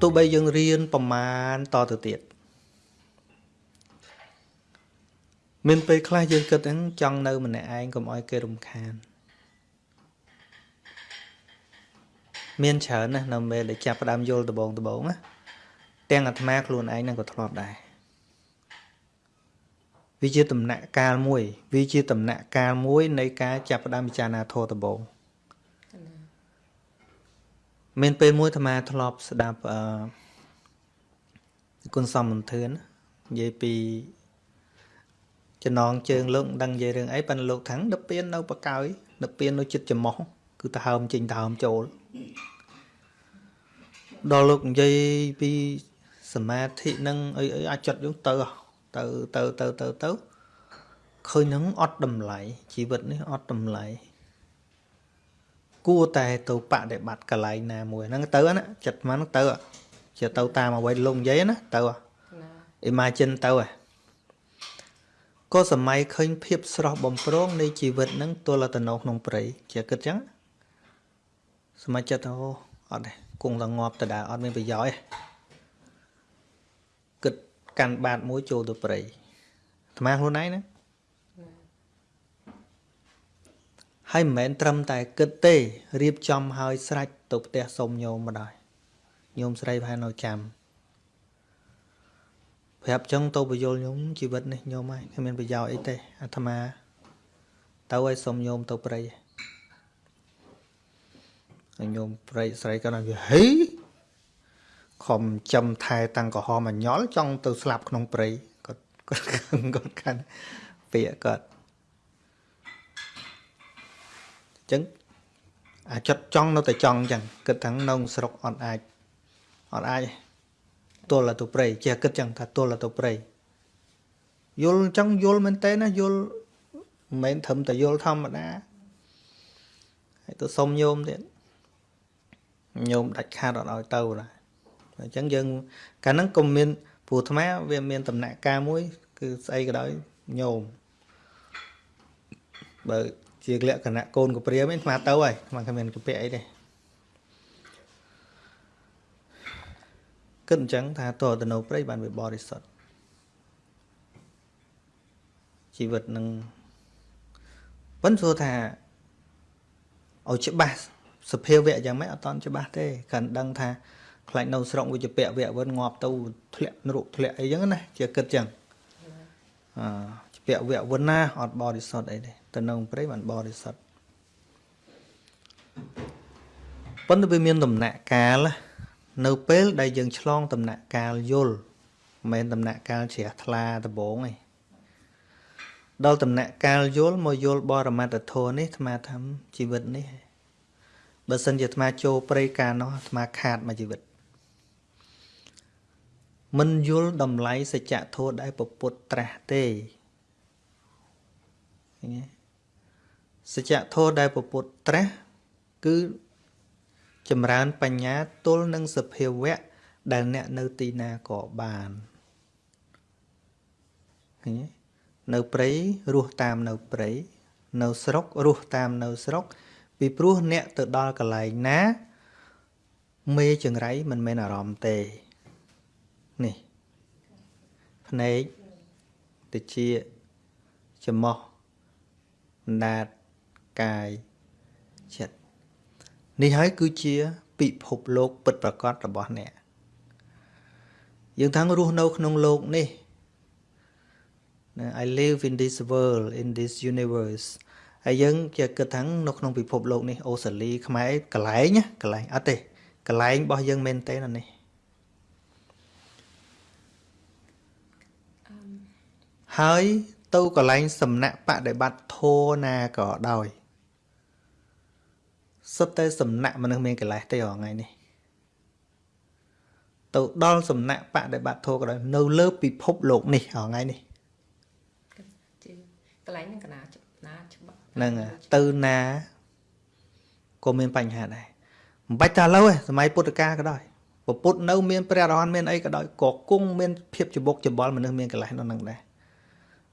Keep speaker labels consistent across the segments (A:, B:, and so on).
A: ទោះបីយើងរៀនប្រមាណតទៅទៀតមានពេលខ្លះយើងគិតហ្នឹងចង់នៅម្នាក់ឯងកុំឲ្យគេរំខាន មានច្រើនណាស់នៅពេលដែលចាប់ផ្ដើមយល់ដបងដបងណាទាំងអាត្មាខ្លួនឯងនឹងក៏ធ្លាប់ដែរវាជាដំណាក់កាលមួយ វាជាដំណាក់កាលមួយនៃការចាប់ផ្ដើមពិចារណាធម៌ដបង មានពេលមួយអាត្មាធ្លាប់ស្ដាប់អឺគុណសំមន្ទឿននិយាយពីចំណងជើងលោកដឹងនិយាយរឿងអីប៉ិនលោកថាងដឹកពៀននៅបកោយដឹកពៀននៅចិត្តចំោះគឺទៅហើមចេញទៅហើមចូលដល់លោកនិយាយពីសមាធិនឹងអីអីអាចចិត្តយើងទៅទៅទៅទៅទៅទៅឃើញនឹងអត់តម្លៃជីវិតនេះអត់តម្លៃ គួរតែទៅបដិបត្តិកន្លែងណាមួយហ្នឹងទៅណាចិត្តហ្នឹងទៅជាទៅតាមអ្វីលោកនិយាយណាទៅ imagine ទៅហ៎ក៏សម័យឃើញភាពស្រស់បំព្រងនៃជីវិតនឹងទល់ទៅនៅក្នុងព្រៃជាគិតចឹងសម័យចិត្តអូអត់ទេគង់តែងាប់តដើអត់មានប្រយោជន៍គិតកាន់បាតមួយចូលទៅព្រៃអាត្មាខ្លួនឯងណា ហើយមិនមែនត្រឹមតែគិតទេរៀបចំហើយស្រេចទៅផ្ទះសុំញោមមកដែរញោមស្រីប្រហែលនៅចាំប្រាប់ចឹងទៅបយលញោមជីវិតនេះញោមហើយគ្មានប្រយោជន៍អីទេអាត្មាទៅឲ្យសុំញោមទៅព្រៃហើយញោមព្រៃស្រីក៏ nói ហេខំចំថែតាំងក្រហមអញ្ញល់ចង់ទៅស្លាប់ក្នុងព្រៃគាត់គាត់គាត់កាន់ពាក្យគាត់ អញ្ចឹងអាចត់ចង់នៅតែចង់អញ្ចឹងគិតថានៅស្រុកអត់អាចអត់អាចទល់ទៅព្រៃចេះគិតចឹងថាទល់ទៅព្រៃយល់អញ្ចឹងយល់មែនតើណាយល់មិនមែនត្រឹមតែយល់ធម្មតាហើយទៅសុំញោមទៀតញោមដាច់ខាតអត់ឲ្យទៅណាអញ្ចឹងយើងកាលហ្នឹងក៏មានព្រោះអាត្មាវាមានដំណាក់កាលមួយ គឺស្អីក៏ដោយញោមបើ ជាលក្ខណៈកូនកព្រាមអាត្មាទៅហើយអាត្មាគ្មានកពាក់អីទេគិតអញ្ចឹងថាតទៅនៅព្រៃបានវាបរិសុទ្ធជីវិតនឹងប៉ុន្តែថាឲ្យច្បាស់សភាវៈយ៉ាងម៉េចអត់តន់ច្បាស់ទេកាន់ដឹងថាខ្លាចនៅស្រុកវិជ្ជពៈវៈវិនងាប់ទៅធ្លាក់នរកធ្លាក់អីចឹងណាជាគិតចឹងអឺជពៈវៈវិនណាអត់បរិសុទ្ធអីទេទៅនៅព្រៃបានបរិសុទ្ធប៉ុន្តែវាមានដំណាក់កាលនៅពេលដែលយើងឆ្លងដំណាក់កាលយល់មិនមែនដំណាក់កាលជ្រះថ្លាដំបងទេដល់ដំណាក់កាលយល់មកយល់បរមត្តធម៌នេះអាត្មាថាជីវិតនេះបើសិនជាអាត្មាចូលព្រៃកាលនោះអាត្មាខាតមួយជីវិតមិនយល់តម្លៃសច្ចធម៌ដែលពពុទ្ធត្រាស់ទេ សច្ចធម៌ដែលពពុទ្ធត្រាស់គឺចម្រើនបញ្ញាទល់នឹងសភាវៈដែលអ្នកនៅទីណាក៏បានឃើញទេនៅព្រៃរស់តាមនៅព្រៃនៅស្រុករស់តាមនៅស្រុក ពីព្រោះអ្នកទៅដល់កន្លែងណា មេចង្រៃមិនមែនអារម្មណ៍ទេនេះភ្នែកតិចច្រមុះណាត កាយចិត្តនេះហើយគឺជាពិភពលោកពិតប្រាកដរបស់អ្នកយើងថារស់នៅក្នុងលោកនេះ I live in this world in this universe ហើយយើងជាគិតថានៅក្នុងពិភពលោកនេះអូស្ត្រាលីខ្មែរកន្លែងកន្លែងអត់ទេកន្លែងរបស់យើងមែនទេណានេះ ហើយទៅកន្លែងសំណាក់បដិបត្តិធម៌ណាក៏ដោយ សុទ្ធតែសំណាក់មនុស្សមានកិលេសទេរងថ្ងៃនេះទៅដល់សំណាក់បដិបត្តិធម៌ក៏ដោយនៅលើពិភពលោកនេះរងថ្ងៃនេះ
B: កន្លែងហ្នឹងកណាណាច្បាស់
A: ហ្នឹងទៅណាក៏មានបញ្ហាដែរមិនបាច់ថាឥឡូវទេសម័យពុទ្ធកាលក៏ដោយពុទ្ធនៅមានព្រះអរហន្តមានអីក៏ដោយក៏គង់មានភាពច្បុកច្បល់មនុស្សមានកិលេសនៅនឹងដែរ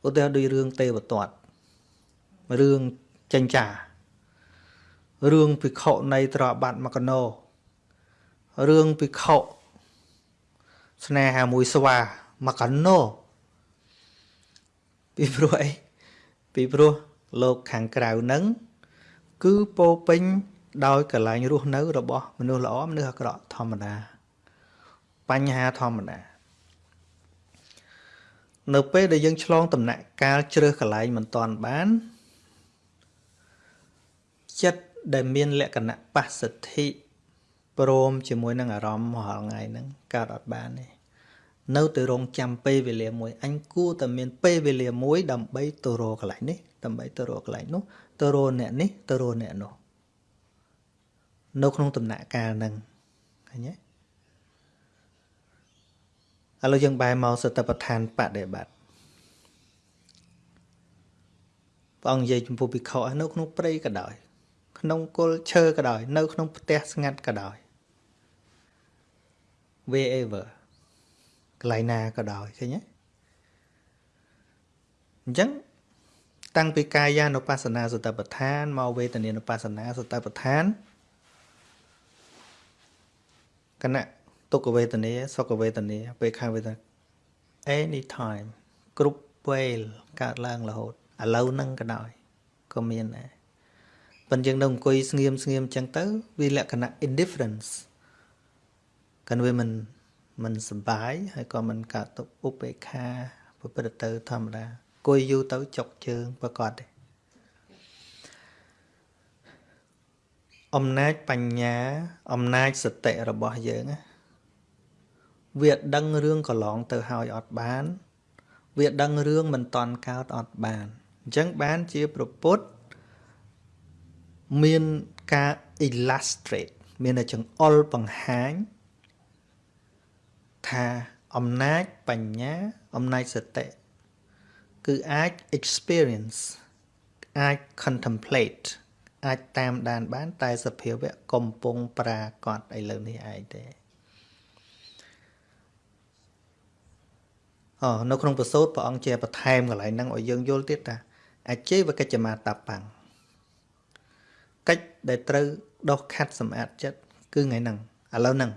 A: ឧទាហរណ៍ដូចរឿងទេវទត្តរឿងចិញ្ចា រឿងភិក្ខុនៃត្របាត់មកណោរឿងភិក្ខុស្នេហាមួយស្វាមកកណោពីព្រោះអីពីព្រោះលោកខាងក្រៅហ្នឹងគឺពោពេញដោយកលែងរស់នៅ របស់ មនុស្សល្អមនុស្សអាក្រក់ធម្មតា បញ្ហាធម្មតានៅពេលដែលយើងឆ្លងដំណាក់កាលជ្រើសកន្លែងមិនតាន់បានចិត្ត ដែលមានលក្ខណៈបស្សទ្ធិព្រមជាមួយនឹងអារម្មណ៍រាល់ថ្ងៃហ្នឹងកើតអត់បានទេនៅទៅរងចាំពេលវេលាមួយអញគួរតែមានពេលវេលាមួយ ដើម្បីទៅរកកន្លែងនេះដើម្បីទៅរកកន្លែងនោះទៅរកអ្នកនេះទៅរកអ្នកនោះនៅក្នុងដំណាក់កាលហ្នឹងឃើញទេឥឡូវយើងបែរមកសតិប្បដ្ឋានបដិបត្តិព្រះអង្គនិយាយចំពោះភិក្ខុនៅក្នុងព្រៃក៏ដោយ ក្នុងគល់ឈើក៏ដោយ នៅក្នុងផ្ទះស្ងាត់ក៏ដោយ wherever កន្លែងណាក៏ដោយឃើញទេអញ្ចឹងតាំងពីកាយានុបស្សនាសតិប្បដ្ឋានមកវេទនានុបស្សនាសតិប្បដ្ឋានគណៈទុក្ខវេទនាសុខវេទនាពេលខាងវេទនា anytime គ្រប់ពេលកើតឡើងរហូតឥឡូវហ្នឹងក៏ដោយក៏មានដែរ ប៉ុន្តែយើងនៅអង្គុយស្ងៀមស្ងៀមអញ្ចឹងទៅវាលក្ខណៈ indifference កាន់វាមិនមិនសុបាយហើយក៏មិនកើតទុកឧបេក្ខាប្រព្រឹត្តទៅធម្មតាគួយយូរទៅចុកជើងប្រកបទេអំណាចបញ្ញា អំណាចសតិរបស់យើងវាដឹងរឿងកន្លងទៅហើយអត់បាន វាដឹងរឿងមិនតន់កើតអត់បានអញ្ចឹងបានជាប្រពុត មានការ illustrate មានតែចង្អុលបង្ហាញថាអំណាចបញ្ញាអំណាចសតិគឺអាច experience អាច contemplate អាចតាមដានបានតែសភាវៈកំពុងប្រាកដឥឡូវនេះឯងទេអូនៅក្នុងប្រសូតព្រះអង្គជាបន្ថែមកន្លែងហ្នឹងឲ្យយើងយល់ទៀតថាអចេវកិច្ចមាតបាំង កិច្ចដែលត្រូវដោះខាត់សម្អាតចិត្តគឺថ្ងៃហ្នឹងឥឡូវហ្នឹង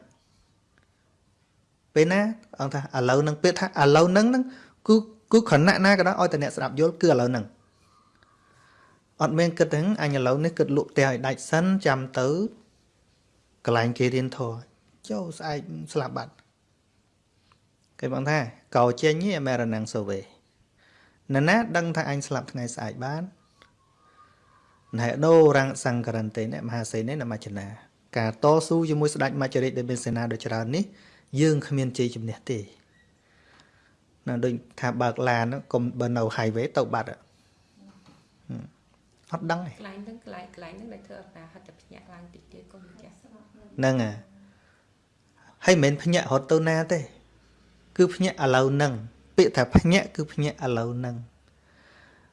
A: ពេលណាអង្គថាឥឡូវហ្នឹងពេលថាឥឡូវហ្នឹងហ្នឹងគឺគឺខណៈណាក៏ដោយឲ្យតែអ្នកស្ដាប់យល់គឺឥឡូវហ្នឹងអត់មានគិតហ្នឹងអញឥឡូវនេះគិតលក់ផ្ទះឲ្យដាច់សិនចាំទៅកន្លែងគេរៀនធរចូលស្អែកស្លាប់បាត់គេបងថាកោចេញនេះអមេរណាំងសូវេណ៎ណាដឹងថាអញស្លាប់ថ្ងៃស្អែកបាន ណែដោរាំងសង្ករន្តិនេះមហាសេននេះនមចនាការតស៊ូជាមួយស្ដេចមច្ចរិតដែលមានសេនាដ៏ច្រើននេះយើងគ្មានជ័យជំនះទេណាដូចថាបើកឡានកុំបើនៅ highway ទៅបាត់អត់ដឹងទេ
B: កន្លែងហ្នឹងកន្លែងកន្លែងហ្នឹងដែលធ្វើឲ្យតាហត់តែភ្ញាក់ឡើងតិចទៀតកុំចាស់
A: ហ្នឹងហើយហើយមិនមែនភ្ញាក់រត់ទៅណាទេ គឺភ្ញាក់ឥឡូវហ្នឹងពាក្យថាភ្ញាក់គឺភ្ញាក់ឥឡូវហ្នឹង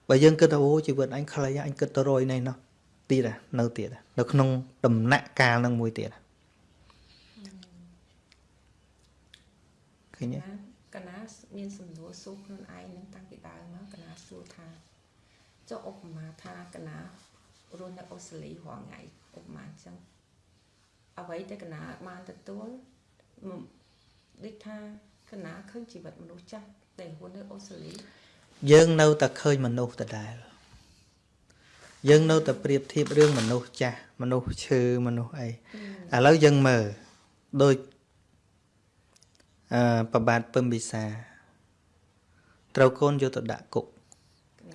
A: បើយើងគិតថាអូជីវិតអញខ្លីអញគិតទៅរយនេះណោះទៀតនៅទៀតនៅក្នុងដំណាក់កាលហ្នឹងមួយទៀតឃើញទេ
B: កណាមានសំណួរសួរខ្លួនឯងនឹងតាំងពីដើមមកកណាសួរថាចុះឧបមាថាកណារស់នៅអូស្ត្រាលីរាល់ថ្ងៃឧបមាអញ្ចឹងអ្វីដែលកណាបានទទួលដូចថាកណាឃើញជីវិតមនុស្សចាស់ដែលរស់នៅអូស្ត្រាលី
A: យើងនៅតែឃើញមនុស្សដដែលយើងនៅតែប្រៀបធៀបរឿងមនុស្សចាស់មនុស្សឈឺមនុស្សអីឥឡូវយើងមើលដូចអឺប្របាទពឹមវិសាត្រូវកូនយកទៅដាក់គុក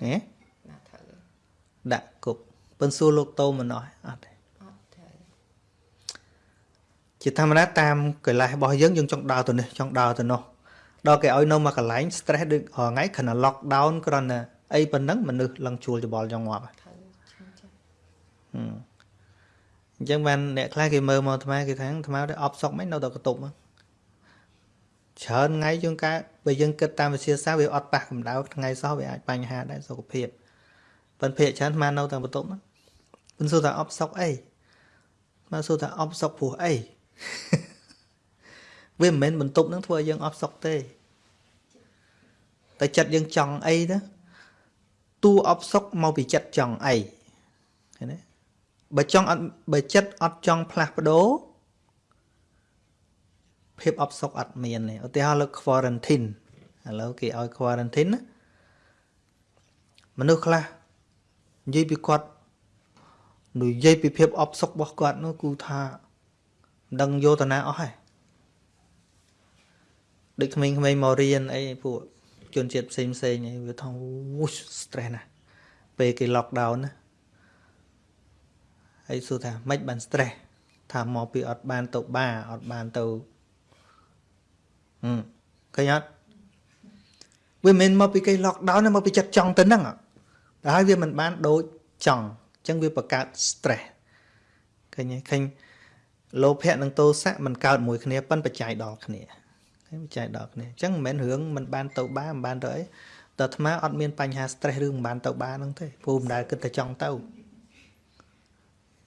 A: ហ៎ដាក់គុកពឹនសួរលោកតោម្នោះអត់ទេអត់ទេជាធម្មតាតាមកលេសរបស់យើងយើងចង់ដើរទៅនេះចង់ដើរទៅនោះ ដល់គេឲ្យនៅមកកន្លែង stress ដូចរងៃគ្រាន់តែ lock down គ្រាន់តែអីប៉ុណ្ណឹងមនុស្សឡើងជួលច្បល់ចង់ងាប់អញ្ចឹងបានអ្នកខ្លះគេមើលមកអាត្មាគេថាអាត្មាទៅអប់សុកមិននៅតែកតុបហ្នឹងច្រើនថ្ងៃយើងកើតបើយើងគិតតាមវិទ្យាសាស្ត្រវាអត់ប៉ះកម្ដៅថ្ងៃសោះវាអាចបញ្ហាដែរសុខភាពប៉ុន្តែភាគច្រើនអានៅតែបន្ទប់ហ្នឹងមិនសួរថាអប់សុកអីមកសួរថាអប់សុកព្រោះអី វាមិនមែនបន្ទប់ហ្នឹងធ្វើឲ្យយើងអត់សុខទេតែចិត្តយើងចង់អីណាតួអត់សុខមកពីចិត្តចង់អីឃើញទេបើចង់អត់បើចិត្តអត់ចង់ផ្លាស់ប្ដូរភាពអបសុខអត់មានទេឧទាហរណ៍លើ quarantine ឥឡូវគេឲ្យ quarantine ណាមនុស្សខ្លះនិយាយពីគាត់និយាយពីភាពអបសុខរបស់គាត់នោះគូថាមិនដឹងយោតនាអស់ហើយ ដូចក្មេងៗមករៀនអីពួកជនជាតិផ្សេងផ្សេងអីវាថាអូ stress ណាពេលគេ lockdown ណាហើយសួរថាម៉េចបាន stress ថាមកពីអត់បានទៅបាអត់បានទៅហឹមឃើញអត់វាមិនមកពីគេ lockdown ណាមកពីចិត្តចង់ទៅហ្នឹងតែហើយវាមិនបានដូចចង់អញ្ចឹងវាបង្កើត stress ឃើញទេឃើញលោភៈនិងទោសៈมันកើតមួយគ្នាប៉ុនបច្ច័យដល់គ្នា ឃើញបច្ច័យដល់គ្នាអញ្ចឹងមិនមែនរឿងมันបានទៅបាមិនបានទៅអីតើអាត្មាអត់មានបញ្ហា stress រឿងមិនបានទៅបាហ្នឹងទេព្រោះមិនដែលគិតតែចង់ទៅអ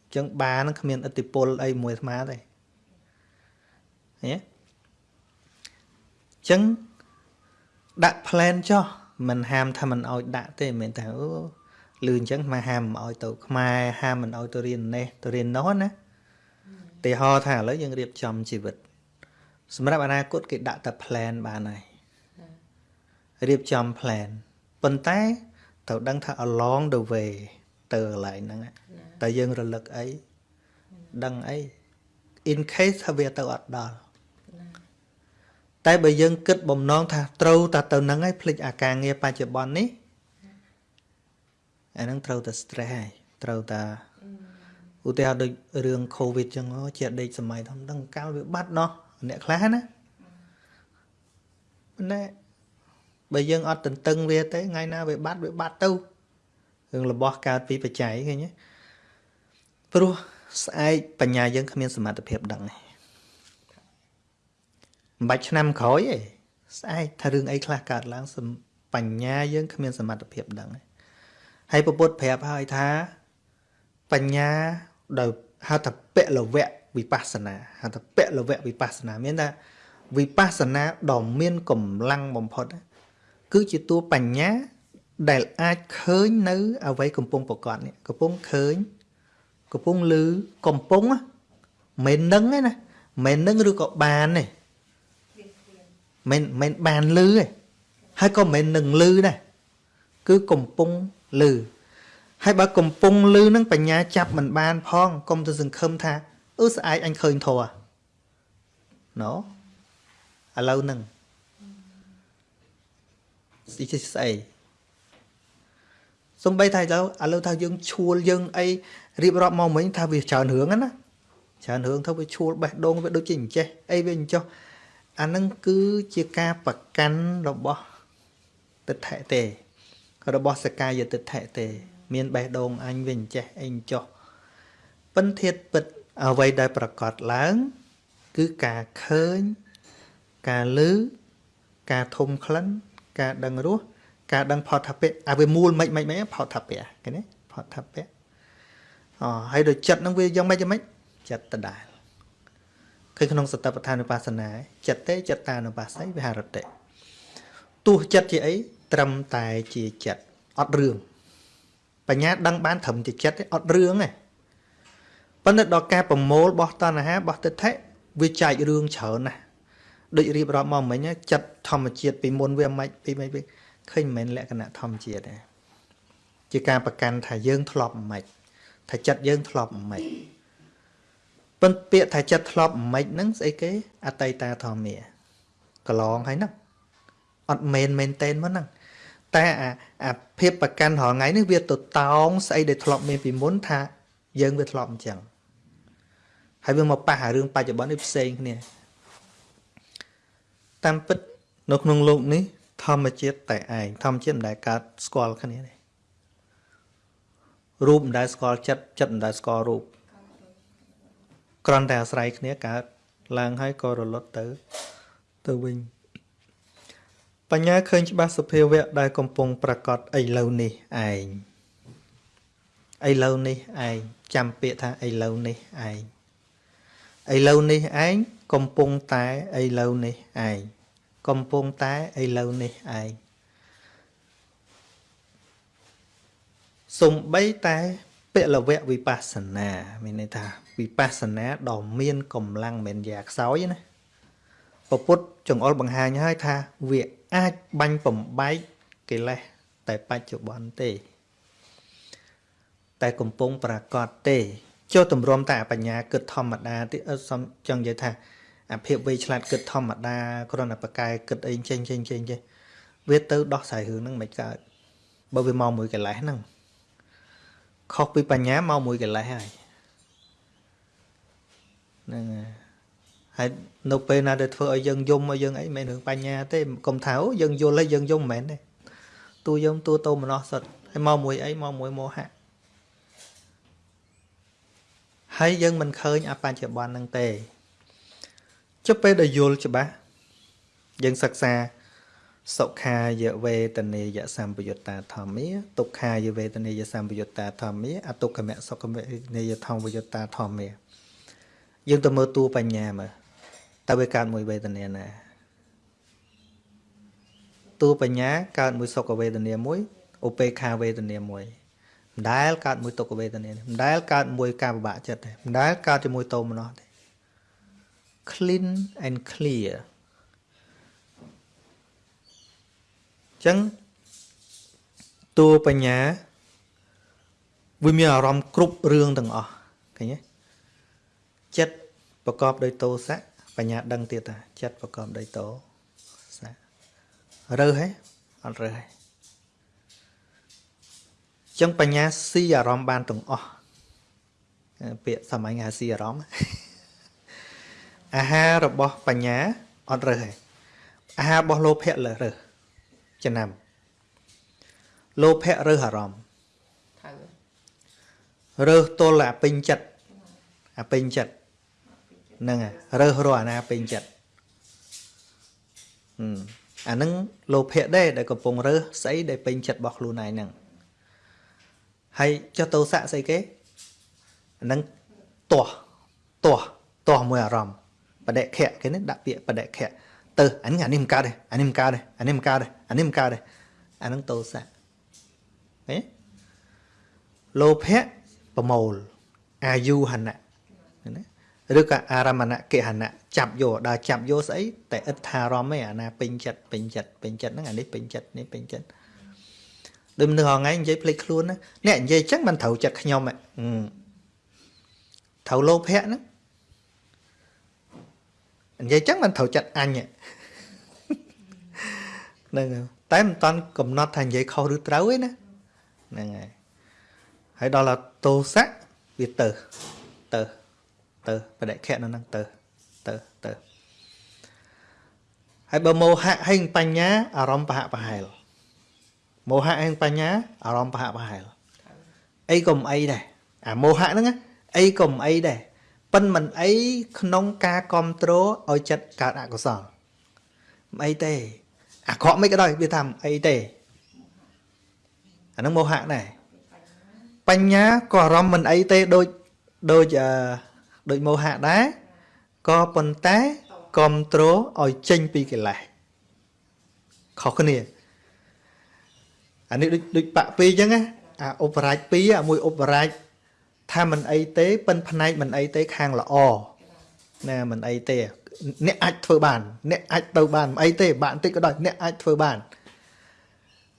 A: ញ្ចឹងបាហ្នឹងគ្មានអតិពលអីមួយអាត្មាទេហ៎អញ្ចឹងដាក់ plan ចុះមិនហាមថាមិនអោយដាក់ទេមិនមែនថាអូលឺអញ្ចឹងមកហាមមិនអោយទៅខ្មែរហាមមិនអោយទៅរៀននេះទៅរៀននោះណាទីហោថាឥឡូវយើងរៀបចំជីវិត សម្រាប់អនាគតគេដាក់តែ plan បានហើយរៀបចំ plan ប៉ុន្តែត្រូវដឹងថា along the way ទៅកន្លែងហ្នឹងតែយើងរលឹកអីដឹងអី in case ថាវាទៅអត់ដល់តែបើយើងគិតបំណងថាត្រូវតែទៅនឹងហើយភ្លេចអាការងារបច្ចុប្បន្ននេះអាហ្នឹងត្រូវតែ stress ហើយត្រូវតែឧទាហរណ៍ដូចរឿង covid ចឹងជាដេកសម័យធំដឹងកាលវាបាត់ណោះ អ្នកខ្លះណាប៉ុន្តែបើយើងអត់ទន្ទឹងវាទេថ្ងៃណាវាបាត់វាបាត់ទៅរឿងរបស់កើតពីបច្ច័យឃើញទេព្រោះស្អែកបញ្ញាយើងគ្មានសមត្ថភាពដឹងទេមិនបាច់ឆ្នាំក្រោយទេស្អែកថារឿងអីខ្លះកើតឡើងបញ្ញាយើងគ្មានសមត្ថភាពដឹងទេហើយពពុទ្ធប្រាប់ហើយថា បញ្ញាដោយហៅថាពលវៈ វិបស្សនាហៅថាពលវៈវិបស្សនាមានថាវិបស្សនាដ៏មានកម្លាំងបំផុត គឺជាតួបញ្ញាដែលអាចឃើញនៅអ្វីកំពុងប្រកបនេះកំពុងឃើញកំពុងឮកំពុងមិននឹងទេណាមិននឹងឬក៏បានទេមិនមិនបានឮទេហើយក៏មិននឹងឮដែរគឺកំពុងឮហើយបើកំពុងឮនឹងបញ្ញាចាប់មិនបានផងកុំទៅសង្ឃឹមថា អឺស្អែកអញឃើញធัวណូឥឡូវហ្នឹងស្អីស្អីសំបីថាឥឡូវឥឡូវថាយើងឈួលយើងអីរៀបរាប់មកមិញថាវាច្រើនរឿងណាច្រើនរឿងទៅវាឈួលបេះដូងវាដូចជាអញ្ចេះអីវាអញ្ចោះអានឹងគឺជាការប្រកាន់របស់ទិដ្ឋិទេរបស់សកាយទិដ្ឋិទេ មានបេះដូងអញវិញចេះអីចោះពិនធាតពិត អ្វីដែលប្រកាសឡើង គឺការឃើញ ការឮការធំក្លិន ការដឹងរសការដឹងផតថពៈអាវាមូលមិនមិនមិនផតថពៈឃើញទេផតថពៈអូហើយដូចចិត្តនឹងវាយ៉ាងម៉េចយ៉ាងម៉េចចិត្តដដែលឃើញក្នុងសតបដ្ឋានុបស្សនាចិត្តទេចិត្តតានុបស្ស័យវិហារតិទោះចិត្តជាអីត្រឹមតែជាចិត្តអត់រឿងបញ្ញាដឹងបានត្រឹមជាចិត្តទេអត់រឿងទេ ប៉ុន្តែដល់ការប្រមូលបោះតណ្ហាបោះទិដ្ឋិវាចែករឿងច្រើនណាស់ដូចរៀបរាប់មកមិញចិត្តធម្មជាតិពីមុនវាមិនពីមិនឃើញមិនមែនលក្ខណៈធម្មជាតិទេជាការប្រកាន់ថាយើងធ្លាប់មិនថាចិត្តយើងធ្លាប់មិនប៉ុន្តែពាក្យថាចិត្តធ្លាប់មិនហ្នឹងស្អីគេអតីតាធម្មាកន្លងហើយហ្នឹងអត់មែនមែនតែនមកហ្នឹងតែអាអាភាពប្រកាន់រាល់ថ្ងៃនេះវាទៅតោងស្អីដែលធ្លាប់មានពីមុនថាយើងវាធ្លាប់អញ្ចឹង ហើយវាមកប៉ះអារឿងបច្ចុប្បន្ននេះផ្សេងគ្នាតាមពិតនៅក្នុងโลกនេះធម្មជាតិតែឯងធម្មជាតិមិនដែលកើតស្គាល់គ្នាទេរូបមិនដែលស្គាល់ចិត្តចិត្តមិនដែលស្គាល់រូបគ្រាន់តែអាស្រ័យគ្នាកើតឡើងហើយក៏រលត់ទៅទៅវិញបញ្ញាឃើញច្បាស់សភាវៈដែលកំពុងប្រកាសឥឡូវនេះឯងឥឡូវនេះឯងចាំពាក្យថាឥឡូវនេះឯង ឥឡូវនេះឯងកំពុងតែឥឡូវនេះឯងកំពុងតែឥឡូវនេះឯងសំបីតែពលវៈវិបស្សនាមានន័យថាវិបស្សនាដ៏មានកម្លាំងមិនយ៉ាខ្សោយណាពុទ្ធចង្អុលបង្ហាញហើយថាវាអាចបាញ់បំបែកកិលេសតែបច្ចុប្បន្នទេ តែកំពុងប្រកាសទេ ចុះទម្រាំតែបញ្ញាគិតធម្មតាទេអត់សំចង់និយាយថាអាភាពវៃឆ្លាតគិតធម្មតាគ្រាន់តែប្រកែគិតអីចេញចេញចេញចេញវាទៅដោះស្រាយរឿងហ្នឹងមិនកើតបើវាមកមួយកិលេសហ្នឹងខុសពីបញ្ញាមកមួយកិលេសហើយហ្នឹងហើយនៅពេលណាដែលធ្វើឲ្យយើងយំឲ្យយើងអីមិនមែនរឿងបញ្ញាទេកុំថាយើងយល់ហើយយើងយំមិនមែនទេតួយំតួតោមនោះសុទ្ធហើយមកមួយអីមកមួយមោហៈ ហើយយើងមិនឃើញអបច្ចុប្បន្នហ្នឹងទេចុះពេលដែលយល់ច្បាស់យើងសិក្សាសុខាយវេទនេយសម្បយុត្តាធម្មាទុក្ខាយវេទនេយសម្បយុត្តាធម្មាអទុក្ខមសុខមនេយធម្មយុត្តាធម្មាយើងទៅមើលតួបញ្ញាមើលតើវាកើតមួយវេទនាណាតួបញ្ញាកើតមួយសុខវេទនាមួយឧបេខាវេទនាមួយ មិនដែលកើតមួយទុក្ខវេទនាមិនដែលកើតមួយការពិបាកចិត្តទេមិនដែលកើតជាមួយតោមនោះទេ clean and clear ចឹងតួបញ្ញាវាមានអារម្មណ៍គ្រប់រឿងទាំងអស់ឃើញទេចិត្តប្រកបដោយតោសៈបញ្ញាដឹងទៀតថាចិត្តប្រកបដោយតោសៈរើសហេអត់រើសហេ ចឹងបញ្ញាស៊ីអារម្មណ៍បានទាំងអស់ពាក្យសម័យហៅស៊ីអារម្មណ៍អាហាររបស់បញ្ញាអត់រើសហេអាហាររបស់លោភៈលើរើសចំណាំលោភៈរើសអារម្មណ៍រើសទល់អាពេញចិត្តអាពេញចិត្តហ្នឹងរើសរកអាណាពេញចិត្តអាហ្នឹងលោភៈដែរដែលកំពុងរើសស្អីដែលពេញចិត្តរបស់ខ្លួនឯងហ្នឹង ហើយចុះតោសៈស្អីគេអាហ្នឹងទាស់ទាស់ទាស់មួយអារម្មណ៍បដិខៈគេនេះដាក់ពាក្យបដិខៈទៅអានេះអានេះមិនកើតទេអានេះមិនកើតទេអានេះមិនកើតទេអានេះមិនកើតទេអាហ្នឹងតោសៈហេលោភៈប្រមូលអាយុហណៈណាឬក៏អារមណកិហណៈចាប់យកដល់ចាប់យកស្អីតែឥតថារមឯអាណាពេញចិត្តពេញចិត្តពេញចិត្តហ្នឹងអានេះពេញចិត្តនេះពេញចិត្ត ដូចមនុស្សហងៃនិយាយភ្លេចខ្លួនណាអ្នកនិយាយចឹងមិនត្រូវចិត្តខ្ញុំត្រូវលោភៈហ្នឹងនិយាយចឹងមិនត្រូវចិត្តអញហ្នឹងតែមិនតាន់កំណត់ថានិយាយខុសឬត្រូវទេណាហ្នឹងហើយហើយដល់តោសៈវាទៅទៅទៅបដិខៈនៅហ្នឹងទៅទៅទៅហើយបើមោហៈហើយបញ្ញាអារម្មណ៍ប្រហាក់ប្រហែល មោហៈហើយបញ្ញាអារម្មណ៍ប្រហាក់ប្រហែលអីក៏មិនអីដែរអាមោហៈហ្នឹងអីក៏មិនអីដែរប៉ិនមិនអីក្នុងការគ្រប់គ្រងឲ្យចិត្តកើតអកុសលមិនអីទេអាក្រក់មិនក៏ដោយវាថាមិនអីទេអាហ្នឹងមោហៈដែរបញ្ញាក៏អារម្មណ៍មិនអីទេដូចដូចអឺដូចមោហៈដែរក៏ប៉ុន្តែគ្រប់គ្រងឲ្យចេញពីកិលេសខុសគ្នា អានេះដូចដូចបាក់ពីរអញ្ចឹងណាអាឧបរាជពីរអាមួយឧបរាជថាមិនអីទេប៉ិនផ្នែកមិនអីទេខាងល្អណាមិនអីទេ អ្នកអាចធ្វើបាន អ្នកអាចទៅបានមិនអីទេបាក់បន្តិចក៏ដោយអ្នកអាចធ្វើបាន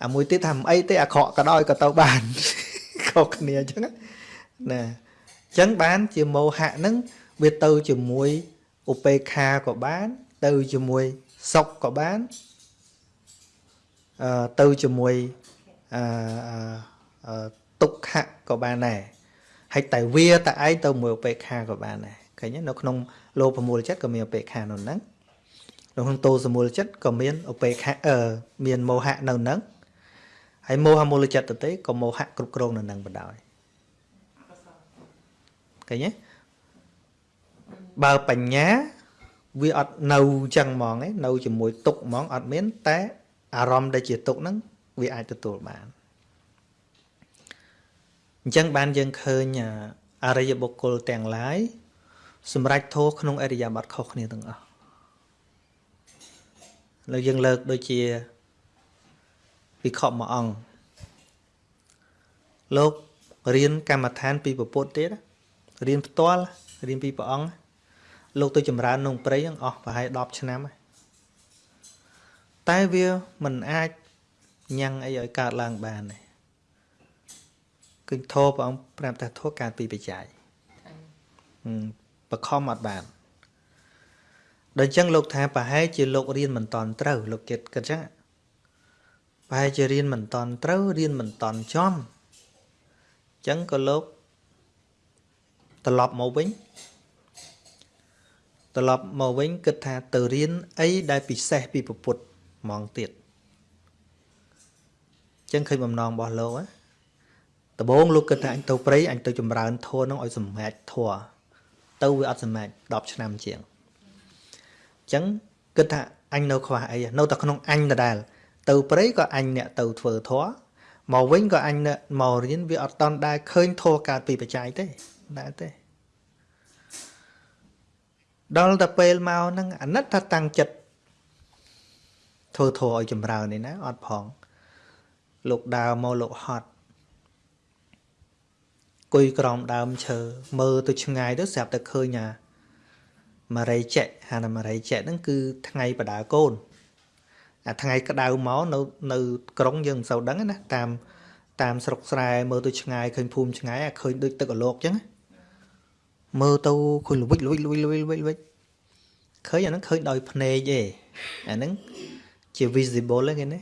A: អាមួយទៀតថាមិនអីទេអាក្រក់ក៏ដោយក៏ទៅបានខុសគ្នាអញ្ចឹងណាចឹងបានជាមោហៈហ្នឹងវាទៅជាមួយឧបេក្ខាក៏បាន ទៅជាមួយសុខក៏បានអឺទៅជាមួយ អឺទុក្ខៈក៏បានដែរហើយតែវាតែឯងទៅមួយឧបេក្ខាក៏បានដែរឃើញនៅក្នុងលោភមូលចិត្តក៏មានឧបេក្ខានៅហ្នឹងនៅក្នុងតោសមូលចិត្តក៏មានឧបេក្ខាអឺមានមោហៈនៅហ្នឹងហើយមោហមូលចិត្តទៅទេក៏មោហៈគ្រប់គ្រងនៅហ្នឹងបណ្ដោយឃើញទេបើបញ្ញាវាអត់នៅចឹងហ្មងឯនៅជាមួយទុកហ្មងអត់មាន តែអារម្មណ៍ដែលជាទុកហ្នឹង វាអាចទទួលបានអញ្ចឹងបានយើងឃើញអរិយបុគ្គលទាំងឡាយសម្រាប់ធោក្នុងអរិយាប័ត្រខុសគ្នាទាំងអស់លើយើងលើកដូចជាវិខមួយអង្គលោករៀនកម្មដ្ឋានពីពពុទ្ធទៀតរៀនផ្ទាល់រៀនពីព្រះអង្គលោកទៅចម្រើនក្នុងព្រៃហ្នឹងអស់ប្រហែល10ឆ្នាំហើយតែវាមិនអាច ញ៉ាំងអីឲ្យកើតឡើងបានទេគឺធម៌ព្រះអង្គប្រាប់ថាធម៌កើតពីបច្ច័យ
B: ហើយ
A: ហឹមបខំអត់បានដល់អញ្ចឹងលោកថាប្រហែលជាលោករៀនមិនតន់ត្រូវលោកគិតគិតចឹងប្រហែលជារៀនមិនតន់ត្រូវរៀនមិនតន់ចំអញ្ចឹងក៏លោកត្រឡប់មកវិញត្រឡប់មកវិញគិតថាទៅរៀនអីដែលពិសេសពីពុទ្ធហ្មងទៀតអញ្ចឹងឃើញបំណងរបស់លោកណាដំបូងលោកគិតថាអញទៅព្រៃអញទៅចម្រើនធัวនឹងឲ្យសម្រេចធัวទៅវាអត់សម្រេច10ឆ្នាំជាងអញ្ចឹងគិតថាអញនៅខ្វះអីនៅតែក្នុងអញដដែលទៅព្រៃក៏អញអ្នកទៅធ្វើធัวមកវិញក៏អញអ្នកមករៀនវាអត់តន់ដែរឃើញធัวកើតពីបច្ច័យទេដែរទេដល់តែពេលមកហ្នឹងអាណិតថាតាំងចិត្តធ្វើធัวឲ្យចម្រើននេះណាអត់ផង លោកដើរមកលោកហត់គួយក្រោមដើមឈើមើលទៅឆ្ងាយទៅស្រាប់តែឃើញអាម៉ារីចេកហាណាម៉ារីចេកហ្នឹងគឺថ្ងៃបដាកូនអាថ្ងៃក្តៅមកនៅនៅក្រុងយើងមិនសូវដឹងណាតាមតាមស្រុកស្រែមើលទៅឆ្ងាយឃើញភូមិឆ្ងាយអាឃើញដូចទឹកអលោកអញ្ចឹងមើលទៅឃើញល្វិចល្វិចល្វិចល្វិចល្វិចល្វិចឃើញអាហ្នឹងឃើញដោយភ្នែកទេអាហ្នឹងជា visible ហ្នឹងណា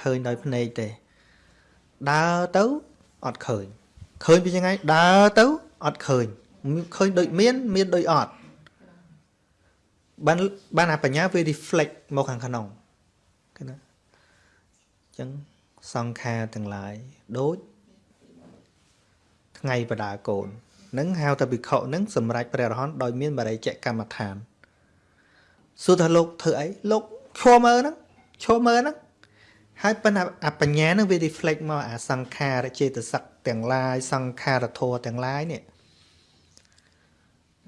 A: ឃើញដោយភ្នែកទេ ដើរទៅអត់ឃើញឃើញពីយ៉ាងไงដើរទៅអត់ឃើញឃើញដូចមាន មានដូចអត់បានបានអាបញ្ញាវា reflect មកខាងក្នុងឃើញណាអញ្ចឹងសង្ខារទាំងឡាយដូចថ្ងៃបដាកូននឹងហៅថាភិក្ខុនឹងសម្រាប់ព្រះរហន្តដោយមានបរិយៈកម្មដ្ឋានសួរថាលោកធ្វើអីលោកឈរមើលហ្នឹងឈរមើលហ្នឹង ហើយប៉ុន្តែអបញ្ញានឹងវា reflect មកអាសង្ខារចេតសិកទាំងឡាយសង្ខារធម៌ទាំងឡាយនេះ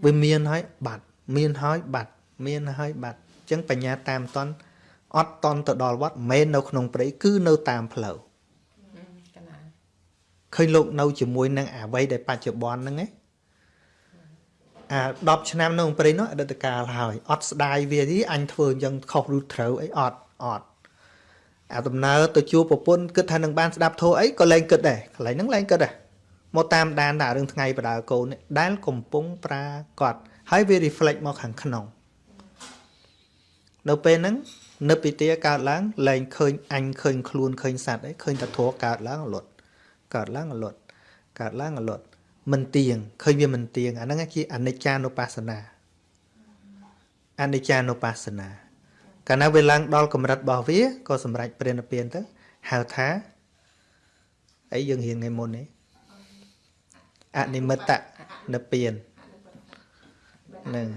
A: វាមានហើយបាត់មានហើយបាត់មានហើយបាត់អញ្ចឹងបញ្ញាតាមតន់អត់តន់ទៅដល់វត្តមិនមែននៅក្នុងព្រៃគឺនៅតាមផ្លូវ
B: ហឹមកណា
A: ឃើញលោកនៅជាមួយនឹងអាវ័យដែលបច្ចុប្បន្នហ្នឹងឯងអា10ឆ្នាំនៅក្នុងព្រៃនោះអតីតកាលហើយអត់ស្ដាយវាទេអញធ្វើអញ្ចឹងខុសឬត្រូវអីអត់អត់ អាដំណើរទៅជួបប្រពន្ធគិតថានឹងបានស្ដាប់ធោះអីក៏លែងគិតដែរកន្លែងហ្នឹងលែងគិតដែរមកតាមដានតែរឿងថ្ងៃបដាកូននេះដែលកំពុងប្រាកដហើយវា reflect មកខាងក្នុង នៅពេលហ្នឹងនឹកពីទាកើតឡើងលែងឃើញអញឃើញខ្លួនឃើញសត្វអីឃើញតែធោះកើតឡើងអលត់កើតឡើងអលត់កើតឡើងអលត់មិនទៀងឃើញវាមិនទៀងអាហ្នឹងជាអនិច្ចានុបស្សនាអនិច្ចានុបស្សនា កាលណាវាឡើងដល់កម្រិតរបស់វាក៏សម្រេចព្រះនិព្វានទៅហៅថាអីយើងរៀនថ្ងៃមុននេះអនិមិត្តនិព្វានហ្នឹង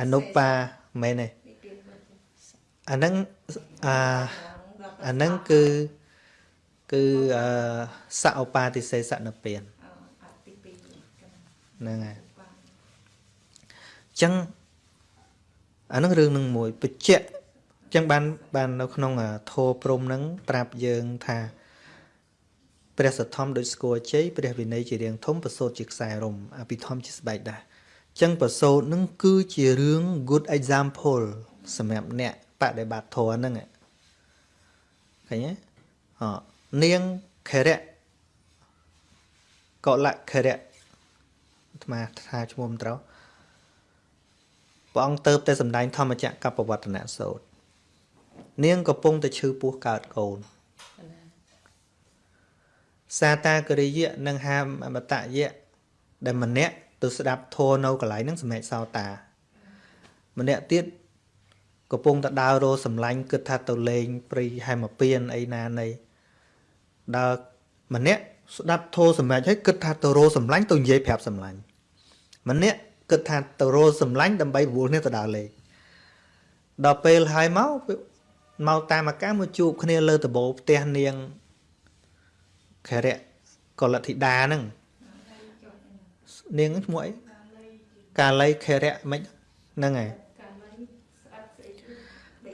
A: អនុបាមែនទេអាហ្នឹងអាអាហ្នឹងគឺគឺអឺសឧបាទិសេសនិព្វានហ្នឹងហើយអញ្ចឹង អានឹងរឿងនឹងមួយបច្ចៈអញ្ចឹងបានបាននៅក្នុងធោព្រំនឹងប្រាប់យើងថាព្រះសទ្ធំដូចស្គរជ័យព្រះវិន័យជារៀងធំប្រសូតជាខ្សែរំអភិធម្មជាស្បែកដាស់អញ្ចឹងប្រសូតនឹងគឺជារឿង good example សម្រាប់អ្នកបដិបត្តិធម៌ហ្នឹងឃើញទេអនាងខរៈកលៈខរៈអាត្មាថាឈ្មោះមិនត្រូវ ព្រះអង្គទៅតែសម្ដែងធម្មចក្រកបវត្តនៈសូត្រនាងកំពុងតែឈឺពោះកើតកូន
B: កណា
A: សាតាគរិយៈនិងហាមតយៈដែលម្នាក់ទៅស្ដាប់ធម៌នៅកន្លែងហ្នឹងសម្រេចសោតា ម្នាក់ទៀតកំពុងតែដើររោសម្លាញ់គិតថាទៅលេងព្រៃហែមពៀនអីណានៃដើរម្នាក់ស្ដាប់ធម៌សម្រេចហើយគិតថាទៅរោសម្លាញ់ទៅនិយាយប្រាប់សម្លាញ់ម្នាក់ គិតថាទៅរោសម្លាញ់ដើម្បីប្រមូលគ្នាទៅដើរលេងដល់ពេលហើយមកមកតាមអាការមកជួបគ្នាលើដំបូលផ្ទះនាងខរៈកលធិតាហ្នឹងនាងឈ្មោះអីកាលីខរៈមិនហ្នឹងហើយ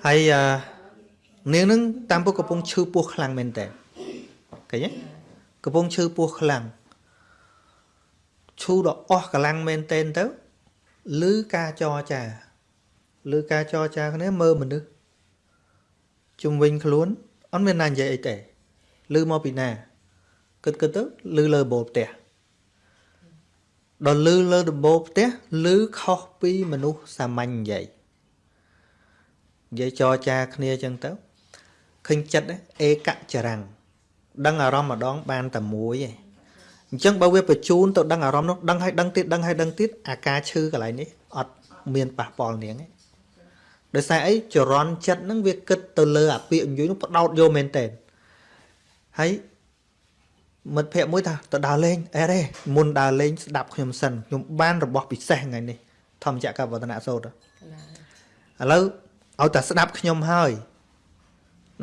A: ហើយអឺនាងហ្នឹងតាមពុកកំពុងឈឺពោះខ្លាំងមែនតើឃើញទេកំពុងឈឺពោះខ្លាំងឈូដល់អស់កម្លាំងមែនតើទៅ ឮការចរចាឮការចរចាគ្នាមើលមនុស្សជំវិញខ្លួនអត់មានណានិយាយអីទេឮមកពីណាគិតគិតទៅឮលើបោផ្ទះដល់ឮលើដំបូលផ្ទះឮខុសពីមនុស្សសាមញ្ញនិយាយនិយាយចរចាគ្នាអញ្ចឹងទៅឃើញចិត្តអេកចរាំងដឹងអារម្មណ៍ម្ដងបានតែមួយឯង អញ្ចឹងបើវាបញ្ជូនទៅដឹងអារម្មណ៍នោះដឹងឲ្យដឹងទៀតដឹងឲ្យដឹងទៀតអាការឈឺកន្លែងនេះអត់មានប៉ះពាល់នាងទេដោយសារអីចរន្តចិត្តហ្នឹងវាគិតទៅលើអាពាកអញ្ជើញនោះបដោតយកមែនតើហើយមិត្តភក្តិមួយថាទៅដើរលេងអេរេមុនដើរលេងស្ដាប់ខ្ញុំសិនខ្ញុំបានរបស់ពិសេសថ្ងៃនេះធម្មចក្រវឌ្ឍនៈសូត្រឥឡូវឲ្យតែស្ដាប់ខ្ញុំហើយ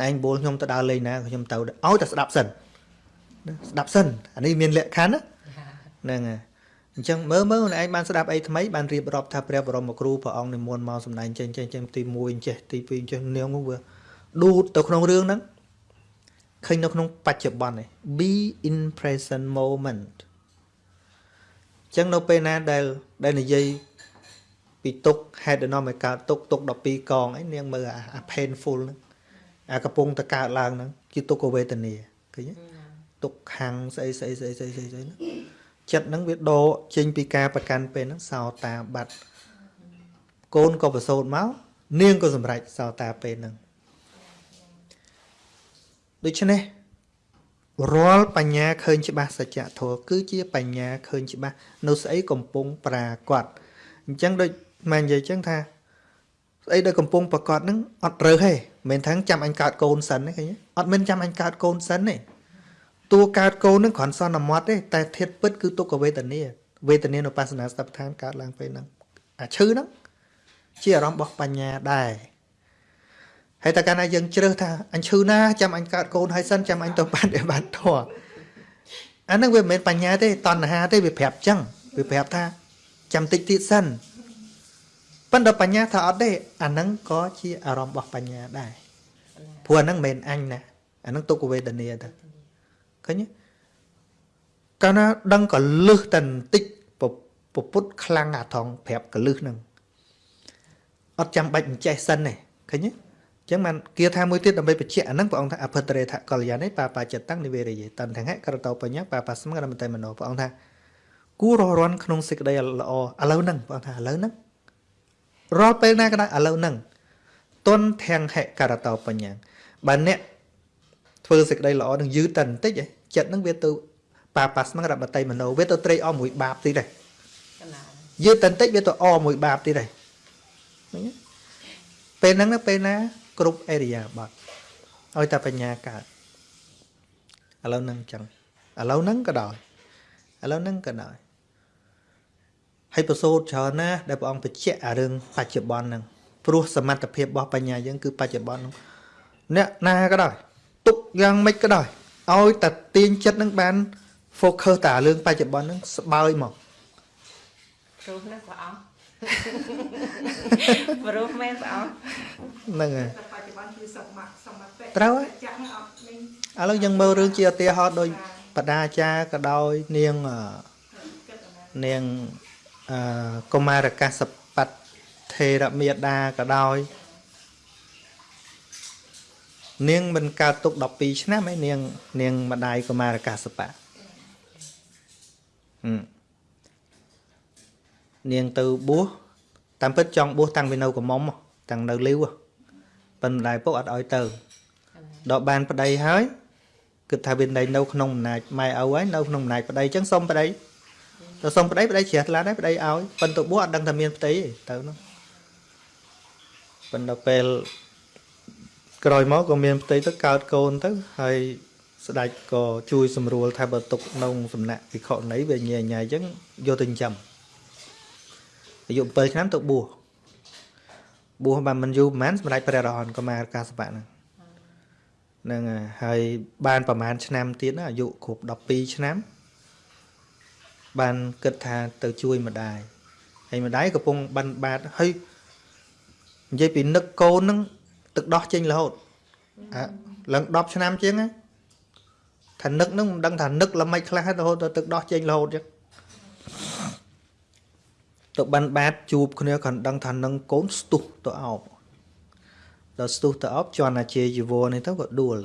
A: ណែឯងបួលខ្ញុំទៅដើរលេងណាខ្ញុំទៅឲ្យតែស្ដាប់សិន ស្ដាប់សិនអានេះមានលក្ខខណ្ឌហ្នឹងហើយអញ្ចឹងមើលមើលឯងបានស្ដាប់អីថ្មីបានរៀបរាប់ថាព្រះបរមគ្រូព្រះអង្គនិមន្តមកសម្ដែងចេញចេញចេញទី1ចេះទី2ចេះនាងវាដួតទៅក្នុងរឿងហ្នឹងឃើញនៅក្នុងបច្ចុប្បន្ននេះ be in present moment ចឹងនៅពេលណាដែលដែលនិយាយពីទុកហេតុដំណំឲ្យកើតទុកទុក12កងអីនាងមើលអា painful ហ្នឹងអាកំពុងតែកើតឡើងហ្នឹងជាទុក្ខវេទនាឃើញទេ ទុកខាំងស្អីស្អីស្អីស្អីស្អីស្អីហ្នឹងចិត្តហ្នឹងវាដកចេញពីការប្រកាន់ពេលហ្នឹងសោតាបាត់កូនក៏ប្រសូតមកនាងក៏សម្រេចសោតាពេលហ្នឹងដូច្នេះរាល់បញ្ញាឃើញច្បាស់សច្ចធម៌គឺជាបញ្ញាឃើញច្បាស់នៅស្អីកំពុងប្រាកដអញ្ចឹងដូចម៉ែនិយាយអញ្ចឹងថាស្អីដែលកំពុងប្រកបហ្នឹងអត់រើសទេមិនថាចាំអញកើតកូនសិនទេឃើញអត់មានចាំអញកើតកូនសិនទេ តួកើតកូនហ្នឹងគ្រាន់សន្មត់ទេតែធាតពិតគឺទុក្ខវេទនាវេទនានុបស្សនាស្តបឋានកើតឡើងពេលហ្នឹងអាឈឺហ្នឹងជាអារម្មណ៍របស់បញ្ញាដែរហើយតែកាលណាយើងជ្រើសថាអញឈឺណាចាំអញកើតកូនហើយសិនចាំអញទៅបានឲ្យបានធေါ်អាហ្នឹងវាមិនមែនបញ្ញាទេតណ្ហាទេវាប្រាប់ចឹងវាប្រាប់ថាចាំតិចទៀតសិនប៉ុន្តែបញ្ញាថាអត់ទេអាហ្នឹងក៏ជាអារម្មណ៍របស់បញ្ញាដែរព្រោះអាហ្នឹងមិនមែនអញណាអាហ្នឹងទុក្ខវេទនាទៅ ឃើញទេកាលណាដឹងកលឹះតែបន្តិចពពុតខ្លាំងអាថងប្រាប់កលឹះហ្នឹងអត់ចាំបាច់អញ្ចេះសិនទេឃើញទេចឹងបានគាថាមួយទៀតដើម្បីបញ្ជាក់អាហ្នឹងព្រះអង្គថាអភិតរេថកល្យានេះបាបាចិត្តតាំងនិវេរយេតន្តហៈក្រតោបញ្ញាបាបាស្មករមតេមនោព្រះអង្គថាគួររស់រាន់ក្នុងសេចក្តីល្អឥឡូវហ្នឹងព្រះអង្គថាឥឡូវហ្នឹងរាល់ពេលណាក៏ដោយឥឡូវហ្នឹងទុនធាំងហិករតោបញ្ញាបើអ្នកធ្វើសេចក្តីល្អនឹងយឺតតែបន្តិច ចិត្តហ្នឹងវាទៅបាបាស្មករមតេមនោវាទៅត្រេកអរមួយបាបទៀតដែរយឺតតែបន្តិចវាទៅអរមួយបាបទៀតដែរពេលហ្នឹងពេលណា គ្រប់អេរិយាបថឲ្យតែបញ្ញាកើតឥឡូវហ្នឹងចឹងឥឡូវហ្នឹងក៏ដោយឥឡូវហ្នឹងក៏ដោយហើយប្រសូតច្រើនណាស់ដែលព្រះអង្គបញ្ជាក់អារឿងបច្ចុប្បន្នហ្នឹងព្រោះសមត្ថភាពរបស់បញ្ញាយើងគឺបច្ចុប្បន្នហ្នឹងអ្នកណាក៏ដោយទុកយ៉ាងម៉េចក៏ដោយ ឲ្យតែទាញចិត្តនឹងបាន focus តែរឿងបច្ចុប្បន្នហ្នឹងស្បើយមក
B: ព្រោះណាព្រះអង្គព្រោះមែនព្រះអង្គ
A: ហ្នឹងហើយ
B: បច្ចុប្បន្នគឺសមត្ថសមត្ថ
A: ត្រូវហើយឥឡូវយើងមើលរឿងជាឧទាហរណ៍ដូចបដាចាក៏ដោយនាងនាងអឺកុមារកាសបត្តិថេរមេដាក៏ដោយ នាងមិនកើតទុក12ឆ្នាំឯនាង នាងម្ដាយកុមារកាសបៈហឹមនាងទៅបួសតាមពិតចង់បួសតាំងពីនៅកំមុំតាំងនៅលីវប៉ុន្តែពុកអត់ឲ្យទៅដល់បានប្តីហើយគិតថាវានៅនៅក្នុងអំណាចម៉ែឪហើយនៅក្នុងអំណាចប្តីអញ្ចឹងសុំប្តីទៅសុំប្តីប្តីជ្រះថ្លាដែរប្តីឲ្យប៉ុន្តែបួសអត់ដឹងថាមានផ្ទៃទេទៅនោះប៉ុន្តែពេល ក្រោយមកក៏មានផ្ទៃទៅកើតកូនទៅហើយស្ដេចក៏ជួយសម្រួលថាបើទុកក្នុងសំណាក់ភិក្ខុនីវាញ៉ៃញ៉ៃអញ្ចឹងយកទៅចិញ្ចឹមអាយុ7ឆ្នាំទៅបួសបួសបានមិនយូរប្រហែលសម្រាប់ព្រះរហន្តកមារកាសបៈហ្នឹងហ្នឹងហើយបានប្រហែលឆ្នាំទៀតអាយុគ្រប់12ឆ្នាំ បានគិតថាទៅជួយម្ដាយហើយម្ដាយកំពុងបិណ្ឌបាតហើយនិយាយពីនឹកកូនហ្នឹង ទឹកដោះចេញរហូតអាឡើង10ឆ្នាំជាងហ្នឹងថានឹកហ្នឹងមិនដឹងថានឹកល្មិចខ្លះរហូតដល់ទឹកដោះចេញរហូតចឹងទៅបានបាតជួបគ្នាគាត់ដឹងថានឹងកូនស្ទុះទៅអោបដល់ស្ទុះទៅអប់ជន់អាជាជីវរនេះទៅក៏ដួល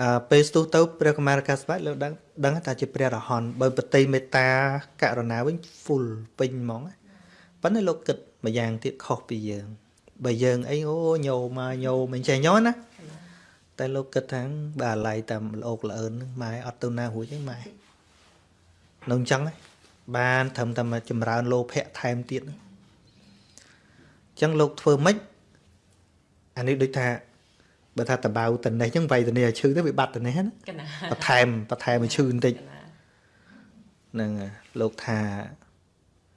A: អើពេលស្ទុះទៅព្រះកុមារកាសបៈលោកដឹងដឹងថាជាព្រះរហន្តបើបតីមេត្តាករុណាវិញ full ពេញហ្មងប៉ុន្តែលោកគិតម្យ៉ាងទៀតខុសពីយើង បើយើងអីអូញោមកញោមិនចេះញោណាតែលោកគិតថាបើអាឡ័យតាមលោកល្អឿនហ្នឹងម៉ែអត់ទៅណារួចទេម៉ែនៅអញ្ចឹងបានត្រឹមតែមកចម្រើនលោភៈថែមទៀតហ្នឹងអញ្ចឹងលោកធ្វើម៉េចអានេះដូចថាបើថាតបៅតនេះអញ្ចឹងវៃតនេះឲ្យឈឺទៅវាបាត់តនេះណា
B: កណា
A: បន្ថែមបន្ថែមឲ្យឈឺបន្តិច
B: កណា
A: ហ្នឹងហើយលោកថា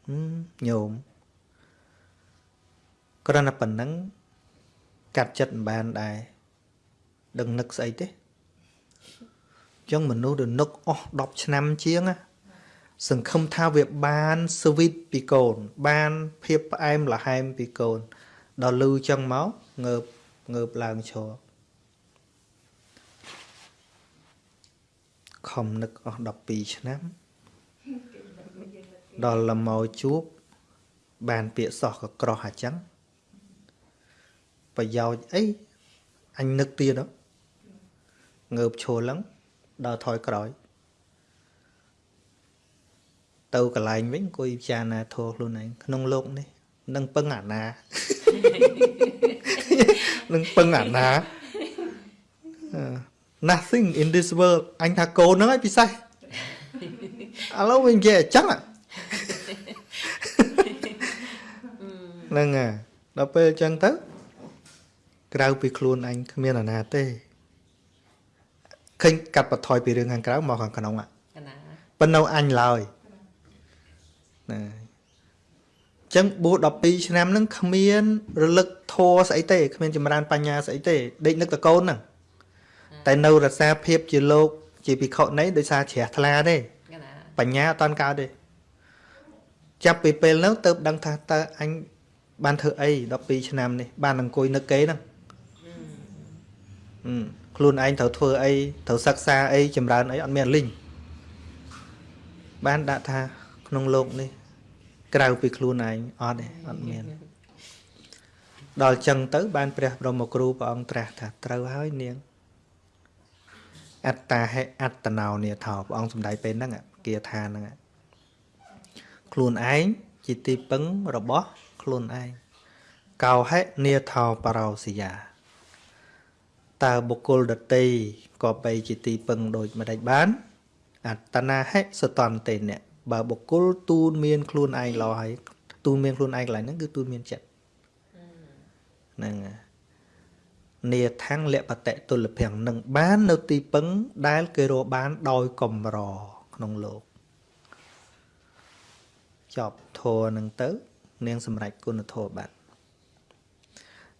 A: ហឹមញោម គ្រាន់តែប៉ុណ្ណឹងកាត់ចិត្តមិនបានដែរដឹងនឹកស្អីទេអញ្ចឹងមនុស្សដែលនឹកអស់10ឆ្នាំជាងណាសង្ឃឹមថាវាបានស្វីតពីកូន បានភាពផ្អែមល្ហែមពីកូន ដល់លឺចឹងមកងើបងើបឡើងឈរខំនឹកអស់12ឆ្នាំ ដល់លមោជួបបានពាក្យសោះក៏ក្រោះអាចឹង ប្រយោជន៍អីអញនឹកទៀតហ៎ងើបឈរឡើងដល់ថយក្រោយ ទៅកន្លែងវិញអង្គុយពិចារណាធម៌ខ្លួនឯងក្នុងโลกនេះនឹងពឹងអាណា នឹងពឹងអាណាអឺ nothing in this world អញថាកូនហ្នឹងឯងពិសេសឥឡូវវិញនិយាយអញ្ចឹងហ៎ហ្នឹងហើយដល់ពេលអញ្ចឹងទៅ ក្រៅពីខ្លួនអញគ្មានអាណាទេឃើញកាត់បន្ថយពីរឿងខាងក្រៅមកខាងក្នុងហ៎
B: កណា
A: ប៉ុន្តែអញឡើយណាអញ្ចឹងបួស12ឆ្នាំហ្នឹងគ្មានរលឹកធัวស្អីទេគ្មានចម្រើនបញ្ញាស្អីទេដេកនឹកតកូនហ្នឹងតែនៅរសាភាពជាលោក ជាភិក្ខុនេះដោយសារជ្រះថ្លាទេ
B: កណា
A: បញ្ញាអត់តាន់កើតទេចាប់ពីពេលហ្នឹងទៅដឹងថាតើអញបានធ្វើអី12ឆ្នាំនេះបានអង្គុយនឹកគេហ្នឹងហឹម ខ្លួនឯងត្រូវធ្វើអីត្រូវសិក្សាអីចម្រើនអីអត់មានលីងបានដាក់ថាក្នុងโลกនេះ ក្រៅពីខ្លួនឯងអត់ទេអត់មានដល់ចឹងទៅ បានព្រះបរមគ្រូព្រះអង្គត្រាស់ថាត្រូវហើយនាងអត្តាហេអត្តណោនេថោព្រះអង្គសំដែងពេលហ្នឹងគាថាហ្នឹងខ្លួនឯងជាទីពឹងរបស់ខ្លួនឯងកោហេនេថោបរោសិយា តើបុគ្គលដតីក៏បីជាទីពឹងដូចម្ដេចបាន អត្តនាហេសតន្តេអ្នកបើបុគ្គលទូនមានខ្លួនឯងលោហើយទូនមានខ្លួនឯងកន្លែងហ្នឹងគឺទូនមានចិត្តហ្នឹងហើយនេថាំងលបតិទុលភំនឹងបាននៅទីពឹងដែលគេរកបានដោយកំរក្នុងលោកចប់ធរនឹងទៅ នាងសម្រេចគុណធម៌បាត់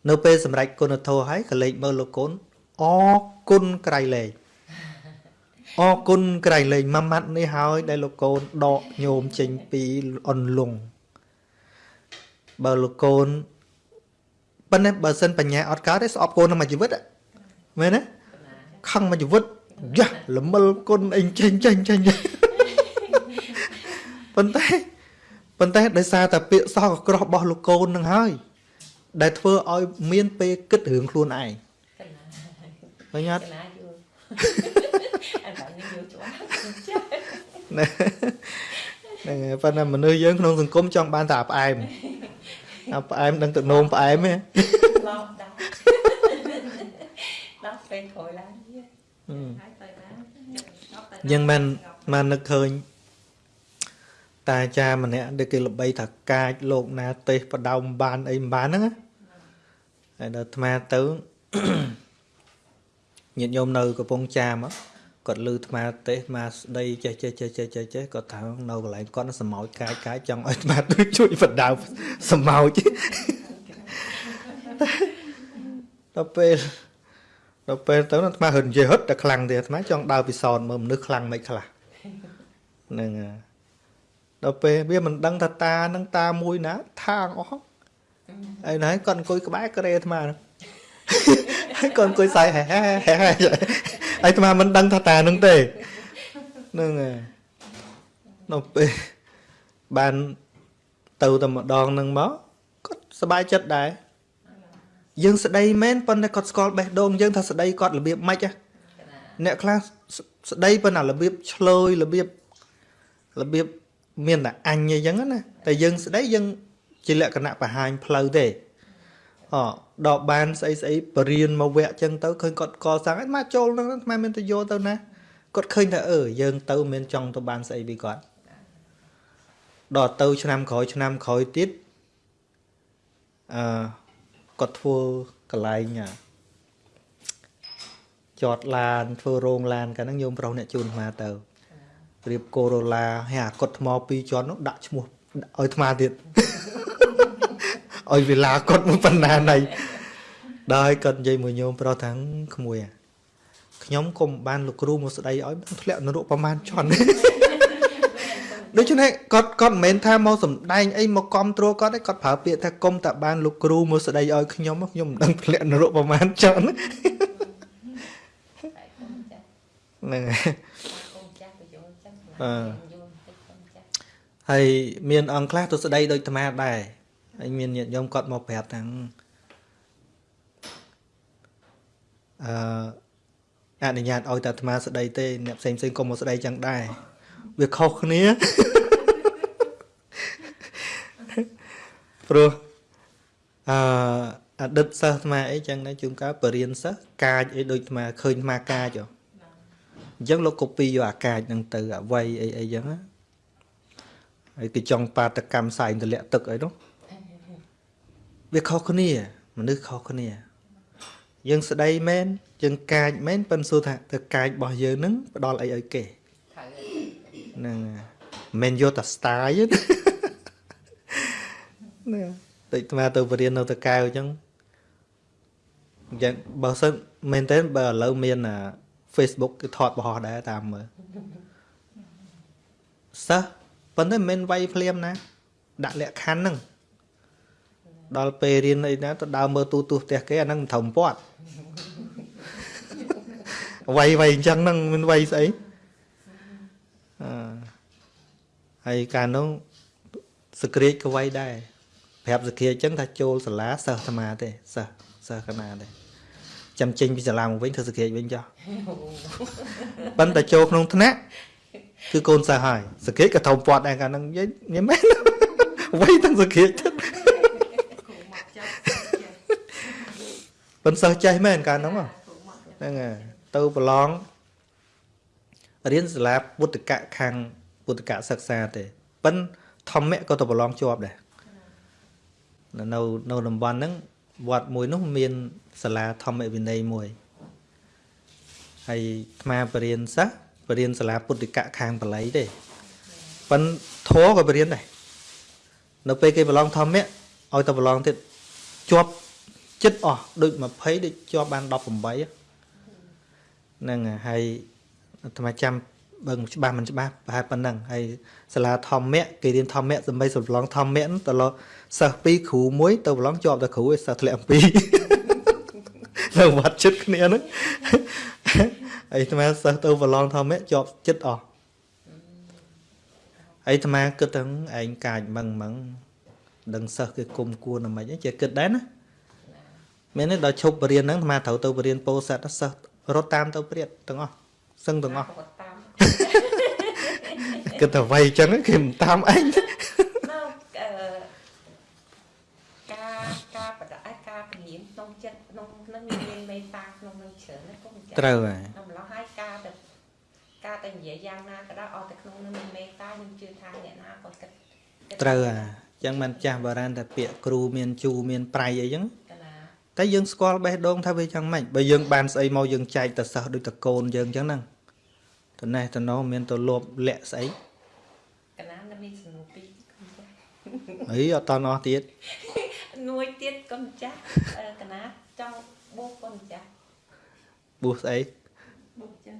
A: នៅពេលសម្រេចគុណធម៌ហើយកលេចមើលលោកកូន អរគុណក្រៃលែងអរគុណក្រៃលែងមួយម៉ាត់នេះហើយ ដែលលោកកូនដកញោមចេញពីអនលងបើលោកកូនប៉ុន្តែបើសិនបញ្ញាអត់កើតទេស្អប់កូនក្នុងមួយជីវិតហ៎មែនទេខឹងមួយជីវិតយ៉ាល្មិលគុណអីចេញចេញចេញប៉ុន្តែប៉ុន្តែដោយសារតែពាក្យសោះក៏ក្រោះរបស់លោកកូននឹងហើយ ដែលធ្វើឲ្យមានពេលគិតរឿងខ្លួនឯង
B: កណា
A: ឃើញអត់
B: កណាយល់អត់បានយល់ច្បាស់ចា
A: ណាហ្នឹងហើយប៉ុន្តែមនុស្សយើងក្នុងសង្គមចង់បានតែអាផ្អែមអាផ្អែមដឹងទៅនោមផ្អែមទេ
B: ឡោដាក់ដាក់ពេលក្រោយឡើងទៀត
C: ហើយទៅណាងប់ទៅ
A: យើងមិនមិននឹកឃើញតាអាចារ្យម្នាក់ដែលគេល្បីថាកាចលោកណាទេសបដៅមិនបានអីមិនបានហ្នឹងណាហើយដល់អាត្មាទៅ ញាតិញោមនៅកំពង់ចាមហ៎គាត់លឺអាត្មាទេសអាត្មាស្ដីចេះចេះចេះចេះចេះចេះគាត់ថានៅកន្លែងគាត់សម្ោចកាយកាយចង់ឲ្យអាត្មាទៅជួយបដៅសម្ោចដល់ពេលដល់ពេលទៅអាត្មាហឹននិយាយហឹតតែខ្លាំងទៀតអាត្មាចង់ដើរពិសោធន៍មើលមនុស្សខ្លាំងមិនខ្លះហ្នឹងហើយដល់ពេលវាមិនដឹងថាតានឹងតាមួយណាថាងអស់ហើយណៃគាត់អង្គុយក្បែរក្រេអាត្មាហ្នឹង ហើយគាត់អង្គុយសើហែហែហែហែហើយអាត្មាមិនដឹងថាតានឹងទេហ្នឹងហើយដល់ពេលបានទៅតែម្ដងហ្នឹងមកគាត់សប្បាយចិត្តដែរយើងស្ដីមែនប៉ុន្តែគាត់ស្គាល់បេះដូងយើងថាស្ដីគាត់របៀបម៉េចហ៎
B: កណា
A: អ្នកខ្លះស្ស្ដីប៉ុន្តែរបៀបឆ្លើយរបៀបរបៀបមានតែអញអីចឹងណាតែយើងស្ដីយើងជាលក្ខណៈបង្ហាញផ្លូវទេអ ដល់បានស្អីស្អីបរៀនមកវគ្គចឹងទៅឃើញគាត់កសាងអីមកចូលហ្នឹងថ្មមានទៅយកទៅណាគាត់ឃើញថាអឺយើងទៅមានចង់ទៅបានស្អីពីគាត់ដល់ទៅឆ្នាំក្រោយឆ្នាំក្រោយទៀតអឺគាត់ធ្វើកន្លែងអាចតឡានធ្វើរោងឡានកាលហ្នឹងញោមប្រុសអ្នកជូនអាត្មាទៅរៀបកូរ៉ូឡាហើយអាកត់ថ្មពីរជាន់នោះដាក់ឈ្មោះឲ្យអាត្មាទៀត ឲ្យវេលាគាត់មួយប៉ុណ្ណាណៃដល់គាត់និយាយមួយញោមប្រុសថាក្មួយអាខ្ញុំគុំបានលោកគ្រូមកស្ដីឲ្យមិនធ្លាក់នរកប្រហែលជាន់ដូច្នេះគាត់គាត់មិនមែនថាមកសំដែងអីមកគ្រប់គ្រងគាត់ទេគាត់ប្រើពាក្យថាគុំតែបានលោកគ្រូមកស្ដីឲ្យខ្ញុំខ្ញុំមិនដឹងធ្លាក់នរកប្រហែលជាន់
B: តែកូនចាស់
A: ហ្នឹងហើ
B: ក
A: យូ
B: នចាស់ទៅយល់ចឹង
A: អឺ
B: យល់តិចកូនចាស់
A: ហើយមានអង្គខ្លះទៅស្ដីដូចអាត្មាដែរ ហើយមានញាតិញោមគាត់មកប្រាប់ថាអឺអនុញ្ញាតឲ្យតែអាត្មាស្ដីទេអ្នកផ្សេងផ្សេងកុំមកស្ដីចឹងដែរវាខុសគ្នាព្រោះអឺអតីតសិស្សអាត្មាអីចឹងដែរជួនកាលបរៀនសិស្សកាចអីដូចអាត្មាឃើញអាត្មាកាចហ៎អញ្ចឹងលោក copy យកអាកាចហ្នឹងទៅអវ័យអីអីចឹងណាហើយគេចង់បាតកម្មសែងទម្លាក់ទឹកអីនោះ វាខុសគ្នា មនុស្សខុសគ្នា យើងស្ដីមែនយើងកាចមែនប៉ិនសួរថាទៅកាចរបស់យើងនឹងផ្ដល់អីឲ្យគេ
B: ត្រូវ
A: ហ្នឹងហើយមិនមែនយកតែ style ទេណាតិចស្មាទៅបរៀននៅតកែវអញ្ចឹងយ៉ាងបើសិនមែនតើបើឥឡូវមានអា Facebook គឺថតបរោះដែរតាមមើលសិស្សប៉ុន្តែមិនមែនវាយភ្លាមណា ដាក់លក្ខខណ្ឌហ្នឹង ដល់ពេលរៀនអីណាទៅដើរមើលទូទូផ្ទះគេអាហ្នឹងមិនត្រឹមពាត់វាយវាយអញ្ចឹងហ្នឹងមិនវាយស្អីអឺហើយកាលនោះសក្រាចក៏វាយដែរប្រាប់សក្រាចអញ្ចឹងថាចូលសាលាសិស្សអាត្មាទេសិស្សសិស្សកណាទេចាំចេញពីសាលាមកវិញធ្វើសក្រាចវិញចុះប៉ុន្តែចូលក្នុងថ្នាក់គឺកូនសិស្សហើយសក្រាចក៏ធំពាត់ដែរកាលហ្នឹងនិយាយនិយាយមែនវាយទាំងសក្រាចទៅ
C: គ្រូមកចាស់ចាស់
A: ប៉ុន្តែសិស្សចេះមែនកាលហ្នឹងហ៎
C: គ្រូមកចាស់
A: ហ្នឹងហើយទៅប្រឡងរៀនសាលាពុទ្ធកៈខាងពុទ្ធកៈសិក្សាទេប៉ិនធម្មៈក៏ទៅប្រឡងជាប់ដែរនៅនៅតំបន់ហ្នឹងវត្តមួយនោះមានសាលាធម្មវិន័យមួយហើយអាត្មាបរៀនសិស្សបរៀនសាលាពុទ្ធកៈខាងបល័យទេប៉ិនធរក៏បរៀនដែរនៅពេលគេប្រឡងធម្មៈឲ្យទៅប្រឡងទៀតជាប់ ចិត្តអស់ដូច20ដូចជាប់បាន18ហ៎ហ្នឹងហើយហើយអាត្មាចាំបើមិនច្បាស់មិនច្បាស់ប្រហែលប៉ុណ្ណឹងហើយសាលាធម្មៈគេរៀនធម្មៈសម្បីសម្លងធម្មៈហ្នឹងទៅលសិស្សពីរគ្រូមួយទៅប្រឡងជាប់តែគ្រូឯសិស្សធ្លាក់អំពីរនៅវត្តចិត្តគ្នាហ្នឹងហើយអាត្មាសិស្សទៅប្រឡងធម្មៈជាប់ចិត្តអស់ហើយអាត្មាគិតថាឯងកាចម៉ឹងម៉ឹងដឹងសិស្សគេគុំគួរណាមិនអីចេះគិតដែរណា មែនទេដល់ឈប់បរៀនហ្នឹងអាត្មាត្រូវទៅបរៀនពោធិ៍សាត់សិស្សរត់តាមទៅព្រាតទាំងអស់សឹងទាំងអស់
B: គាត់តាម
A: គិតតែវាយអញ្ចឹងគេមិនតាមឯងទេ
B: នៅអឺការការបដិការពលានក្នុងចិត្តក្នុងនឹងមានមេត្តាក្នុងនឹងច្រើនណាកូនចាស់
A: ត្រូវហើយ
B: ដល់ម្ល៉េះហើយការទៅការទៅនិយាយយ៉ាងណាក៏ដោយអត់តែក្នុងនឹងមានមេត្តាខ្ញុំជឿថាអ្នកណាក៏គិតគិត
A: ត្រូវហើយអញ្ចឹងមិនចាស់បារាណតែពាក្យគ្រូមានជូមានប្រៃអីចឹង
B: កណា
A: តែយើងស្គាល់បេះដូងថាវាយ៉ាងម៉េចបើយើងបានស្អីមកយើងចែកទៅសិស្សដូចតកូនយើងចឹងហ្នឹងតនេះតណោមានទៅលបលាក់ស្អី
B: កណានៅមានសំណួរពីរកូនចាស់
A: អីអត់តន់អស់ទៀត
B: មួយទៀតកូនចាស់អឺកណាចង់បួសកូនចាស់
A: បួសស្អី
C: បុកចឹង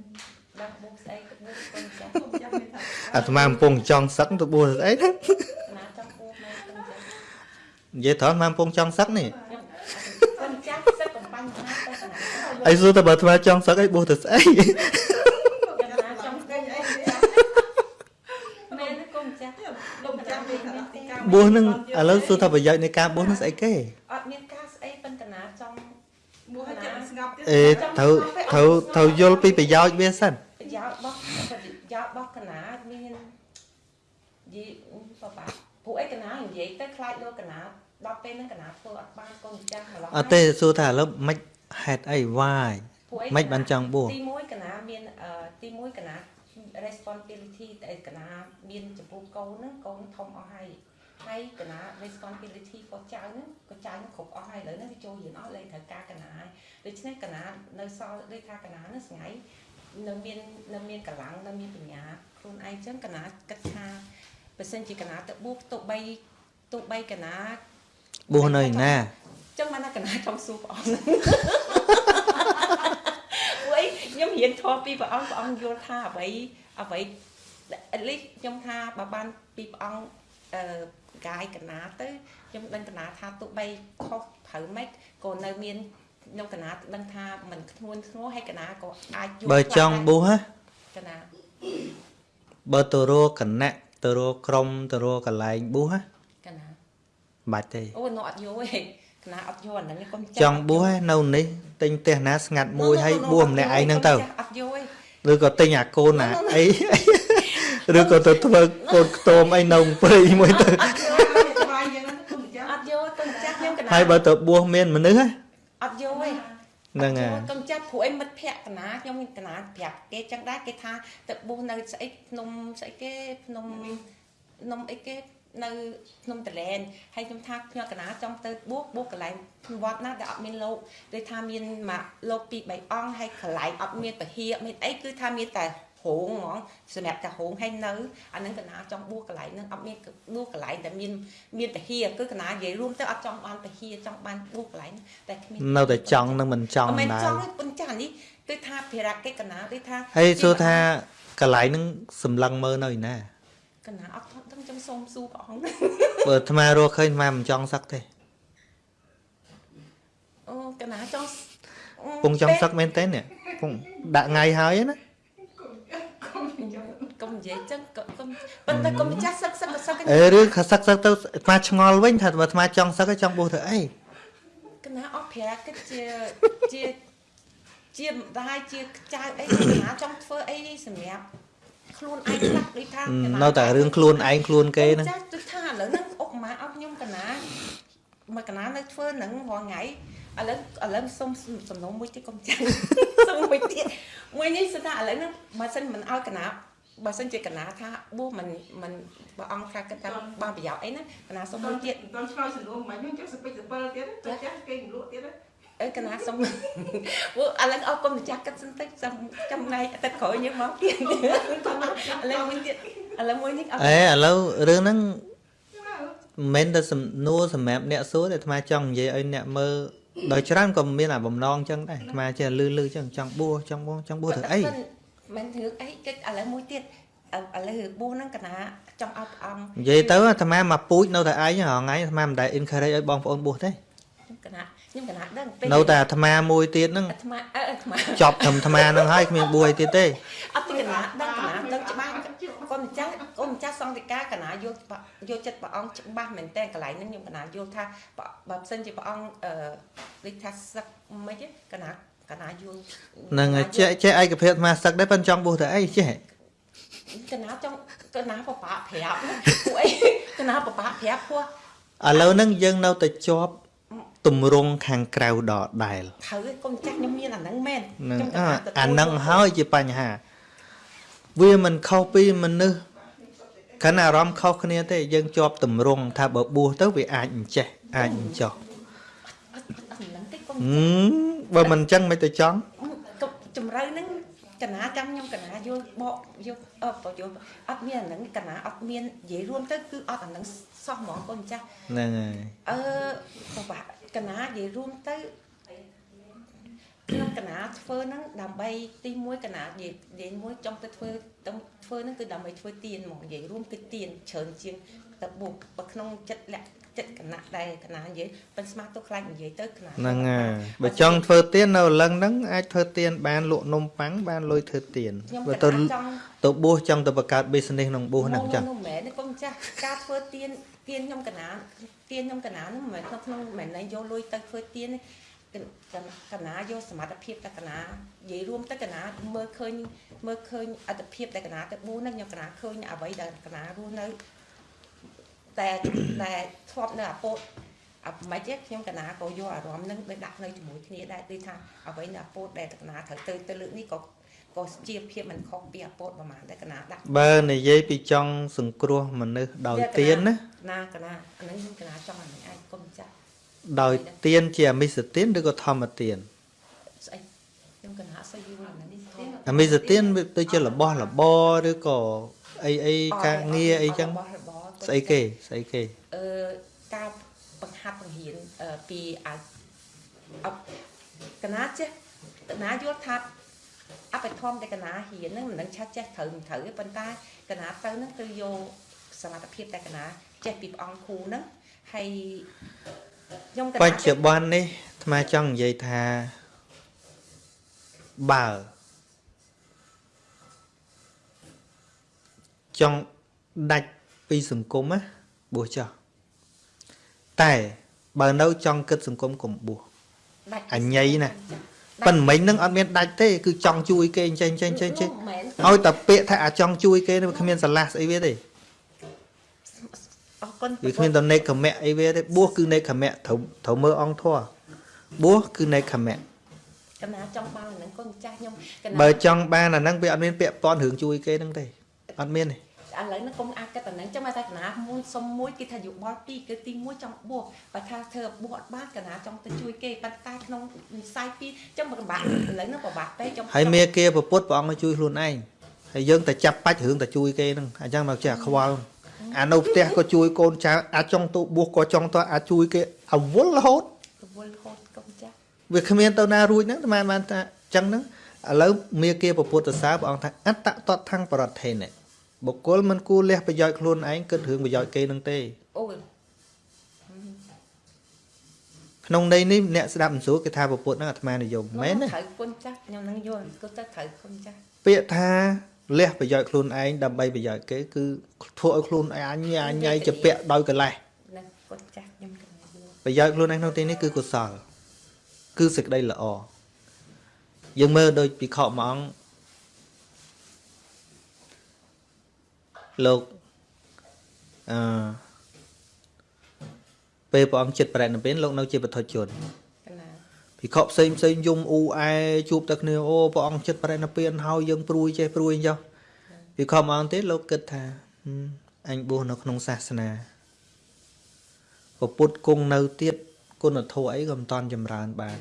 B: ដល់បួសស្អីក៏បួសកូនចាស់
C: គ្រូចាំមានថា
A: អាត្មាកំពុងចង់សឹកទៅបួសស្អីណា
B: កណាចង់បួសមែនកូនចាស់
A: និយាយត្រង់អាត្មាកំពុងចង់សឹកនេះ
B: ខ្ញុំកូនចាស់សឹកកំបាញ់ណាទៅកណា
A: អីសួរតែបើអាត្មាចង់សឹកអីបួសទៅស្អី
B: កណាចង់បួសកូនចាស់មែនទេកូនចាស់
C: លោកចាំមានថាទីកា
A: បួសហ្នឹងឥឡូវសួរថាប្រយោជន៍នៃការបួសហ្នឹងស្អីគេ
B: អត់មានការស្អីប៉ុន្តែកណាចង់
C: ងាប់ទៀត
A: អេត្រូវត្រូវត្រូវយល់ពីប្រយោជន៍វាសិន
B: ប្រយោជន៍របស់ប្រយោជន៍របស់កណាមាននិយាយបបាពួកឯកណានិយាយទៅខ្លាចលោកកណា ដល់ពេលហ្នឹងកណាធ្វើអត់បានកូនម្ចាស់ម្ល៉េះ
A: អត់ទេសួរថាឥឡូវមិនហេតុអី why
B: ពួកឯ
A: មិនបានចង់បួស
B: ទី1កណាមានអឺទី1កណា responsibility តែកណាមានចំពោះកូនហ្នឹងកូនធំអស់ហើយហើយកណា responsibility ក៏ចៅហ្នឹងក៏ចៅហ្នឹងគ្រប់អស់ហើយឥឡូវហ្នឹងវាចូលរៀនអស់លេងត្រូវការកណាហើយដូច្នេះកណានៅសល់ដូចថាកណាហ្នឹងស្ងៃនៅមាននៅមានកម្លាំងនៅមានបញ្ញាខ្លួនឯងចឹងកណាគិតថាបើសិនជាកណាទៅបួសទោះបីទោះបីកណា
A: បួសនៅឯណា
B: ចឹងបានថាកណាចង់សួរព្រះអង្គពួកឯងខ្ញុំរៀនធម៌ពីព្រះអង្គព្រះអង្គយល់ថាអ្វីអ្វី at least ខ្ញុំថាបើបានពីព្រះអង្គអឺកាយកណាទៅខ្ញុំដឹងកណាថាទោះបីខុសត្រូវម៉េចក៏នៅមានខ្ញុំកណាដឹងថាมันធ្ងន់ធ្ងរហើយកណាក៏អាចយល់
A: បើចង់បួសហ៎
B: កណា
A: បើទៅរកគណៈទៅរកក្រុមទៅរកកន្លែងបួសហ៎
B: កណា
A: បាច់ទេ
B: អូនោះអត់យល់ទេកណាអត់យល់អាហ្នឹងកុំ
A: ចង់បួសហ៎នៅនេះទិញផ្ទះណាស្ងាត់មួយហើយបួសម្នាក់ឯងហ្នឹងទៅ
B: អត់យល់ទេ
A: ឬក៏ទិញអាកូនណាអីឬក៏ទៅធ្វើកូនខ្ទមអីនៅព្រៃមួយទៅ
C: ស្វាយយ៉ាងហ្នឹងគុំម្ចាស់
B: អត់យល់កុំចាស់ខ្ញុំកណា
A: ហើយបើទៅបួសមានមនុស្សហ៎
B: អត់យល់ទេ
A: ហ្នឹងហើ
B: អត់យល់កុំចាប់ព្រោះអីមិត្តភ័ក្ដិកណាខ្ញុំមានកណាប្រាប់គេចឹងដែរគេថាទៅបួសនៅស្អីភ្នំស្អីគេភ្នំភ្នំអីគេ នៅភ្នំតលែនហើយខ្ញុំថាខ្ញុំកណាចង់ទៅបួសបួសកន្លែងវត្តណាដែលអត់មានលោកដូចថាមានមកលោកពីរបីអង្គហើយកន្លែងអត់មានពហិមានអីគឺថាមានតែហងហ្មងសម្រាប់តែហងហើយនៅអាហ្នឹងកណាចង់បួសកន្លែងហ្នឹងអត់មានបួសកន្លែងតែមានមានពហិគឺកណានិយាយរួមទៅអត់ចង់បានពហិចង់បានបួសកន្លែងហ្នឹងតែគ្មាន
A: នៅតែចង់នឹងមិនចង់
B: អត់មែន
A: ដែរ
B: ចង់ទេប៉ុន្តែអានេះគឺថាភារកិច្ចកណាដូចថា
A: ហើយសួរថាកន្លែងហ្នឹងសម្លឹងមើលនៅឯណា
B: កណាអត់ដឹង ខ្ញុំសូមសួរព្រះអង្គ
A: បើអាត្មារកឃើញអាត្មាមិនចង់សឹកទេ
B: អូកណាចង់
A: ពងចង់សឹកមែនទេនេះពងដាក់ថ្ងៃហើយណា
B: កុំនិយាយចឹងកុំកុំប៉ុន្តែកុំចាស់សឹកសឹកសឹក
A: អេឬខសឹកសឹកទៅអាត្មាឆ្ងល់វិញថាបើអាត្មាចង់សឹកហើយចង់បួសទៅអី
B: កណាអត់ភារកិច្ចជាជាជាម្ដាយជាចៅអីកណាចង់ធ្វើអីសម្រាប់ ខ្លួនឯងខ្លះដូចថា
A: នៅតែរឿងខ្លួនឯងខ្លួនគេហ្នឹង
B: ចាស់ដូចថាឥឡូវហ្នឹងអុកម៉ាអត់ខ្ញុំកណាមកកណានៅធ្វើហ្នឹងរាល់ថ្ងៃឥឡូវឥឡូវសុំសំណុំមួយទៀតកុំចាំសុំមួយទៀតមួយនេះស្ថាឥឡូវហ្នឹងបើសិនមិនឲ្យកណាបើសិនជាកណាថាបួសមិនមិនបើអង្គថាគិតថាបានប្រយោជន៍អីណាកណាសុំមួយទៀត
C: តន់ឆ្លើយសំណួរមិនខ្ញុំចេះសពេចសពិលទៀតទៅចាស់គេងលក់ទៀត
B: អើកណាសុំព្រោះឥឡូវអស់គុំម្ចាស់គិតសិនទៅចាំចំណែកទឹកក្រោយយើងមកទៀតឥឡូវមួយទៀតឥឡូវមួយនេះអត់
A: អេឥឡូវរឿងហ្នឹងមិនមែនតែសំណួរសម្រាប់អ្នកសួរទេអាត្មាចង់និយាយឲ្យអ្នកមើលដោយច្រើនក៏មានអាបំណងចឹងដែរអាត្មាចេះលឺលឺចឹងចង់បួសចង់បួសចង់បួសទៅអី
B: មិនរឿងអីគេឥឡូវមួយទៀតឥឡូវបួសហ្នឹងកណាចង់ឲ្យព្រះអង្គ
A: និយាយទៅអាត្មាមកពូជនៅតែឯងហងៃអាត្មាមិនដែល encourage ឲ្យបងប្អូនបួសទេ
B: ខ្ញុំកណា ខ្ញុំកណាដឹង
A: នៅតែអាត្មាមួយទៀតហ្នឹង
B: អាត្មាអើអាត្មា
A: ចប់ត្រឹមអាត្មាហ្នឹងហើយគ្មានបួសអីទៀតទេ
B: អត់ទីកណាដឹងកណាដឹងច្បាស់កូនម្ចាស់កូនម្ចាស់សង្ឃិកាកណាយកយកចិត្តព្រះអង្គច្បាស់មែនតើកន្លែងហ្នឹងខ្ញុំកណាយល់ថាបើមិនសិនជាព្រះអង្គអឺដូចថាសឹកមិនទេកណាកណាយល់
A: ហ្នឹងហើយចេះចេះឯកភាពអាត្មាសឹកដែរប៉ុន្តែចង់បួសទៅអីចេះ
B: កណាចង់កណាបបាប្រាប់ពួកអីកណាបបាប្រាប់ព្រោះ
A: ឥឡូវហ្នឹងយើងនៅតែជាប់ ទម្រង់ខាងក្រៅដដែល
B: ត្រូវឯងកូនចាស់ខ្ញុំមានអាហ្នឹងមែន
A: ហ្នឹង
B: ខ្ញុំ
A: អា
B: ទទួល
A: អាហ្នឹងហើយជាបញ្ហា វាមិនខុសពីមនុស្សខណៈអារម្មណ៍ខុសគ្នាទេយើងជាប់ទម្រង់ថាបើបួសទៅវាអាចអញ្ចេះអាចអញ្ចោះ
B: អត់អត់ហ្នឹងទេកូន
A: ហឹមបើមិនអញ្ចឹងមិនទៅចង់
B: កុំជំរឿហ្នឹងកណាចាំខ្ញុំកណាយល់បកយកអឺបកយល់អត់មានអាហ្នឹងកណាអត់មាននិយាយរួមទៅគឺអត់អាហ្នឹងសោះហ្មងកូនចាស់
A: ហ្នឹងហើយ
B: អឺបបាក់ កណានិយាយរួមទៅខ្ញុំកណាធ្វើហ្នឹងដើម្បីទី1កណានិយាយនិយាយមួយចង់ទៅធ្វើទៅធ្វើហ្នឹងគឺដើម្បីធ្វើទៀនហ្មងនិយាយរួមគឺទៀនច្រើនជាងទៅបុកបើក្នុងចិត្តលក្ខចិត្តកណាដែលកណានិយាយប៉ិនស្មាទៅខ្លាចនិយាយទៅកណា
A: ហ្នឹងហើយបើចង់ធ្វើទៀននៅលឹងហ្នឹងអាចធ្វើទៀនបានលក់នំប៉័ងបានលុយធ្វើទៀន
B: ខ្ញុំ
A: បើ
B: ក
A: ទៅ
B: ណាចង់
A: ទៅបួសចង់ទៅបង្កើត business ក្នុងបួសហ្នឹងចឹង
B: មិនមែនទេកុំចាស់ការធ្វើទៀន ទៀនខ្ញុំកណាទៀនខ្ញុំកណាហ្នឹងមិនមែនក្នុងក្នុងមិនមែនយកលុយទៅធ្វើទៀនទេកណាយកសមត្ថភាពតែកណានិយាយរួមទៅកណាមើលឃើញមើលឃើញអត្តភាពតែកណាទៅបួសហ្នឹងខ្ញុំកណាឃើញអ្វីដែលកណារស់នៅតែតែធ្លាប់នៅអាពោតអាមិនទេខ្ញុំកណាក៏យកអារម្មណ៍ហ្នឹងទៅដាក់នៅជាមួយគ្នាដែរដូចថាអ្វីនៅអាពោតដែលកណាត្រូវទៅទៅលើកនេះក៏ ក៏ជាភាពមិនខុសពីអាពោតប្រហែលតែកណាដាក់
A: បើនិយាយពីចង់សង្គ្រោះមនុស្សដោយទៀនណា
B: ណាកណាអាហ្នឹងខ្ញុំកណាចង់អានេះឯងកុំចាស់
A: ដោយទៀនជាអមិសទៀនឬក៏ធម្មទៀន
B: ស្អីខ្ញុំកណាស្អីយល់អានេះធំ
A: អមិសទៀនវាទៅជារបស់របរឬក៏អីអីការងារអីចឹង
B: របស់របរ
A: ស្អីគេស្អីគេ
B: អឺការបង្ហាត់បង្រៀនអឺពីអាអបកណាចេះកណាយល់ថា អបិធម្មតែកណាហ៊ានហ្នឹងមិនដឹងឆាត់ចេះត្រូវមិនត្រូវទេប៉ុន្តែកណាទៅហ្នឹងគឺយកសមត្ថភាពតែកណាចេះពីព្រះអង្គគ្រូហ្នឹងហើយខ្ញុំកណា
A: បច្ចុប្បន្ននេះអាត្មាចង់និយាយថាបើចង់ដាច់ពីសង្គមណាបួសចោះតែបើនៅចង់គិតសង្គមកុំបួស
B: ដាច់
A: អញញ៉ៃណា ប៉ិនមិញនឹងអត់មានដាច់ទេគឺចង់ជួយគេអញ្ចឹងអញ្ចឹងអញ្ចឹងអញ្ចឹងឲ្យតែពាក្យថាអាចង់ជួយគេនេះវាគ្មានស្រឡះស្អីវាទេ
B: អរគុណ
A: វាគ្មានតនេកមៈអីវាទេបួសគឺនេកមៈត្រូវត្រូវមើលអង្គធម៌បួសគឺនេកមៈ
B: កណាចង់បានអាហ្នឹងកូនចាស់ខ្ញុំកណា
A: បើចង់បានអាហ្នឹងវាអត់មានពាក្យប៉ុនរឿងជួយគេហ្នឹងទេអត់មានទេ
B: ឥឡូវហ្នឹងកុំអាចគិតតែហ្នឹងចាំតែកណាមុនសុំមួយគេថាយោបល់ពីរគឺទី1ចង់បួសបើថាធ្វើបួសអត់បានកណាចង់ទៅជួយគេប៉ុន្តែក្នុងវិស័យពីរចាំបើកម្បាក់ឥឡូវហ្នឹងពិបាកពេកចាំ
A: ហើយមេគាប្រពុតព្រះអង្គឲ្យជួយខ្លួនឯងហើយយើងតែចាប់បាច់រឿងតែជួយគេហ្នឹងអញ្ចឹងមកចេះខ្វល់អានៅផ្ទះក៏ជួយកូនចៅអាចចង់ទៅបួសក៏ចង់ទៅអាចជួយគេអវល់រហូត
B: រវល់ហូតកុំចាស់
A: វាគ្មានទៅណារួចហ្នឹងតែបានថាអញ្ចឹងហ្នឹងឥឡូវមេគាប្រពុទ្ធសាសព្រះអង្គថាអត្តតតថੰប្រតថេនៈ បុគ្គលមិនគួរលះប្រយោជន៍ខ្លួនឯងគិតរឿងប្រយោជន៍គេហ្នឹងទេ
B: អូយ
A: ក្នុងន័យនេះអ្នកស្ដាប់មិនស្រួលគេថាប្រពុទ្ធហ្នឹងអាត្មានិយមមែនទេ
B: ត្រូវគុណចាស់ខ្ញុំនឹងយល់គិតទៅត្រូវគុណចាស់
A: ពាក្យថាលះប្រយោជន៍ខ្លួនឯងដើម្បីប្រយោជន៍គេគឺធ្វើឲ្យខ្លួនឯងអញអញៃជាពាក់ដោយកលេស
B: នឹងគុណចាស់ខ្ញុំកណាយល់
A: ប្រយោជន៍ខ្លួនឯងក្នុងទីនេះគឺកុសល គឺសេចក្តីល្អយើងមើលដូចពិខុមួយអង្គ លោកអឺពេលព្រះអង្គចិត្តប្រែនិព្វានលោកនៅជាបុថុជន
B: កណា
A: ភិក្ខុផ្សេងផ្សេងយំអ៊ូអែជួបតែគ្នាអូព្រះអង្គចិត្តប្រែនិព្វានហើយយើងព្រួយចេះព្រួយអញ្ចឹងភិក្ខុមួយអង្គទៀតលោកគិតថាហឹមអញបួសនៅក្នុងសាសនាពពុទ្ធគង់នៅទៀតគុណធម៌អីក៏មិនតន់ចម្រើនបាន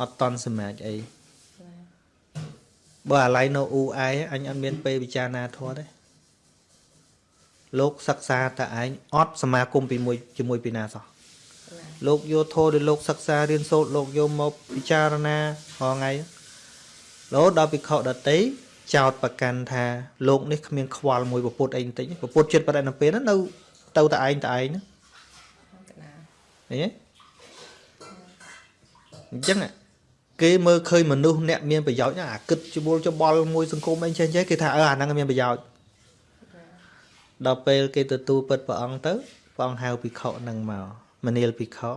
A: អត់តន់សម្រាប់អី
B: កណា
A: បើអាឡ័យនៅអ៊ូអែអញអត់មានពេលពិចារណាធម៌ទេ លោកសិក្សាតែឯងអត់សមាគមពីមួយជាមួយពីណាសោះ
B: កណា
A: លោកយកធម៌ដែលលោកសិក្សារៀនសូត្រលោកយកមកពិចារណារាល់ថ្ងៃរហូតដល់ភិក្ខុដតីចោតប្រកាន់ថាលោកនេះគ្មានខ្វល់មួយពពុទ្ធអីបន្តិចទេពពុទ្ធចិត្តបរិណិពេលហ្នឹងនៅទៅតែឯងតែឯងហ្នឹង
B: កណា
A: ឃើញទេអញ្ចឹងគេមើលឃើញមនុស្សអ្នកមានប្រយោជន៍ហ្នឹងអាគិតច្បុលច្បល់មួយសង្គមអីចេះចេះគេថាអឺអាហ្នឹងមានប្រយោជន៍ ដល់ពេលគេទទួលពិតព្រះអង្គទៅព្រះអង្គហៅភិក្ខុហ្នឹងមកមនាលភិក្ខុ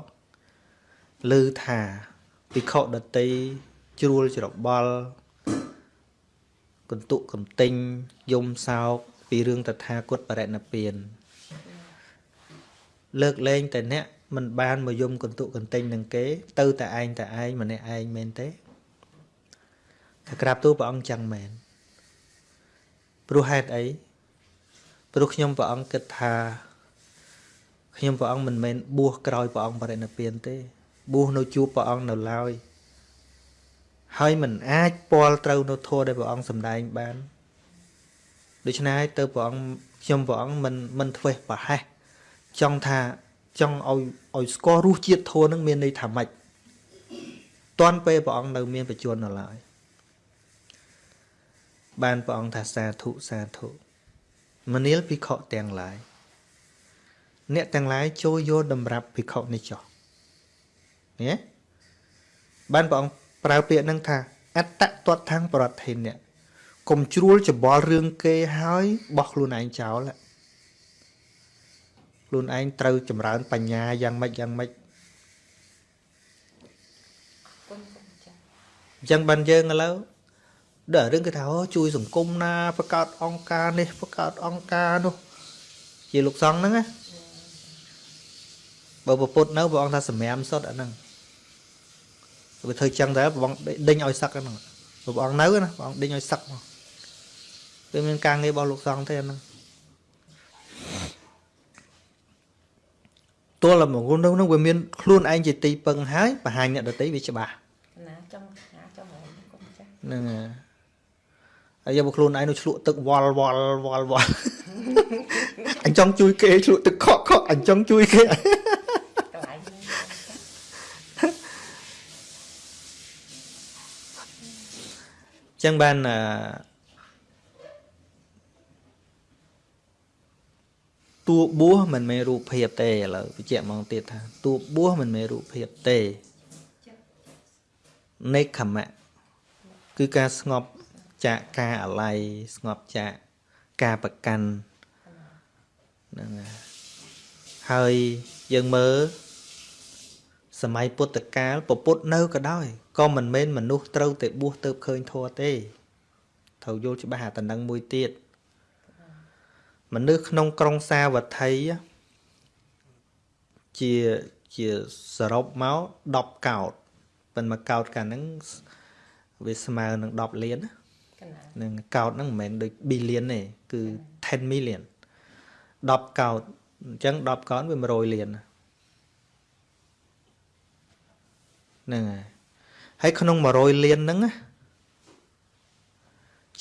A: ឮថាភិក្ខុដតីជ្រួលច្របល់កន្ទុកកំទិញយំសោកពីរឿងតថាគតបរិណិព្វានលើកលែងតែអ្នកមិនបានមកយំកន្ទុកកន្ទិញនឹងគេ ទៅតែឯងតែឯងម្នាក់ឯងមែនទេថាក្រាបទូលព្រះអង្គចឹងមែនព្រោះហេតុអី ព្រោះខ្ញុំព្រះអង្គគិតថាខ្ញុំព្រះអង្គមិនមែនបួសក្រោយព្រះអង្គបរិនិព្វានទេបួសនៅជួបព្រះអង្គនៅឡើយហើយមិនអាចពាល់ត្រូវនៅធម៌ដែលព្រះអង្គសម្ដែងបានដូច្នេះហើយទៅព្រះអង្គខ្ញុំព្រះអង្គមិនមិនធ្វេសប្រហែសចង់ថាចង់ឲ្យឲ្យស្គាល់រសជាតិធម៌នឹងមានន័យថាម៉េចតាន់ពេលព្រះអង្គនៅមានបច្ចុប្បន្ននៅឡើយបានព្រះអង្គថាសាធុសាធុ មនាលភិក្ខុទាំងឡាយអ្នកទាំងឡាយចូលយកតម្រាប់ភិក្ខុនេះចុះនេះបានព្រះអង្គប្រើពាក្យហ្នឹងថា អត្តតតថੰប្រតិធិអ្នកកុំជ្រួលច្បល់រឿងគេហើយបោះខ្លួនឯងចោលហ៎ខ្លួនឯងត្រូវចម្រើន បញ្ញាយ៉ាងម៉េចយ៉ាងម៉េចអញ្ចឹងបានយើងឥឡូវ ដល់រឿងគេថាអូជួយសង្គមណាបង្កើតអង្គការនេះបង្កើតអង្គការនោះជាលោកសង្ឃហ្នឹងណាបើប្រពុតនៅព្រះអង្គថាសម្រាមសុទ្ធអាហ្នឹងវាធ្វើចឹងតែព្រះអង្គដេញឲ្យសឹកហ្នឹងព្រះអង្គនៅណាព្រះអង្គដេញឲ្យសឹកមកវាមានការងាររបស់លោកសង្ឃទេអាហ្នឹងទល់តែមកនោះនោះវាមានខ្លួនឯងជាទីពឹងហើយបង្ហាញអ្នកដតីវាច្បាស់
B: កណាចង់ណាចង់ហើយគុំចាស់
A: ហ្នឹងហើយ ហើយយកមកខ្លួនឯងនោះឆ្លក់ទឹកវល់វល់វល់វល់អញចង់ជួយគេឆ្លក់ទឹកខកខកអញចង់ជួយគេ
B: កន្លែងនេះគុំចាស់
A: ចឹងបានអឺតួបួសមិនមែនរូបភាពទេឥឡូវបញ្ជាក់មកទៀតថាតួបួសមិនមែនរូបភាពទេនេខមៈគឺការស្ងប់ ចាកការអាល័យស្ងប់ចាកការប្រកាន់ហ្នឹងហើយហើយយើងមើលសម័យពុទ្ធកាលពពុទ្ធនៅក៏ដោយក៏មិនមែនមនុស្សត្រូវតែបួសទៅឃើញធម៌ទេត្រូវយល់ច្បាស់អាតំណឹងមួយទៀតមនុស្សក្នុងក្រុងសាវត្ថីជាជាសរុបមក10កោតប៉ុន្តែមួយកោតកាលហ្នឹងវាស្មើនឹង10លានណា
B: កណា
A: នឹងកោតហ្នឹងមិនមែនដូច billion ទេគឺ10 million 10កោតអញ្ចឹង10កោតវា100លានណាហ្នឹងហើយហើយក្នុង100លានហ្នឹងណា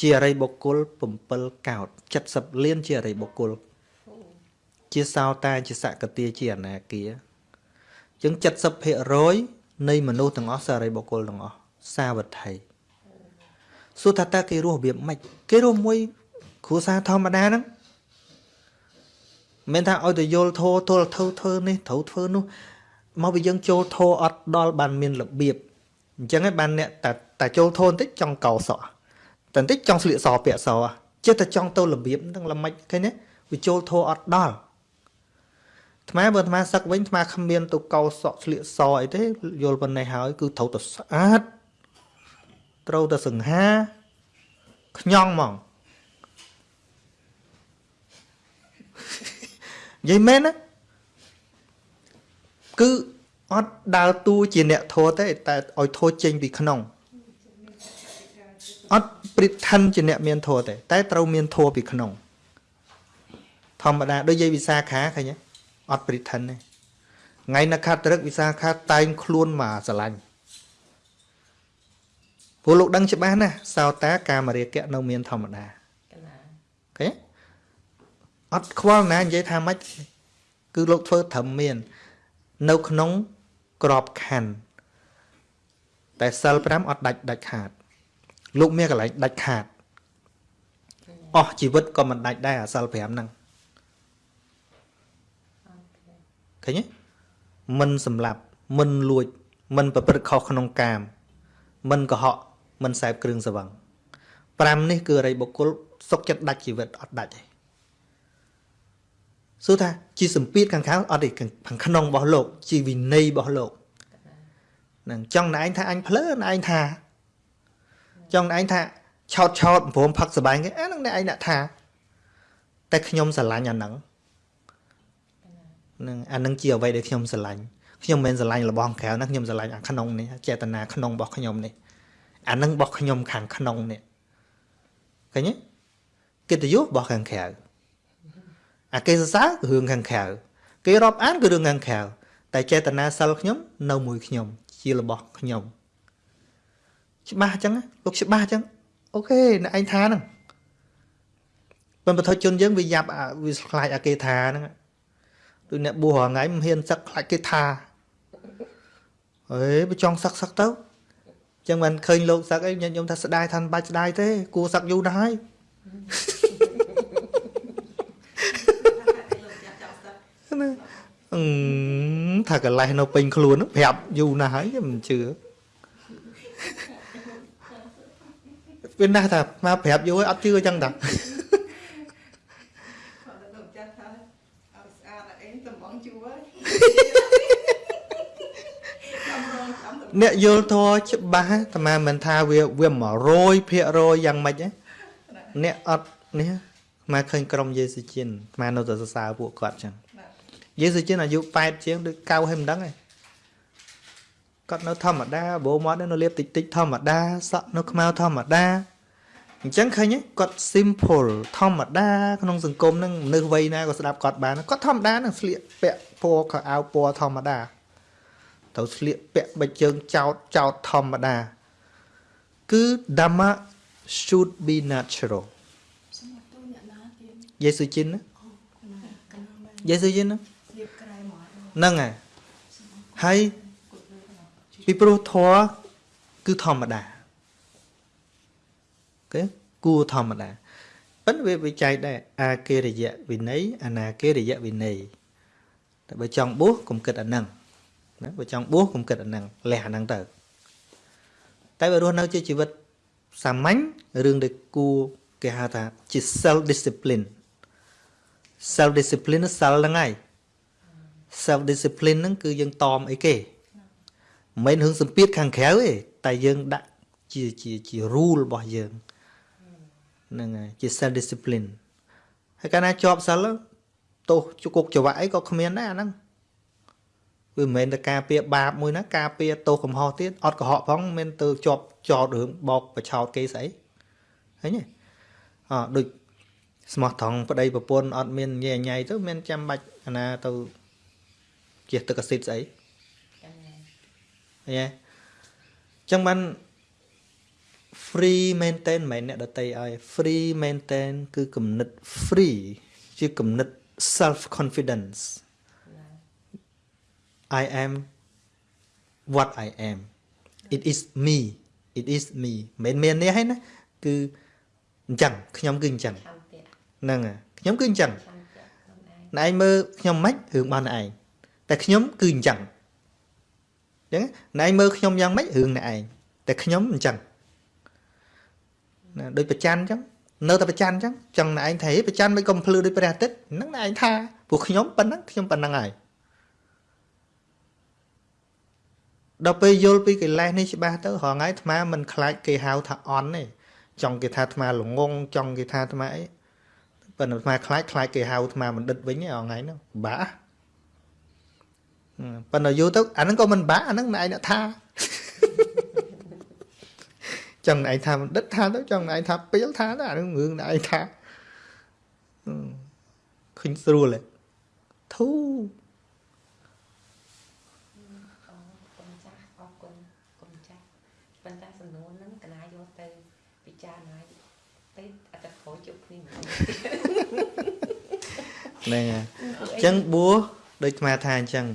A: ជាអរិយបុគ្គល7កោត70លានជាអរិយបុគ្គលជាសោតាជាសកតាជាអនាគាអញ្ចឹង70%នៃមនុស្សទាំងអស់សអរិយបុគ្គលទាំងអស់សាវត្ថី សួរថាតើគេរស់របៀបម៉េចគេរស់មួយគ្រួសារធម្មតាហ្នឹងមិនមែនថាឲ្យទៅយល់ធោទល់ធ្វើធ្វើនេះត្រូវធ្វើនោះមកពីយើងចូលធោអត់ដល់បានមានរបៀបអញ្ចឹងឯងបានអ្នកតែតែចូលធោបន្តិចចង់កោសក់តែបន្តិចចង់ស្លៀកសពាក់សចិត្តតែចង់ទៅរបៀបហ្នឹងល្មិចឃើញទេវាចូលធោអត់ដល់អាត្មាបើអាត្មាសឹកវិញអាត្មាគ្មានទៅកោសក់ស្លៀកសអីទេយល់ប៉ុណ្ណេះហើយគឺត្រូវតែស្អាត ត្រូវតែសង្ហាខ្ញង់ហ្មងនិយាយមែនណាគឺអត់ដើរតួជាអ្នកធោះទេតែឲ្យធោះចេញពីក្នុងអត់ព្រិឋិនជាអ្នកមានធោះទេតែត្រូវមានធោះពីក្នុង ធម្មតាដូចយាយវិសាខាឃើញទេអត់ព្រិឋិនទេថ្ងៃនៅខាត់ត្រឹកវិសាខាតែងខ្លួនមកស្រឡាញ់ ព្រោះលោកដឹងច្បាស់ណាស់សោតាកាមរាគៈនៅមានធម្មតា
B: កណា
A: អូខេអត់ខ្វល់ណានិយាយថាម៉េចគឺលោកធ្វើត្រឹមមាន នៅក្នុងក្របខណ្ឌតែសិល5អត់ដាច់ដាច់ខាត លោកមានកន្លែងដាច់ខាតអស់ជីវិតក៏មិនដាច់ដែរអាសិល5ហ្នឹង
B: អូខេ
A: ឃើញទេមិនសម្លាប់មិនលួច មិនប្រព្រឹត្តខុសក្នុងកាមមិនកុហក មិនសែបគ្រឿងសង្វឹង5នេះគឺអរិយបុគ្គលសុខចិត្តដាច់ជីវិតអត់ដាច់ទេសួរថាជាសម្ពាធខាងក្រៅអត់ទេខាងក្នុងរបស់លោក ជាវិន័យរបស់លោកហ្នឹងចង់ណែឯងថាអញភ្លើណែឯងថា ចង់ណែឯងថាឆោតឆោតព្រមផឹកសបែងគេអាហ្នឹងណែឯងដាក់ថា តែខ្ញុំស្រឡាញ់អាហ្នឹងហ្នឹងអាហ្នឹងជាអ្វីដែលខ្ញុំស្រឡាញ់ខ្ញុំមិនមែនស្រឡាញ់របស់ខាងក្រៅណាខ្ញុំស្រឡាញ់អាក្នុងនេះចេតនាក្នុងរបស់ខ្ញុំនេះ អាហ្នឹងរបស់ខ្ញុំខាងក្នុងនេះឃើញទេកិត្តិយសរបស់ខាងក្រៅអាគេសរសើរគឺរឿងខាងក្រៅគេរាប់អានគឺរឿងខាងក្រៅតែចេតនាសិលខ្ញុំ នៅមួយខ្ញុំ ជារបស់ខ្ញុំច្បាស់អញ្ចឹងណាលោកច្បាស់អញ្ចឹងអូខេអ្នកឯងថាហ្នឹងប៉ុន្តែបទជនយើងវាយ៉ាប់អាវាខ្លាចអាគេថាហ្នឹងដូចអ្នកបួសរាល់ថ្ងៃមិនហ៊ានសឹកខ្លាចគេថាអេបើចង់សឹកសឹកទៅអញ្ចឹងមិនឃើញលោកសឹកអីញាតិញោមថាស្ដាយថាមិនបាច់ស្ដាយទេ គួរសឹកយូរណាស់ហើយណាអឺថាកលេសនៅពេញខ្លួនហ្នឹងប្រាប់យូរណាស់ហើយខ្ញុំមិនជឿវាណាស់ថាមកប្រាប់យូរហើយអត់ជឿអញ្ចឹងតា
C: គាត់ទៅចាស់ថាឲ្យស្អាតអីតំបងជួហើយចាំរងចាំតំ
A: អ្នកយល់ធម៌ច្បាស់តែមិនថាវាវា100%យ៉ាងម៉េចទេអ្នកអត់នេះមកឃើញក្រុមយេស៊ូជិនមកនៅតែសរសើរពួកគាត់ចឹងយេស៊ូជិនអាយុ8ជាងដូចកៅឲ្យមិនដឹងទេគាត់នៅធម្មតាបោមកនៅលាបតិចតិចធម្មតាសក់នៅខ្មៅធម្មតាអញ្ចឹងឃើញគាត់ simple ធម្មតាក្នុងសង្គមហ្នឹងមនុស្សវ័យណាក៏ស្ដាប់គាត់បានគាត់ធម្មតានឹងស្លៀកពាក់ពណ៌ខោអាវពណ៌ធម្មតា ទៅស្លៀកពាក់បិជើងចោតចោតធម្មតាគឺ dhamma should be natural
D: សម្រាប់ទូអ្នកណាទៀត
A: យេស៊ូជិនណា
D: កណាកណាមែន
A: យេស៊ូជិនណា
D: រៀបក្រែមក
A: ហ្នឹងហើយហើយពីព្រោះធម៌គឺធម្មតាអូខេគួរធម្មតាប៉ុន្តែវាវិច័យដែរអាគេរយៈវិន័យអនាគេរយៈវិន័យតែបើចង់បួសកុំគិតអាហ្នឹង ណាបើចង់បួសកុំគិតអាហ្នឹងលះអាហ្នឹងទៅតែបើរស់នៅជាជីវិតសាមញ្ញរឿងដែលគួរគេហៅថាជា self discipline self discipline សិលហ្នឹងហើយ self discipline ហ្នឹងគឺយើងតមអីគេមិនមែនរឿងសម្ពាធខាងក្រៅទេតែយើងដាក់ជាជាជា rule របស់យើងហ្នឹងហើយជា self discipline ហើយកាលណាជាប់សិលទោសជគុកចង្វាក់អីក៏គ្មានដែរអាហ្នឹង វាមិនមែនតែការពារបាបមួយណាការពារទោសកំហុសទៀតអត់កុហកផងមិនមែនទៅជាប់ចោតរឿងបោកប្រឆោតគេស្អីឃើញទេអដូចស្មោះត្រង់ប្តីប្រពន្ធអត់មានញ៉ែញ៉ៃទៅមានចាំបាច់អាណាទៅជះទឹកអាស៊ីតស្អី
B: ចឹងហើយ
A: ឃើញទេអញ្ចឹងបាន free maintain មិនមែនអ្នកដតីឲ្យ free maintain គឺគំនិត free ជាគំនិត self confidence
B: ណា
A: I am what I am it is me it is me មិនមែនមាននេះហើយណាគឺអញ្ចឹងខ្ញុំគឺអញ្ចឹង
B: ឆន្ទៈ
A: ហ្នឹងហើយខ្ញុំគឺអញ្ចឹង
B: ឆន្ទៈខ្លួនឯង
A: ណែឯងមើលខ្ញុំមិនរឿងរបស់ណែឯងតែខ្ញុំគឺអញ្ចឹងអញ្ចឹងណែឯងមើលខ្ញុំយ៉ាងម៉េចរឿងណែឯងតែខ្ញុំអញ្ចឹងណាដូចប្រច័នអញ្ចឹងនៅតែប្រច័នអញ្ចឹងចង់ណែឯងថាហេប្រច័នមិនកំភ្លឺដូចព្រះអាទិត្យហ្នឹងណែឯងថាពួកខ្ញុំប៉ុណ្ណឹងខ្ញុំប៉ុណ្ណឹងហើយ ដល់ពេលយល់ពីកិលេសនេះច្បាស់ទៅរហងៃអាត្មាមិនខ្លាចគេហៅថាអន់ទេចង់គេថាអាត្មាល្ងងចង់គេថាអាត្មាអីប៉ុន្តែអាត្មាខ្លាចខ្លាចគេហៅអាត្មាបណ្ឌិតវិញហ្នឹងថ្ងៃហ្នឹងបាក់ហឹមប៉ុន្តែយូរទៅអាហ្នឹងក៏មិនបាក់អាហ្នឹងណែឯងអ្នកថាចង់ណែឯងថាបណ្ឌិតថាទៅចង់ណែឯងថាពីលថាទៅអាហ្នឹងរឿងណែឯងថាហឹមឃើញស្រួលហ៎ធូ
B: អរគុណចាស់អរគុណគុណចាស់ប៉ុន្តែសំណួរហ្នឹងកណាយកទៅពិចារណាទៅអត្តផលជប់គ្នាម្ដង
A: ហ្នឹងហើយអញ្ចឹងបួសដូចអាត្មាថាអញ្ចឹង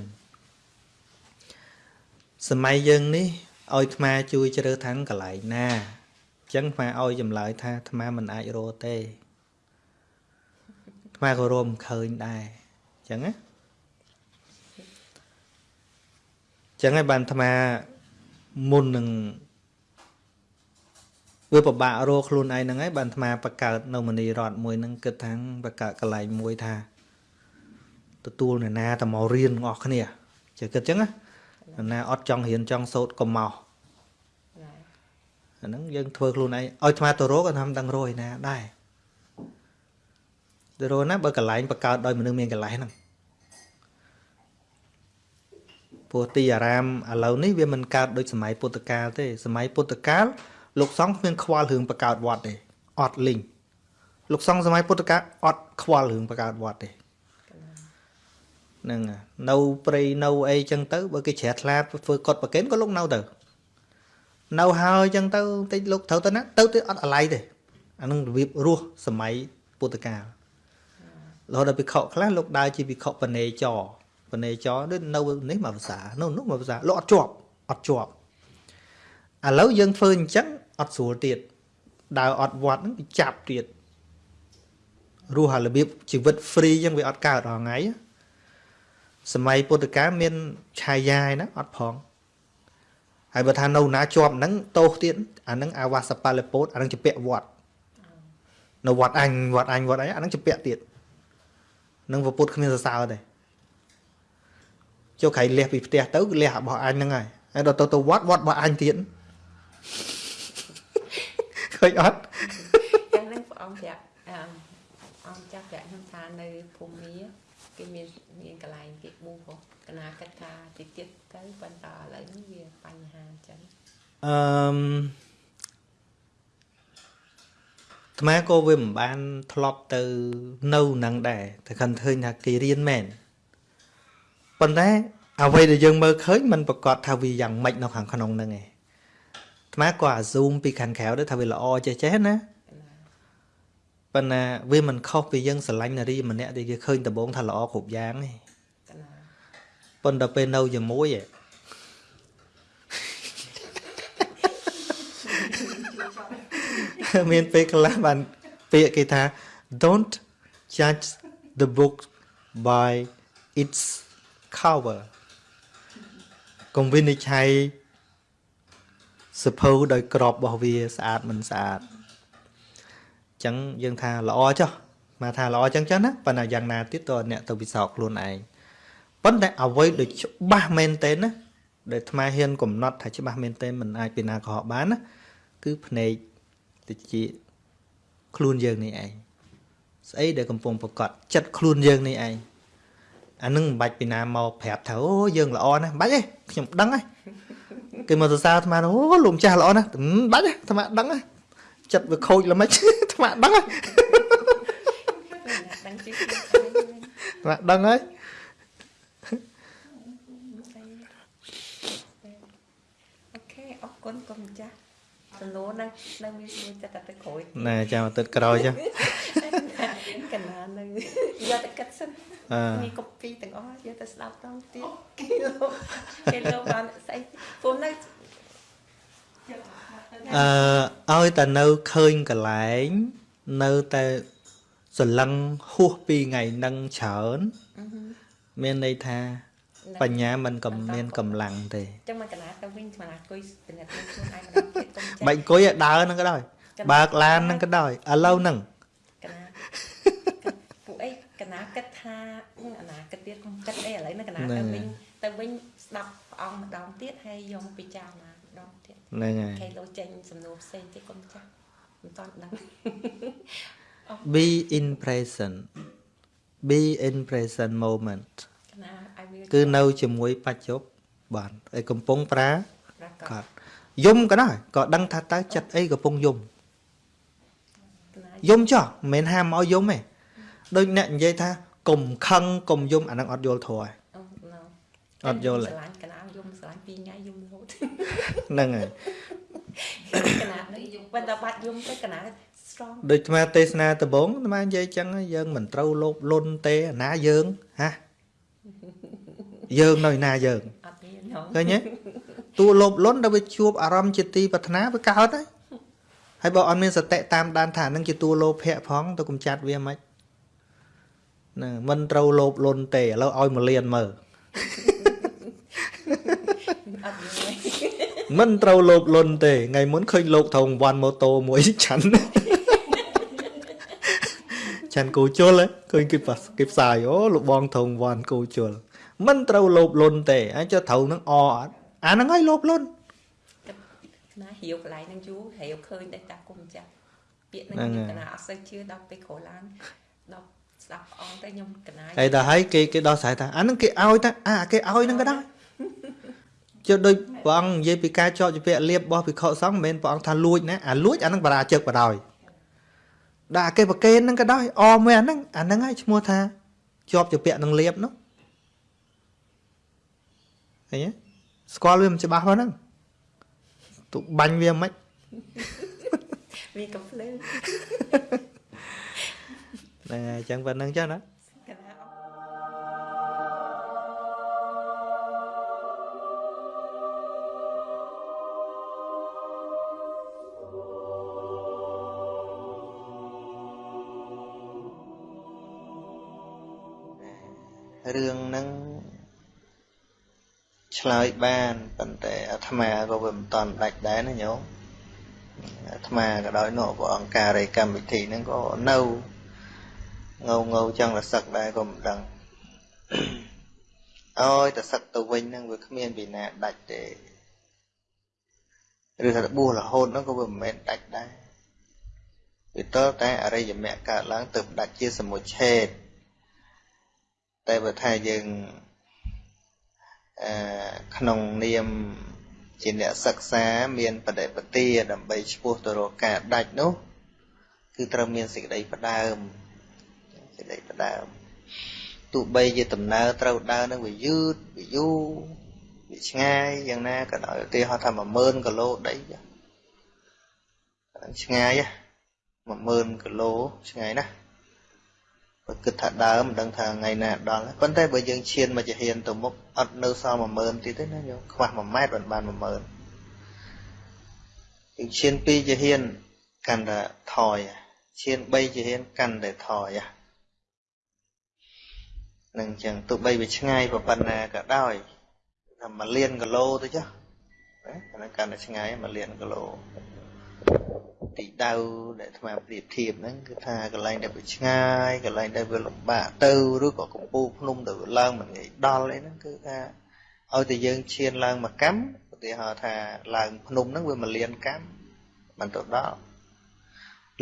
A: សម័យយើងនេះឲ្យអាត្មាជួយជ្រើសថាងកន្លែងណាអញ្ចឹងអាត្មាឲ្យចម្លើយថាអាត្មាមិនអាចរកទេអាត្មាក៏រមឃើញដែរអញ្ចឹងណាអញ្ចឹងហើយបានអាត្មាមុននឹង វាពិបាករកខ្លួនឯងហ្នឹងហើយបានអាត្មាបង្កើតនៅមនីរដ្ឋមួយហ្នឹងគិតថាបង្កើតកន្លែងមួយថាទទួលអ្នកណាទៅមករៀនទាំងអស់គ្នាជឿគិតចឹងណាអ្នកណាអត់ចង់រៀនចង់សូត្រក៏មក
B: ណា
A: អាហ្នឹងយើងធ្វើខ្លួនឯងឲ្យអាត្មាទៅរកអាត្មាមិនដឹងរកឯណាដែរទៅរកណាបើកន្លែងបង្កើតដោយមនុស្សមានកន្លែងហ្នឹងព្រោះទីអារាមឥឡូវនេះវាមិនកើតដូចសម័យពុទ្ធកាលទេសម័យពុទ្ធកាល លោកសង្ឃគ្មានខ្វល់រឿងបង្កើតវត្តទេអត់លីងលោកសង្ឃសម័យពុទ្ធកាលអត់ខ្វល់រឿងបង្កើតវត្តទេហ្នឹងហើយនៅព្រៃនៅអីចឹងទៅបើគេជ្រះថ្លាធ្វើកត់ប្រកេនក៏លោកនៅទៅនៅហើយចឹងទៅតិចលោកត្រូវទៅណាទៅទៅអត់អាឡ័យទេអានឹងរបៀបរស់សម័យពុទ្ធកាលរហូតដល់ភិក្ខុខ្លះលោកដើរជាភិក្ខុបនេចរបនេចរដូចនៅនេះមកភាសានៅនោះមកភាសាលោកអត់ជាប់អត់ជាប់ឥឡូវយើងធ្វើអញ្ចឹង អត់ស្រួលទៀតដើរអត់វត្តហ្នឹងវាចាប់ទៀតរស់ហើយរបៀបជីវិត free ចឹងវាអត់កើតរាល់ថ្ងៃណាសម័យពុទ្ធកាលមានឆាយាឯណាអត់ផងហើយបើថានៅណាជាប់ហ្នឹងតោសទៀតអាហ្នឹងអាវាសបាលពោតអាហ្នឹងជាពាក់វត្តនៅវត្តអញវត្តអញវត្តអីអាហ្នឹងជាពាក់ទៀតនឹងពុទ្ធគ្មានសរសើរទេចូលក្រៃលះពីផ្ទះទៅលះរបស់អញហ្នឹងហើយហើយដល់ទៅទៅវត្តវត្តរបស់អញទៀត ឃើញអត់
B: ចឹងហ្នឹងព្រះអង្គប្រាប់អឺអង្គចាប់ប្រាប់ខ្ញុំថានៅភូមិមាគេមានមានកន្លែងគេបួសហ៎កណាគិតថាតិចទៀតទៅប៉ុន្តែឥឡូវនេះវាបញ្ហាអញ្ចឹង
A: អឺមអាត្មាក៏វាមិនបានធ្លាប់ទៅនៅនឹងដែរតែខិនឃើញថាគេរៀនមែនប៉ុន្តែអ្វីដែលយើងមើលឃើញมันប្រកាសថាវាយ៉ាងម៉េចនៅខាងក្នុងហ្នឹងឯង អាត្មាក៏អា zoom ពីខាងក្រៅដែរថាវាល្អចេះចេះណា
B: កណា
A: ប៉ុន្តែវាមិនខុសពីយើងស្រឡាញ់នារីម្នាក់ដែលគេឃើញដំបងថាល្អគ្រប់យ៉ាងទេ
B: កណា
A: ប៉ុន្តែពេលនៅជាមួយឯងមានពេលខ្លះបានពាក្យគេថា don't judge the book by its cover កុំវិនិច្ឆ័យ សភៅដោយក្របរបស់វាស្អាតមិនស្អាតអញ្ចឹងយើងថាល្អចុះមកថាល្អអញ្ចឹងចឹងណាប៉ុន្តែយ៉ាងណាទៀតតើអ្នកទៅពិសោធន៍ខ្លួនឯងប៉ុន្តែអ្វីដូចច្បាស់មែនទេណាដែលអាត្មាហ៊ានកំណត់ថាច្បាស់មែនទេមិនអាចពីណាកុហកបានណាគឺភ្នែកតិចខ្លួនយើងនេះឯងស្អីដែលកំពុងប្រកាសចិត្តខ្លួនយើងនេះឯងអានឹងមិនបាច់ពីណាមកប្រាប់ថាអូយើងល្អណាស់មិនបាច់ទេខ្ញុំដឹងហើយ គេមកសរសើរអាត្មាអូលោកម្ចាស់ល្អណាស់មិនបាច់ទេអាត្មាដឹងហើយចិត្តវាខូចល្មិចអាត្មាដឹងហើយ
B: ដឹងជិះខ្លួនឯង
A: អាត្មាដឹងហើយ
B: អូខេអរគុណគុំម្ចាស់សំណួរនៅនៅមានសួរចិត្តតែទៅក្រោយ
A: ណែចាំទៅក្រោយចុះ
B: កណានៅយកទៅគិតសិ ន
A: អឺ
B: មានកូពីទាំងអស់យកទៅស្ដាប់តង់ទៀតគេលោកគេលោកបានស្អីពុំនៅ
A: អឺឲ្យតែនៅឃើញកន្លែង នៅតែសលឹងហួសពីថ្ងៃនឹងច្រើនមានន័យថាបញ្ញាមិនកំមានកម្លាំងទេ
B: ចឹងមកកណាទៅវិញស្មានអង្គុយពិនិត្យមើលខ្លួនឯងម្ដងទៀតគុំចា
A: បាច់អង្គុយឲ្យដើរហ្នឹងក៏ដោយបើកឡានហ្នឹងក៏ដោយឥឡូវហ្នឹង
B: កណា ពួកអីកណាគិតថាអនាគតទៀតខ្ញុំគិតអីឥឡូវនេះកណាទៅវិញទៅវិញស្ដាប់ព្រះអង្គម្ដងទៀតហើយយកមកពិចារណាម្ដងទៀត
A: ហ្នឹងហើយ
B: គេលោកចេញសំណួរផ្សេងទៀតគុំចាស់មិនតន់ដឹង
A: be in present be in present moment
B: កណាឲ្យវា
A: គឺនៅជាមួយបច្ចុប្បន្នឯកំពុងប្រា
B: ប្រក
A: ក
B: ប
A: ដយំក៏ដោយក៏ដឹងថាតើចិត្តអីកំពុងយំ
B: កណា
A: យំចោះមិនមែនហាមឲ្យយំទេ ដូចអ្នកនិយាយថាកុំខឹងកុំយំអាហ្នឹងអត់យល់ធម៌ទេ
B: អូណូ
A: អត់យល់ទេ
B: ស្រឡាញ់កណាយំស្រឡាញ់ពីរថ្ងៃយំរហូត
A: ហ្នឹងហើយក
B: ណានេះយំប៉ុន្តែបាត់យំទៅកណា strong
A: ដូចអាត្មាទេសនាដំបងអាត្មានិយាយចឹងហើយយើងមិនត្រូវលោភលន់ទេអាណាយើងហាយើងនៅឯណាយើង
B: អត់មានហ៎
A: ឃើញទេតួលោភលន់ដល់វាជួបអារម្មណ៍ជាទីប្រាថ្នាវាកើតហើយហើយបើអត់មានសតិតាមដានថាហ្នឹងជាតួលោភៈផងទៅកំចាត់វាមិន ណាមិនត្រូវលោភលន់ទេឥឡូវឲ្យមកលៀនមើល
B: អត់យល់ទេ
A: មិនត្រូវលោភលន់ទេថ្ងៃមុនឃើញលោកថងវ៉ាន់ម៉ូតូមួយឆាន់ឆាន់គូជុលហ៎ឃើញគេប៉ាគេផ្សាយអូលោកបងថងវ៉ាន់គូជុលមិនត្រូវលោភលន់ទេអាចចុះត្រូវនឹងអអត់អាហ្នឹងហើយលោភលន់
B: ណាហៀវកន្លែងហ្នឹងយូរហៀវឃើញតែតាគុំចាស់ពាក្យ
A: ហ្នឹង
B: ហ្នឹង
A: ហើយ
B: កណាអត់សូវជឿដល់ពេលក្រោយឡើងដល់ ស្ដាប់ព្រះអង្គទៅខ្ញុំកណា
A: ហើយដល់ហើយគេគេដោះស្រាយថាអាហ្នឹងគេឲ្យតាអាគេឲ្យហ្នឹងក៏ដែរចុះដូចព្រះអង្គនិយាយពីការជាប់ជាពាក់លៀបរបស់ភិក្ខុសង្ឃមិនមែនព្រះអង្គថាលួចណាអាលួចអាហ្នឹងបរាជឹកបដ ாய் ដាក់គេប្រកេនហ្នឹងក៏ដោយអមមួយអាហ្នឹងអាហ្នឹងហើយឈ្មោះថាជាប់ជាពាក់នឹងលៀបនោះឃើញទេស្គាល់វាមិនច្បាស់ហ្នឹងទុបាញ់វាមិន
B: មានកំភ្លើង
A: ហ្នឹងហើយអញ្ចឹងប៉ុណ្្នឹងចឹងណា
B: កណាអត់
A: រឿងហ្នឹងឆ្លើយបានប៉ុន្តែអាត្មាក៏វាមិនតន់ដាច់ដែរណាញោមអាត្មាក៏ដោយនោះព្រះអង្គការនៃកម្មវិធីហ្នឹងក៏នៅ ងៅងៅចឹងរសឹកដែរក៏មិនដឹងអើយតែសឹកទៅវិញហ្នឹងវាគ្មានពីណាដាច់ទេឬថាបួសរហូតហ្នឹងក៏វាមិនមែនដាច់ដែរវាតើតែអរិយមគ្គកើតឡើងទៅដាច់ជាសមុច្ឆេទតែបើថាយើងអឺក្នុងនាមជាអ្នកសិក្សាមានបដិបទាដើម្បីឈ្មោះទៅរកការដាច់នោះ គឺត្រូវមានសេចក្តីផ្ដើម សេចក្តីផ្ដើមទោះបីជាដំណើរត្រូវដើរនឹងវាយឺតវាយូរវាឆ្ងាយយ៉ាងណាក៏ដោយឧទាហរណ៍ថា10000គីឡូដីឆ្ងាយ10000គីឡូឆ្ងាយណាស់បើគិតថាដើមមិនដឹងថាថ្ងៃណាដល់ប៉ុន្តែបើយើងឈានមកជាហ៊ានទៅមុខអត់នៅសល់10000ទៀតទេណាយើងខ្វះ1ម៉ែត្របាន10000យើងឈាន2ជាហ៊ានកាន់តែថយឈាន3ជាហ៊ានកាន់តែថយ នឹងចឹងទោះបីវាឆ្ងាយប៉ុណ្ណាក៏ដោយថា1លានគីឡូទៅចុះណាកាន់តែឆ្ងាយ1លានគីឡូទីដៅដែលអាត្មាប្រៀបធៀបហ្នឹងគឺថាកន្លែងដែលវាឆ្ងាយកន្លែងដែលវាលំបាកទៅឬក៏កំពូលភ្នំដែលវាឡើងមិនងាយដល់អីហ្នឹងគឺថាឲ្យតែយើងឈានឡើងមួយកម្មឧទាហរណ៍ថាឡើងភ្នំហ្នឹងវាមួយលានកម្មមិនទៅដល់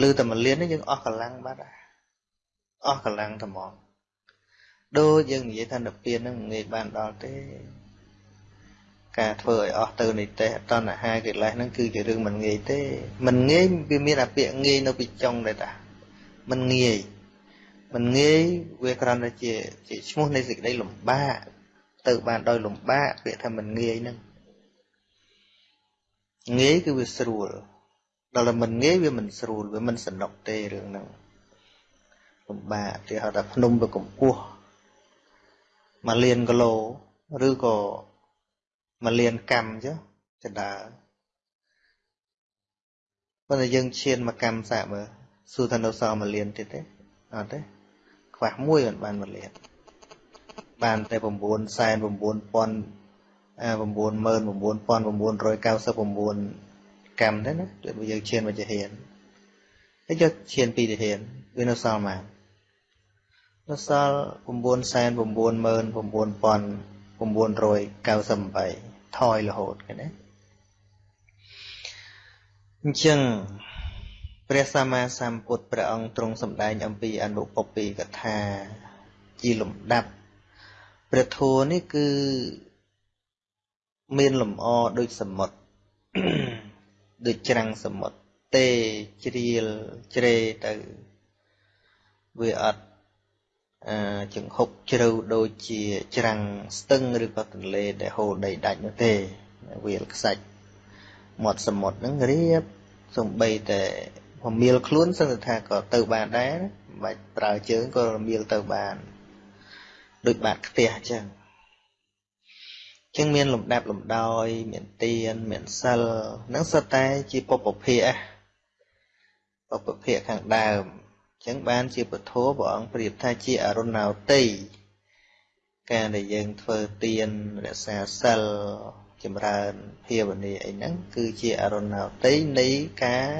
A: ឬតែមួយលាននេះយើងអស់កម្លាំងបាត់ហើយអស់កម្លាំងត្មង ដូចយើងនិយាយថានិព្វានហ្នឹងមិនងាយបានដល់ទេការធ្វើឲ្យអស់ទៅនៃទេតណ្ហាកិលេសហ្នឹងគឺជារឿងមិនងាយទេមិនងាយវាមានអាពាក្យងាយនៅពីចុងដែរតាមិនងាយមិនងាយវាគ្រាន់តែជាជាឈ្មោះនៃសេចក្តីលំបាកទៅបានដោយលំបាកពាក្យថាមិនងាយហ្នឹងងាយគឺវាស្រួលដល់តែមិនងាយវាមិនស្រួលវាមិនសនុកទេរឿងហ្នឹងលំបាកគេហៅថាភ្នំវាកម្ពស់ មួយលានគីឡូឬក៏មួយលានកម្មចុះចដើប៉ុន្តែយើងឈានមកកម្មសាកមើលសួរថានៅសល់មួយលានទៀតទេអត់ទេខ្វះមួយមិនបានមួយលានបានតែ9សែន9000អា99999កម្មទេណាដូចយើងឈានមកជាហ៊ានហើយយកឈានពីទាហានវានៅសល់មក នៅសល់9សែន99998ថយរហូតឃើញទេអញ្ចឹងព្រះសម្មាសម្ពុទ្ធព្រះអង្គទ្រង់សម្ដែងអំពីអនុពពីកថាជាលំដាប់ព្រះធម៌នេះគឺមានលំអដូចសមុទ្រដូចច្រាំងសមុទ្រទេជ្រៀលជ្រេទៅវាអត់ ចង្ហុកជ្រៅដូចជាច្រាំងស្ទឹងឬក៏ទន្លេដែលហូរដីដាច់នោះទេវាលខ្សាច់មាត់សមុទ្រហ្នឹងរៀបសំបីតែពមៀលខ្លួនសឹងថាក៏ទៅបានដែរមិនបាច់ប្រើជើងក៏រមៀលទៅបានដូចបាតខ្ទះអញ្ចឹងចឹងមានលំដាប់លំដោយ មានទៀនមានសិលហ្នឹងសុទ្ធតែជាពុពភៈពុពភៈខាងដើម ចឹងបានជាពធព្រះអង្គប្រៀបថាជាអរុណោទ័យការដែលយើងធ្វើទានរក្សាសិលចម្រើនភាវនាអីហ្នឹងគឺជាអរុណោទ័យនៃការ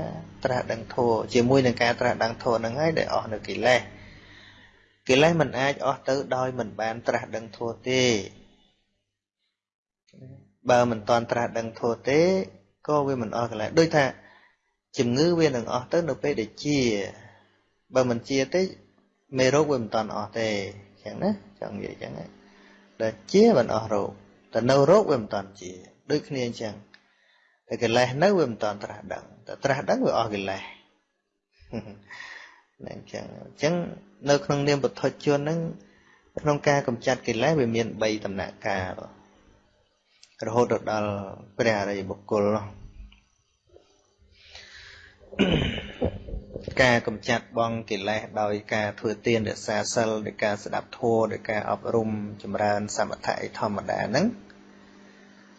A: ត្រាស់ដឹងធម៌ជាមួយនឹងការត្រាស់ដឹងធម៌ហ្នឹងហើយដែលអស់នៅកិលេសកិលេសមិនអាចអស់ទៅដោយមិនបានត្រាស់ដឹងធម៌ទេបើមិនតាន់ត្រាស់ដឹងធម៌ទេក៏វាមិនអស់កិលេសដូចថាជំងឺវានឹងអស់ទៅនៅពេលដែលជា បើមិនជាទេមេរោគវាមិនតាន់អស់ទេអញ្ចឹងណាចង់និយាយអញ្ចឹងដល់ជាមិនអស់រោគតែនៅរោគវាមិនតាន់ជាដូចគ្នាអញ្ចឹងតែកិលេសនៅវាមិនតាន់ត្រាស់ដឹងតែត្រាស់ដឹងវាអស់កិលេសណាអញ្ចឹងអញ្ចឹងនៅក្នុងនាមពុទ្ធជនហ្នឹងក្នុងការកម្ចាត់កិលេសវាមាន3ដំណាក់កាលរហូតដល់ព្រះអរិយបុគ្គលនោះ ការកម្ចាត់បងកិលេសដោយការធ្វើទានរក្សាសិលដោយការស្ដាប់ធម៌ដោយការអប់រំចម្រើនសមថៈធម្មតាហ្នឹង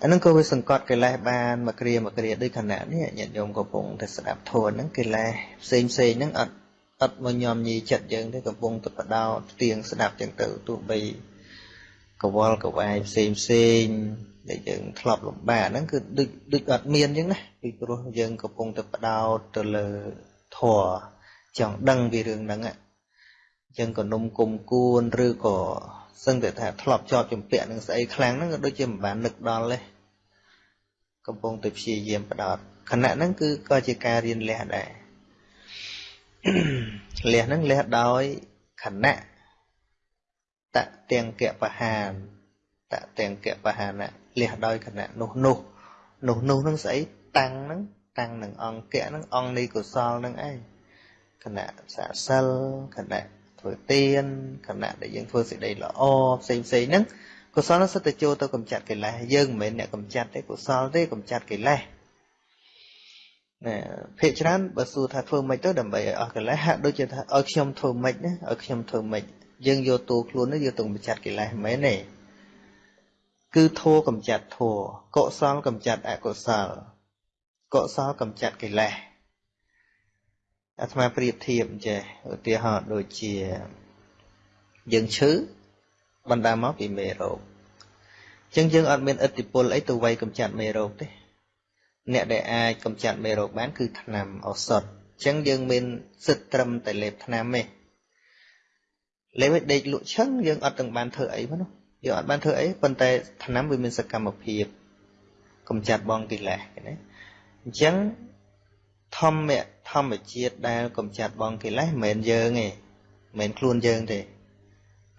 A: អាហ្នឹងក៏វាសង្កត់កិលេសបានមួយគ្រាមួយគ្រាដូចខណៈនេះញាតិញោមកំពុងតែស្ដាប់ធម៌ហ្នឹងកិលេសផ្សេងផ្សេងហ្នឹងអត់អត់មកញោមញីចិត្តយើងទេកំពុងតែបដោតទៀងស្ដាប់ចឹងទៅទោះបីកវល់កវាយផ្សេងផ្សេងដែលយើងធ្លាប់លំបាកហ្នឹងគឺដូចដូចអត់មានចឹងណាពីព្រោះយើងកំពុងតែបដោតទៅលើ ធម៌ចង់ដឹងពីរឿងហ្នឹងអញ្ចឹងក៏នំគុំគួនឬក៏សឹងតែថាធ្លាប់ជាប់ជំពាក់នឹងស្អីខ្លាំងហ្នឹងក៏ដូចជាមិនបាននឹកដល់ទេកំពុងតែព្យាយាមបដោតខណៈហ្នឹងគឺក៏ជាការរៀនលះដែរលះហ្នឹងលះដោយខណៈតទាំងកបហានតទាំងកបហានៈលះដោយខណៈនោះនោះនោះនោះហ្នឹងស្អីតាំងហ្នឹង តាំងនឹងអង្គៈហ្នឹងអង្គនៃកុសលហ្នឹងឯងខណៈសាសិលខណៈធ្វើទានខណៈដែលយើងធ្វើសេចក្តីល្អផ្សេងផ្សេងហ្នឹងកុសលនឹងសិតតែចូលទៅកម្ចាត់កិលេសយើងមិនមែនអ្នកកម្ចាត់ទេកុសលទេកម្ចាត់កិលេសណាភាកច្រើនបើសួរថាធ្វើម៉េចទៅដើម្បីឲ្យអស់កិលេសហាក់ដូចជាថាឲ្យខ្ញុំធ្វើម៉េចណាឲ្យខ្ញុំធ្វើម៉េចយើងយកតួខ្លួននេះយកទៅកម្ចាត់កិលេសមិនមែនទេគឺធัวកម្ចាត់ធัวកុសលកម្ចាត់អកុសល កុសលកម្ចាត់កិលេសអាត្មាប្រៀបធៀបអញ្ចេះឧទាហរណ៍ដូចជាយើងឈឺបណ្ដាលមកពីមេរោគអញ្ចឹងយើងអត់មានឥទ្ធិពលអីទៅវាយកម្ចាត់មេរោគទេអ្នកដែលអាចកម្ចាត់មេរោគបានគឺថ្នាំឱសថអញ្ចឹងយើងមានសិទ្ធត្រឹមតែលេបថ្នាំទេលេបឲ្យដេកលក់ឈឹងយើងអត់ទាំងបានធ្វើអីមកនោះយើងអត់បានធ្វើអីប៉ុន្តែថ្នាំវាមានសកម្មភាពកម្ចាត់បងកិលេសណា អញ្ចឹងធម្មធម្មជាតិដែលកម្ចាត់បងកិលេសមិនមែនយើងទេមិនមែនខ្លួនយើងទេ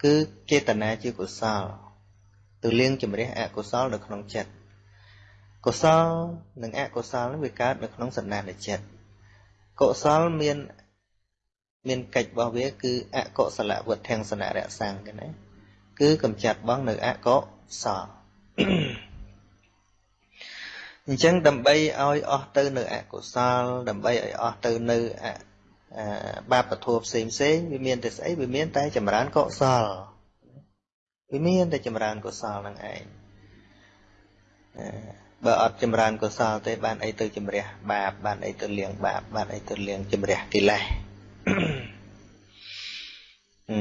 A: គឺចេតនាជាកុសលទៅលៀងជំរះអកុសលនៅក្នុងចិត្តកុសលនិងអកុសលនេះវាកើតនៅក្នុងសន្តានចិត្តកុសលមានមានកិច្ចរបស់វា គឺអកុសលវត្ថសនៈរសាំងគេណាគឺកម្ចាត់បងនៅអកុសល អញ្ចឹងដើម្បីឲ្យអស់ទៅនៅអកុសល ដើម្បីឲ្យអស់ទៅនៅអបាបធัวផ្សេងផ្សេងវាមានតែស្អីវាមានតែចម្រើនកុសលវាមានតែចម្រើនកុសលនឹងឯងបើអត់ចម្រើនកុសលទេបានអីទៅជំរះបាបបានអីទៅលៀងបាបបានអីទៅលៀងជំរះកិលេសអឺ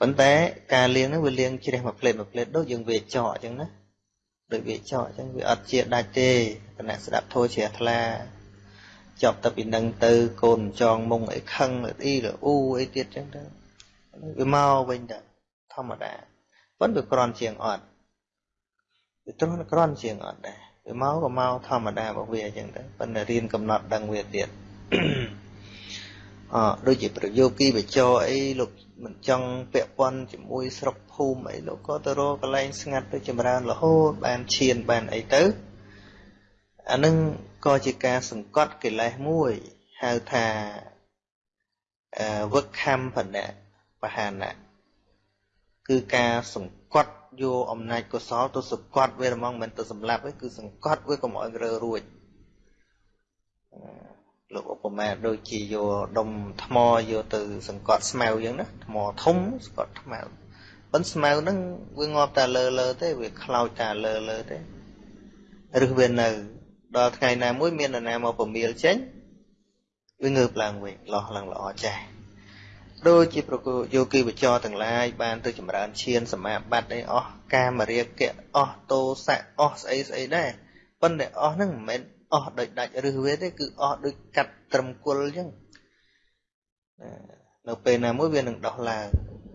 A: ប៉ុន្តែការលៀងហ្នឹងវាលៀងជ្រះមួយផ្លេតមួយផ្លេតដូចយើងវាចកអញ្ចឹងណា ដូចវាចកអញ្ចឹងវាអត់ជាដាច់ទេគណៈស្ដាប់ធោជ្រះថ្លាចប់ទៅពីនឹងទៅកូនចងមុងអីខឹងអីលអ៊ូអីទៀតចឹងទៅវាមកវិញទៅធម្មតាប៉ុន្តែវាក្រន់ជាងអត់វាត្រង់ក្រន់ជាងអត់ដែរវាមកក៏មកធម្មតារបស់វាអញ្ចឹងទៅប៉ុន្តែរៀនកំណត់ដឹងវាទៀតអដូចជាប្រយោគីបចោអីលោក មិនចង់ពាក់ព័ន្ធជាមួយស្រុកភូមិអីលោកក៏ទៅរកកន្លែងស្ងាត់ទៅចម្រើនរហូតបានឈានបានអីទៅអានឹងក៏ជាការសង្កត់កិលេសមួយហៅថាវឹកខំបណៈបហានៈគឺការសង្កត់យកអំណាចកុសលទៅសង្កត់វាហ្មងមិនទៅសម្លាប់ទេគឺសង្កត់វាកុំឲ្យរើរួច លោកឧបមាដូចជាយកដុំថ្មយកទៅ សង្កត់ស្មៅអញ្ចឹងណាថ្មធំសង្កត់ថ្មប៉ុន្តែស្មៅហ្នឹងវាងាប់តែលើលើទេវាខ្លោចតែលើលើទេឬវានៅ ដល់ថ្ងៃណាមួយមាននរណាមកពមៀលចេញវាងើបឡើងវិញលោះឡើងល្អចាស់ដូចជាប្រគោយោគីវចរទាំងឡាយបានទៅចម្រើនឈានសមាបត្តិអីអស់កាមរាគៈអស់តោសៈអស់ស្អីស្អីដែរប៉ុន្តែអស់ហ្នឹងមិនមែន អស់ដោយដាច់ឬវាទេគឺអស់ដោយកាត់ត្រឹមគុលអញ្ចឹងនៅពេលណាមួយវានឹងដោះឡើង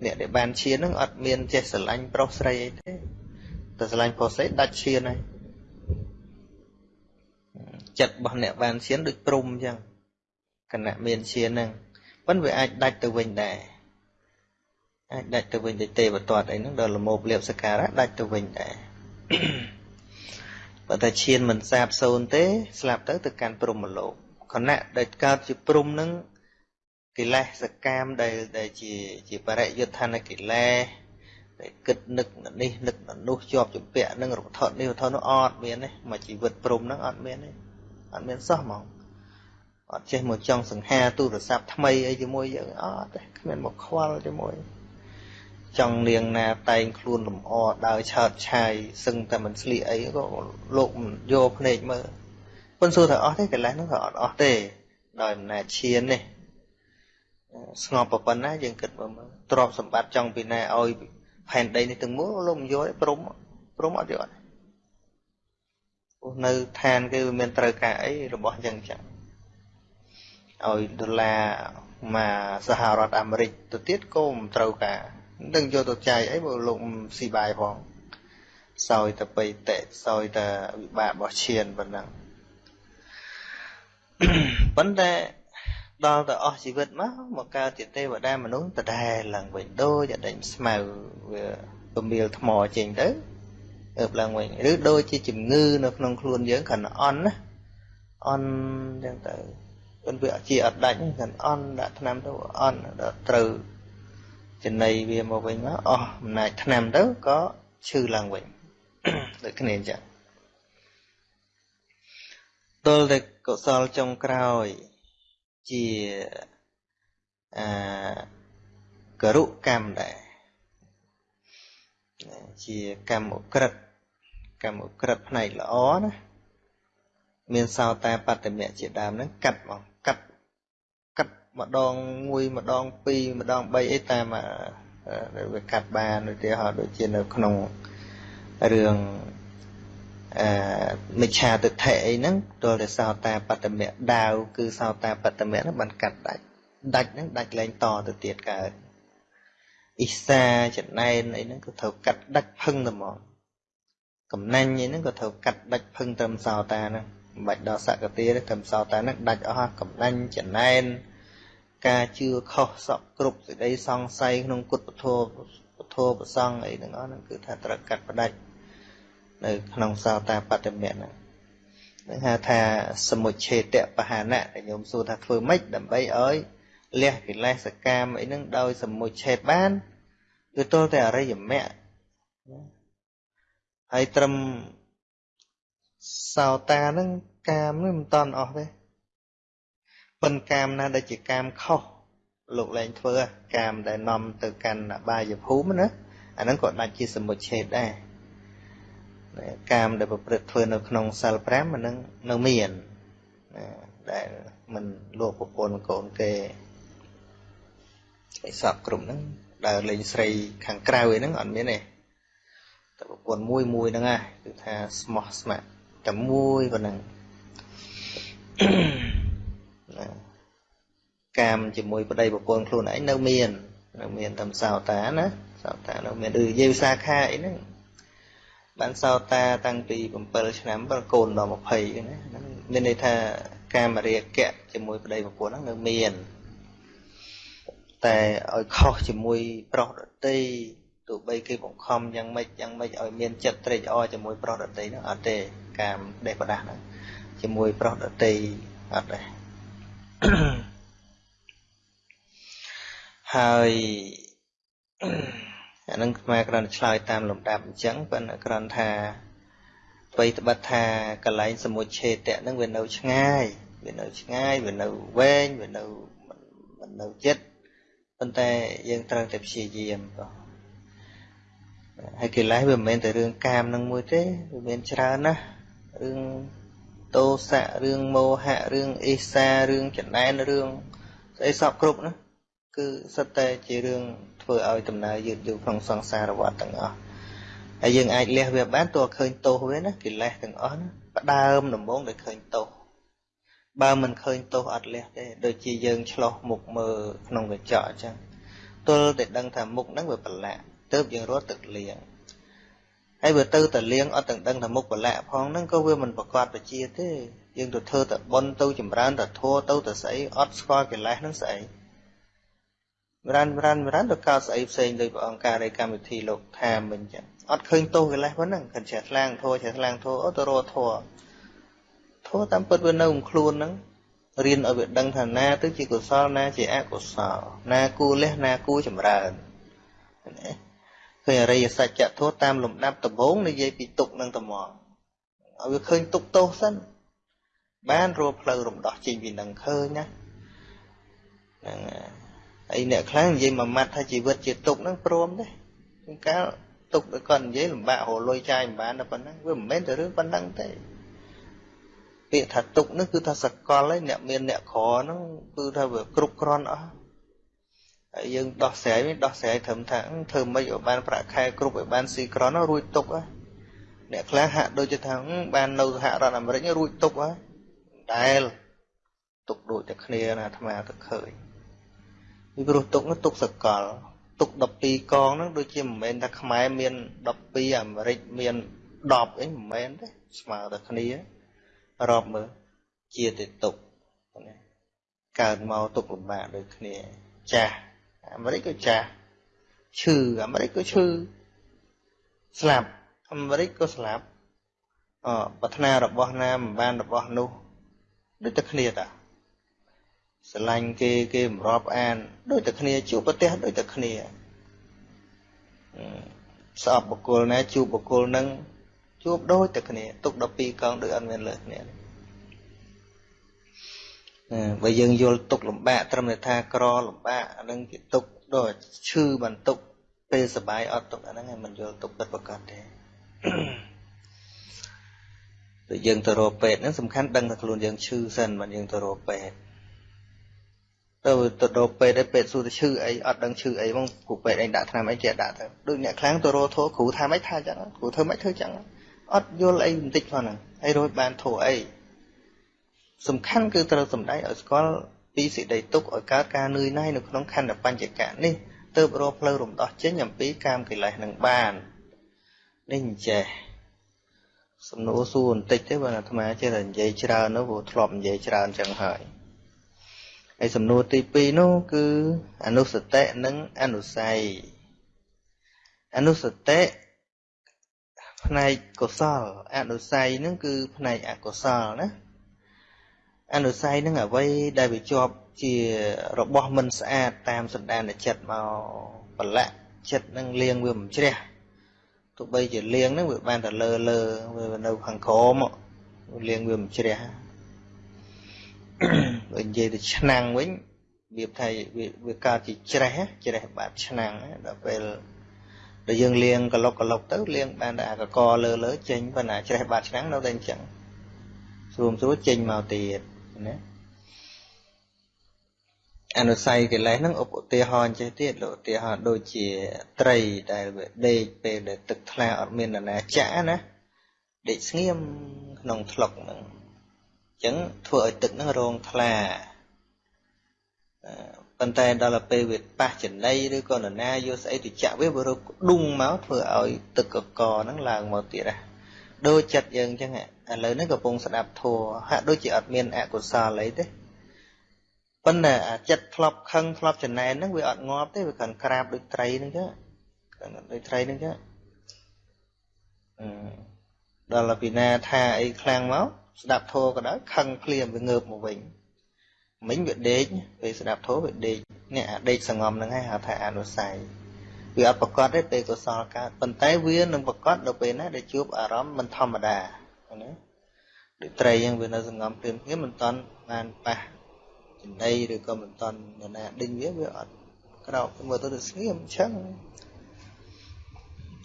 A: អ្នកដែលបានឈានហ្នឹងអត់មានចេះស្រឡាញ់ប្រុសស្រីអីទេតែស្រឡាញ់ប្រុសស្រីដាច់ឈានហើយចិត្តរបស់អ្នកបានឈានដូចព្រំអញ្ចឹងគណៈមានឈានហ្នឹងប៉ុន្តែវាអាចដាច់ទៅវិញដែរអាចដាច់ទៅវិញទៅទេវតតអីហ្នឹងដល់លមោបលៀបសការៈដាច់ទៅវិញដែរ បើតែឈានមិនសាបសូន្យទេ ស្លាប់ទៅទៅកាន់ព្រំលោកខណៈដែលកើតជាព្រំហ្នឹងកិលេសសកាមដែលដែលជាជាបរិយុទ្ធនកិលេសដែលគិតនឹកនេះនឹកនោះជាប់ជំពាក់នឹងរវត្ថុនេះវត្ថុនោះអត់មានទេមកជីវិតព្រំហ្នឹងអត់មានទេអត់មានសោះហ្មងអត់ចេះមកចង់សង្ហាទូរស័ព្ទថ្មីអីជាមួយយើងអត់ទេគ្មានមកខ្វល់ជាមួយ ចង់នាងណាតែងខ្លួនលំអដើរឆើតឆាយសឹងតែមិនស្លៀកអីក៏លោកមិនយកភ្នែកមើលប៉ុន្តែសួរថាអស់ទេកន្លះនោះក៏អត់អស់ទេដោយអំណាចឈាននេះស្ងប់ប៉ុណ្ណាយើងគិតមើលទ្រព្យសម្បត្តិចង់ពីណាឲ្យផែនដីនេះទាំងមូលលោកមិនយកទេព្រមព្រមអត់យកទេព្រោះនៅឋានគេវាមានត្រូវការអីរបស់អញ្ចឹងចឹងឲ្យដុល្លារមកសហរដ្ឋអាមេរិកទៅទៀតក៏មិនត្រូវការ នឹងយកទៅចាយអីបើលោកស៊ីបាយផងសោយតែបៃតៈសោយតែវិបាករបស់ឈានប៉ុណ្ណឹងប៉ុន្តែដល់ទៅអស់ជីវិតមកមកកើតជាទេវតាមនុស្សដដែលឡើងវិញដូចអដេញស្មៅវាពមៀលថ្មចេញទៅអើបឡើងវិញឬដូចជាជំងឺនៅក្នុងខ្លួនយើងគ្រាន់តែអន់ណាអន់ចឹងទៅប៉ុន្តែវាជាអត់ដាច់គ្រាន់អន់ដាក់ថ្នាំទៅអន់ដល់ត្រូវ ចំណៃវាមកវិញមកអស់អំណាចថ្នាំទៅក៏ឈឺឡើងវិញដូចគ្នាអញ្ចឹងទល់តែកុសលចុងក្រោយជាអាករុកម្មដែរជាកម្មអក្រិតកម្មអក្រិតផ្នែកល្អណាមានសោតាបត្តមៈជាដើមហ្នឹងកាត់មកកាត់កាត់ ម្ដងមួយម្ដងពីរម្ដងបីអីតាមវាកាត់បានឧទាហរណ៍ដូចជានៅក្នុងរឿងអឺមិច្ឆាទិដ្ឋិអីហ្នឹងទល់តែសោតាបត្តមៈដាវគឺសោតាបត្តមៈហ្នឹងបានកាត់ដាច់ដាច់ហ្នឹងដាច់លែងតទៅទៀតកើតអ៊ីសាចំណែនអីហ្នឹងក៏ត្រូវកាត់ដាច់ផឹងទៅមកកំណាញ់អីហ្នឹងក៏ត្រូវកាត់ដាច់ផឹងត្រឹមសោតាហ្នឹងមិនបាច់ដល់សកតិទេត្រឹមសោតាហ្នឹងដាច់អស់កំណាញ់ចំណែន ការជឿខុសសពគ្រប់សេចក្តីសង្ស័យក្នុងគុតពធពធប្រសង់អីទាំងអស់ហ្នឹងគឺថាត្រូវកាត់ផ្ដាច់នៅក្នុងសោតាបត្តមៈហ្នឹងនឹងហៅថាសមុច្ឆេតបហានៈដែលញោមសួរថាធ្វើម៉េចដើម្បីឲ្យលះកិលេសកម្មអីហ្នឹងដោយសមុច្ឆេតបានគឺទល់តែអរិយមគ្គហើយត្រឹមសោតាហ្នឹងកាមនេះមិនតន់អស់ទេ ប៉ុន្តែកាមណាដែលជាកាមខុសលោកលែងធ្វើកាមដែលនាំទៅកាន់អបាយភូមិណាអាហ្នឹងក៏ដាច់ជាសមុច្ឆេតដែរកាមដែលប្រព្រឹត្តធ្វើនៅក្នុងសិល5អានឹងនៅមានដែលមិនលោកប្រពន្ធកូនគេឯសពគ្រប់ហ្នឹងដើរលេងស្រីខាងក្រៅអីហ្នឹងអត់មានទេតែប្រពន្ធមួយមួយហ្នឹងហ่ะគឺថាស្មោះស្ម័គ្រតែមួយប៉ុណ្ណឹង កាមជាមួយប្តីប្រពន្ធខ្លួនឯងនៅមាននៅមានតាមសោតាណាសោតានៅមានដូចនិយាយវិសាខាអីហ្នឹងបានសោតាតាំងពី7ឆ្នាំបើកូនដល់20ណាហ្នឹងមានន័យថាកាមរាគៈជាមួយប្តីប្រពន្ធហ្នឹងនៅមាន តែឲ្យខុសជាមួយប្រុសដតីទោះបីគេបង្ខំយ៉ាងម៉េចយ៉ាងម៉េចឲ្យមានចិត្តត្រេកអរជាមួយប្រុសដតីហ្នឹងអត់ទេកាមដេះប្រដាស់ហ្នឹងជាមួយប្រុសដតីអត់ដែរ ហើយអានឹងខ្មែរគ្រាន់តែឆ្លើយតាមលំដាប់អញ្ចឹងប៉ុន្តែគ្រាន់ថាអ្វីត្បិតថាកន្លែងសមុច្ឆេតៈនឹងវានៅឆ្ងាយវានៅឆ្ងាយវានៅវែងវានៅមិននៅចិត្តប៉ុន្តែយើងត្រូវតែព្យាយាមបងហើយកិលេសវាមិនមែនតែរឿងកាមនឹងមួយទេវាមានច្រើនណាស់រឿងតោសៈរឿងមោហៈរឿងអេសារឿងចំណែនរឿងស្អីសពគ្រប់ណា គឺសិតតែជារឿងធ្វើឲ្យដំណើរយឺតយូរក្នុងសង្សារវដ្តទាំងអស់ហើយយើងអាចលះវាបានទោះឃើញទោសវាណាកិលេសទាំងអស់ណាផ្ដើមដំបូងដែលឃើញទោសបើមិនឃើញទោសអត់លះទេដូចជាយើងឆ្លោះមុខមើលក្នុងកញ្ចក់អញ្ចឹងទល់តែដឹងថាមុខហ្នឹងវាប្រឡាក់ទៅយើងរត់ទឹកលាងហើយវាទៅតែលាងអត់ទាំងដឹងថាមុខប្រឡាក់ផងហ្នឹងក៏វាមិនប្រកបវិជាទេយើងទៅធ្វើតែប៉ុនទៅចម្រើនតែធัวទៅតែស្អីអត់ស្គាល់កិលេសហ្នឹងស្អី វរានវរានវរានទៅកោតស្អីផ្សេងដោយព្រះអង្គការនៃកម្មវិធីលោកថាមិញចឹងអត់ឃើញទោសកិលេសហ្នឹងគាត់ចេះថ្លាំងធោះចេះថ្លាំងធោះអូទៅរកធោះធោះតាមពិតវានៅក្នុងខ្លួនហ្នឹងរៀនឲ្យវាដឹងថាណាទៅជាកុសលណាជាអកុសលណាគូលះណាគូចម្រើនណាឃើញអរិយសច្ចធម៌តាមលំដាប់ដំបូងនិយាយពីទុកនិងត្មងឲ្យវាឃើញទុកទោសសិនបានរួផ្លូវរំដោះចេញពីនឹងឃើញណាហ្នឹងហើយ អ្នកខ្លះនិយាយមួយម៉ាត់ថាជីវិតជាទុកហ្នឹងព្រមទេកាលទុកដល់គាត់និយាយលំបាករលុយចាយមិនបានតែប៉ុណ្ណឹងវាមិនមែនតែរឿងប៉ុណ្ណឹងទេពាក្យថាទុកហ្នឹងគឺថាសកលហើយអ្នកមានអ្នកក្រហ្នឹងគឺថាវាគ្រប់គ្រាន់អស់ហើយយើងដោះស្រាយនេះដោះស្រាយត្រឹមថាធ្វើម៉េចឲ្យបានប្រាក់ខែគ្រប់ឲ្យបានស៊ីក្រន់រួចទុកហ៎អ្នកខ្លះហាក់ដូចជាថាបាននៅសហរដ្ឋអាមេរិករួចទុកហ៎ដែលទុកដូចតែគ្នាណាអាត្មាទៅឃើញ ពីព្រោះទុកនោះទុកសកល ទុក12កងហ្នឹងដូចជាមិនមែនថាខ្មែរមាន12អាមេរិកមាន10អីមិនមែនទេស្មើតែគ្នារាប់មើលជាតែទុកណាកើតមកទុកលំបាកដូចគ្នាចាស់អាមេរិកក៏ចាស់ឈឺអាមេរិកក៏ឈឺស្លាប់អាមេរិកក៏ស្លាប់អប្រាថ្នារបស់ណាមិនបានរបស់នោះដូចតែគ្នាតា ស្រឡាញ់គេគេមិនរាប់អាន ដូចតែគ្នាជួបប្រទេសដូចតែគ្នាស្អប់បុគ្គលណាជួបបុគ្គលនឹងជួបដូចតែគ្នា ទុក12កងដូចអត់មានលើគ្នាបើយើងយល់ទុកលំបាកត្រឹមតែថាក្រលំបាកអានឹងគេទុកដូចឈឺបន្ទុកពេលសបាយអត់ទុកអាហ្នឹងឯងមិនយល់ទុកពិតប្រកបទេដូចយើងទៅរកពេទ្យហ្នឹងសំខាន់ដឹងថាខ្លួនយើងឈឺសិនមិនយើងទៅរកពេទ្យ ទៅទៅរកពេទ្យឯពេទ្យសួរទៅឈឺអីអត់ដឹងឈឺអីហ្មងគ្រូពេទ្យឯងដាក់ថ្នាំអីចេះដាក់ទៅដូចអ្នកខ្លាំងទៅរកធោគ្រូថាម៉េចថាចឹងគ្រូធ្វើម៉េចធ្វើចឹងអត់យល់អីបន្តិចផងហ្នឹងហើយរួចបានធោអីសំខាន់គឺត្រូវសំដែងឲ្យស្គាល់ពីសេចក្តីទុកឲ្យកើតការនឿយណាយនៅក្នុងខណ្ឌបញ្ចកៈនេះទើបរកផ្លូវរំដោះចេញអំពីកាមកិលេសនឹងបាននេះអញ្ចេះសំណួរសួរបន្តិចទេបើអាត្មាចេះតែនិយាយច្រើននោះព្រោះធ្លាប់និយាយច្រើនចឹងហើយ ហើយសំណួរទី2នោះគឺអនុសតិនិងអនុស័យអនុសតិផ្នែកកុសលអនុស័យនឹងគឺផ្នែកអកុសលណាអនុស័យនឹងអ្វីដែលវាជាប់ជារបស់មិនស្អាតតាមសន្តានចិត្តមកប្រឡាក់ចិត្តនឹងលៀងវាមិនជ្រះទោះបីជាលៀងហ្នឹងវាបានតែលើលើវានៅខាងក្រោមលៀងវាមិនជ្រះ បើនិយាយទៅឆ្នាំងវិញវាថាវាកើតជាច្រេះច្រេះបាតឆ្នាំងដល់ពេលដល់យើងលាងកលុកកលុកទៅលាងបានតែអាកកលើលើចេញប៉ុន្តែច្រេះបាតឆ្នាំងនៅតែអញ្ចឹងស្រួមស្រួលចេញមកទៀតណាអនុស័យកិលេសហ្នឹងឧទាហរណ៍ចេះទៀតលោកឧទាហរណ៍ដូចជាត្រីដែលវាដេកពេលដែលទឹកថ្លាអត់មាននរណាចាក់ណាដេកស្ងៀមក្នុងថ្លុកហ្នឹងអញ្ចឹងធ្វើឲ្យទឹកហ្នឹងរងថ្លាប៉ុន្តែដល់ពេលវាប៉ះចំណីឬក៏នរណាយកស្អីទៅចាក់វាវារកដុងមកធ្វើឲ្យទឹកកកហ្នឹងឡើងមកទៀតណាដូចចិត្តយើងអញ្ចឹងឥឡូវនេះកំពុងស្ដាប់ធัวហាក់ដូចជាអត់មានអកុសលអីទេប៉ុន្តែអាចិត្តធ្លាប់ខឹងធ្លាប់ចំណែនហ្នឹងវាអត់ងាប់ទេវាកាន់ក្រាបដូចត្រីហ្នឹងចឹងដូចត្រីហ្នឹងចឹងដល់ពីណាថាអីខ្លាំងមក ស្ដាប់ធោក៏ដោយខឹងភ្លាមវាងើបមកវិញមិញវាដេកពេលស្ដាប់ធោវាដេកនេះអាដេកសងំហ្នឹងហើយហៅថាអនុស័យវាអត់ប្រកបទេពេលកុសលកើតប៉ុន្តែវានឹងប្រកបដល់ពេលណាដែលជួបអារម្មណ៍មិនធម្មតាណាដូចត្រីហ្នឹងវានៅសងំភ្លាមភ្លាមមិនតាន់បានប៉ះចំណីឬក៏មិនតាន់នរណាដេញវាវាអត់ក្រោកមើលទៅទៅស្ងៀមអញ្ចឹង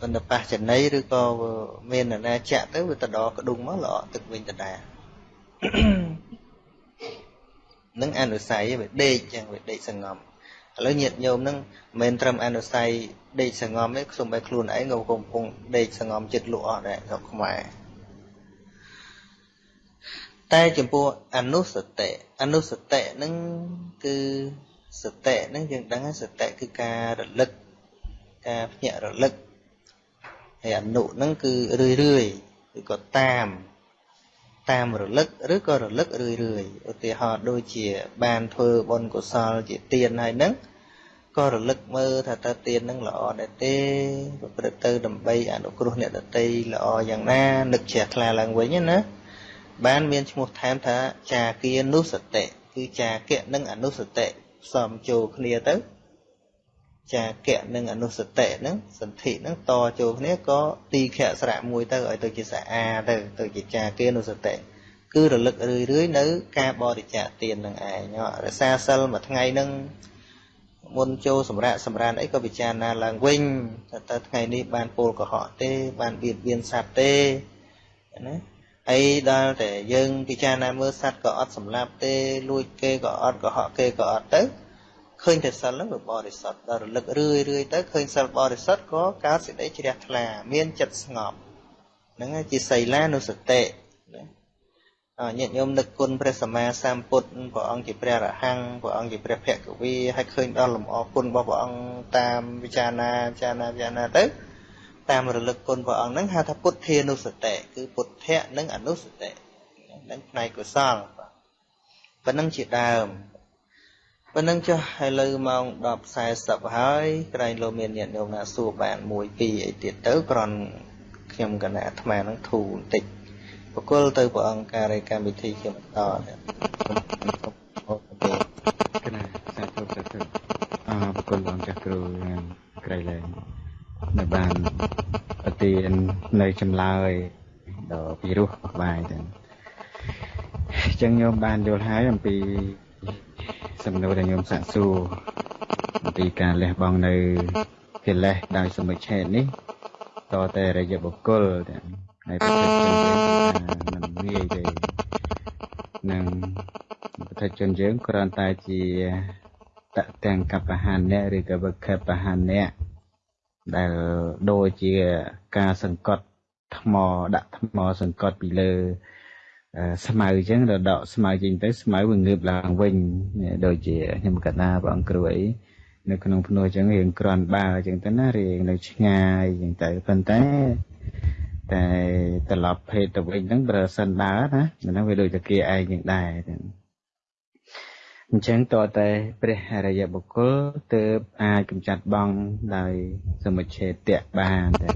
A: ប៉ុន្តែប៉ះចំណីឬក៏មាននរណាចាក់ទៅវាទៅដកក្ដុងមកល្អទឹកវិញដដែលនឹងអនុស័យវាដេកចឹងវាដេកសងំឥឡូវញាតញោមនឹងមិនមែនត្រឹមអនុស័យដេកសងំទេខ្ញុំបែខ្លួនឯងក៏កំពុងដេកសងំចិត្តលក់អស់ដែរស្រុកខ្មែរតែចំពោះអនុសតិអនុសតិហ្នឹងគឺសតិហ្នឹងយើងដឹងសតិគឺការរលឹកការភ្ញាក់រលឹក ហើយអនុហ្នឹងគឺរឿយរឿយឬក៏តាមតាមរលឹកឬក៏រលឹករឿយរឿយឧទាហរណ៍ដូចជា បានធ្វើបុណ្យកុសលជាទានហើយហ្នឹងក៏រលឹកមើលថាតើទានហ្នឹងល្អដែរទេប្រព្រឹត្តទៅដើម្បីអនុគ្រោះអ្នកដតីល្អយ៉ាងណានឹកជ្រះថ្លាឡើងវិញណាបានមានឈ្មោះថែមថាចាគានុសតិគឺចាគៈនិងអនុសតិផ្សំចូលគ្នាទៅ ចាគៈនិងអនុសតិហ្នឹងសន្ធិហ្នឹងតចូលគ្នាក៏ទីខៈស្រៈមួយទៅឲ្យទៅជាសាអាទៅទៅជាចាគានុសតិគឺរលឹករឿយរឿយនៅ ការបរិច្ចាគទាននឹងឯងរសាសិលមួយថ្ងៃហ្នឹងមុនចូលសម្រាប់សម្រានអីក៏ពិចារណាឡើងវិញថាតើថ្ងៃនេះបានពលកុហកទេ បានបៀតបៀនសត្វទេណាអីដល់តែយើងពិចារណាមើលសត្វក៏អត់សម្លាប់ទេលួចគេក៏អត់កុហកគេក៏អត់ទៅ ឃើញតែសិលហ្នឹងវាបរិសុទ្ធដល់រលឹករឿយរឿយទៅឃើញសិលបរិសុទ្ធក៏កើតសេចក្តីជ្រះថ្លា មានចិត្តស្ងប់ហ្នឹងជាសីលានុសតិណាអញាតិញោមនឹកគុណព្រះសម្មាសម្ពុទ្ធព្រះអង្គជាព្រះរហង្គព្រះអង្គជាព្រះភគវីហើយឃើញដល់លំអគុណរបស់ព្រះអង្គតាមវិចារណាវិចារណាវិចារណាទៅតាមរលឹកគុណព្រះអង្គហ្នឹងហៅថាពុទ្ធានុសតិគឺពុទ្ធៈនិងអនុសតិហ្នឹងផ្នែកកុសលប៉ុណ្ណឹងជាដើម ប៉ុណ្ណឹងចុះឥឡូវម៉ោង10:40ហើយក្រែងលោកមានញាតិញោមណាសួរបាន1 2អីទៀតទៅគ្រាន់ខ្ញុំកណាអាត្មានឹងធូរបន្តិចបកលទៅព្រះអង្គការកម្មវិធីជាបន្តទៀត
E: កណាសាធុសាធុអរបកលអង្គចាស់គ្រូក្រៃលែងនៅបានប្រទាននៅចម្លើយដល់ពីរោះបាយទៅអញ្ចឹងញោមបានយល់ហើយអំពី សំណួរដែលញោមសាកសួរអំពីការលះបង់នៅកិលេសដោយសមុឆេតនេះតតែរយៈបុគ្គលទាំងហើយប្រតិជនយើងគឺថាមិនងាយទេនឹងប្រតិជនយើងគ្រាន់តែជាតទាំងកបហានៈឬក៏វកបហានៈដែលដូចជាការសង្កត់ថ្មដាក់ថ្មសង្កត់ពីលើ ស្មៅអញ្ចឹងដល់ដកស្មៅចេញទៅស្មៅវាងើបឡើងវិញដូចជាខ្ញុំកណាបងគ្រូអីនៅក្នុងភ្នោះអញ្ចឹងរៀងក្រាន់បើអញ្ចឹងទៅណារៀងនៅឆ្ងាយអញ្ចឹងទៅប៉ុន្តែតែត្រឡប់ភេទទៅវិញហ្នឹងប្រសិនបើណាហ្នឹងវាដូចតែគេឯងយ៉ាងដែរអញ្ចឹងតើតែព្រះអរិយបុគ្គលទើបអាចកម្ចាត់បងដោយសមុច្ឆេតៈបានតែ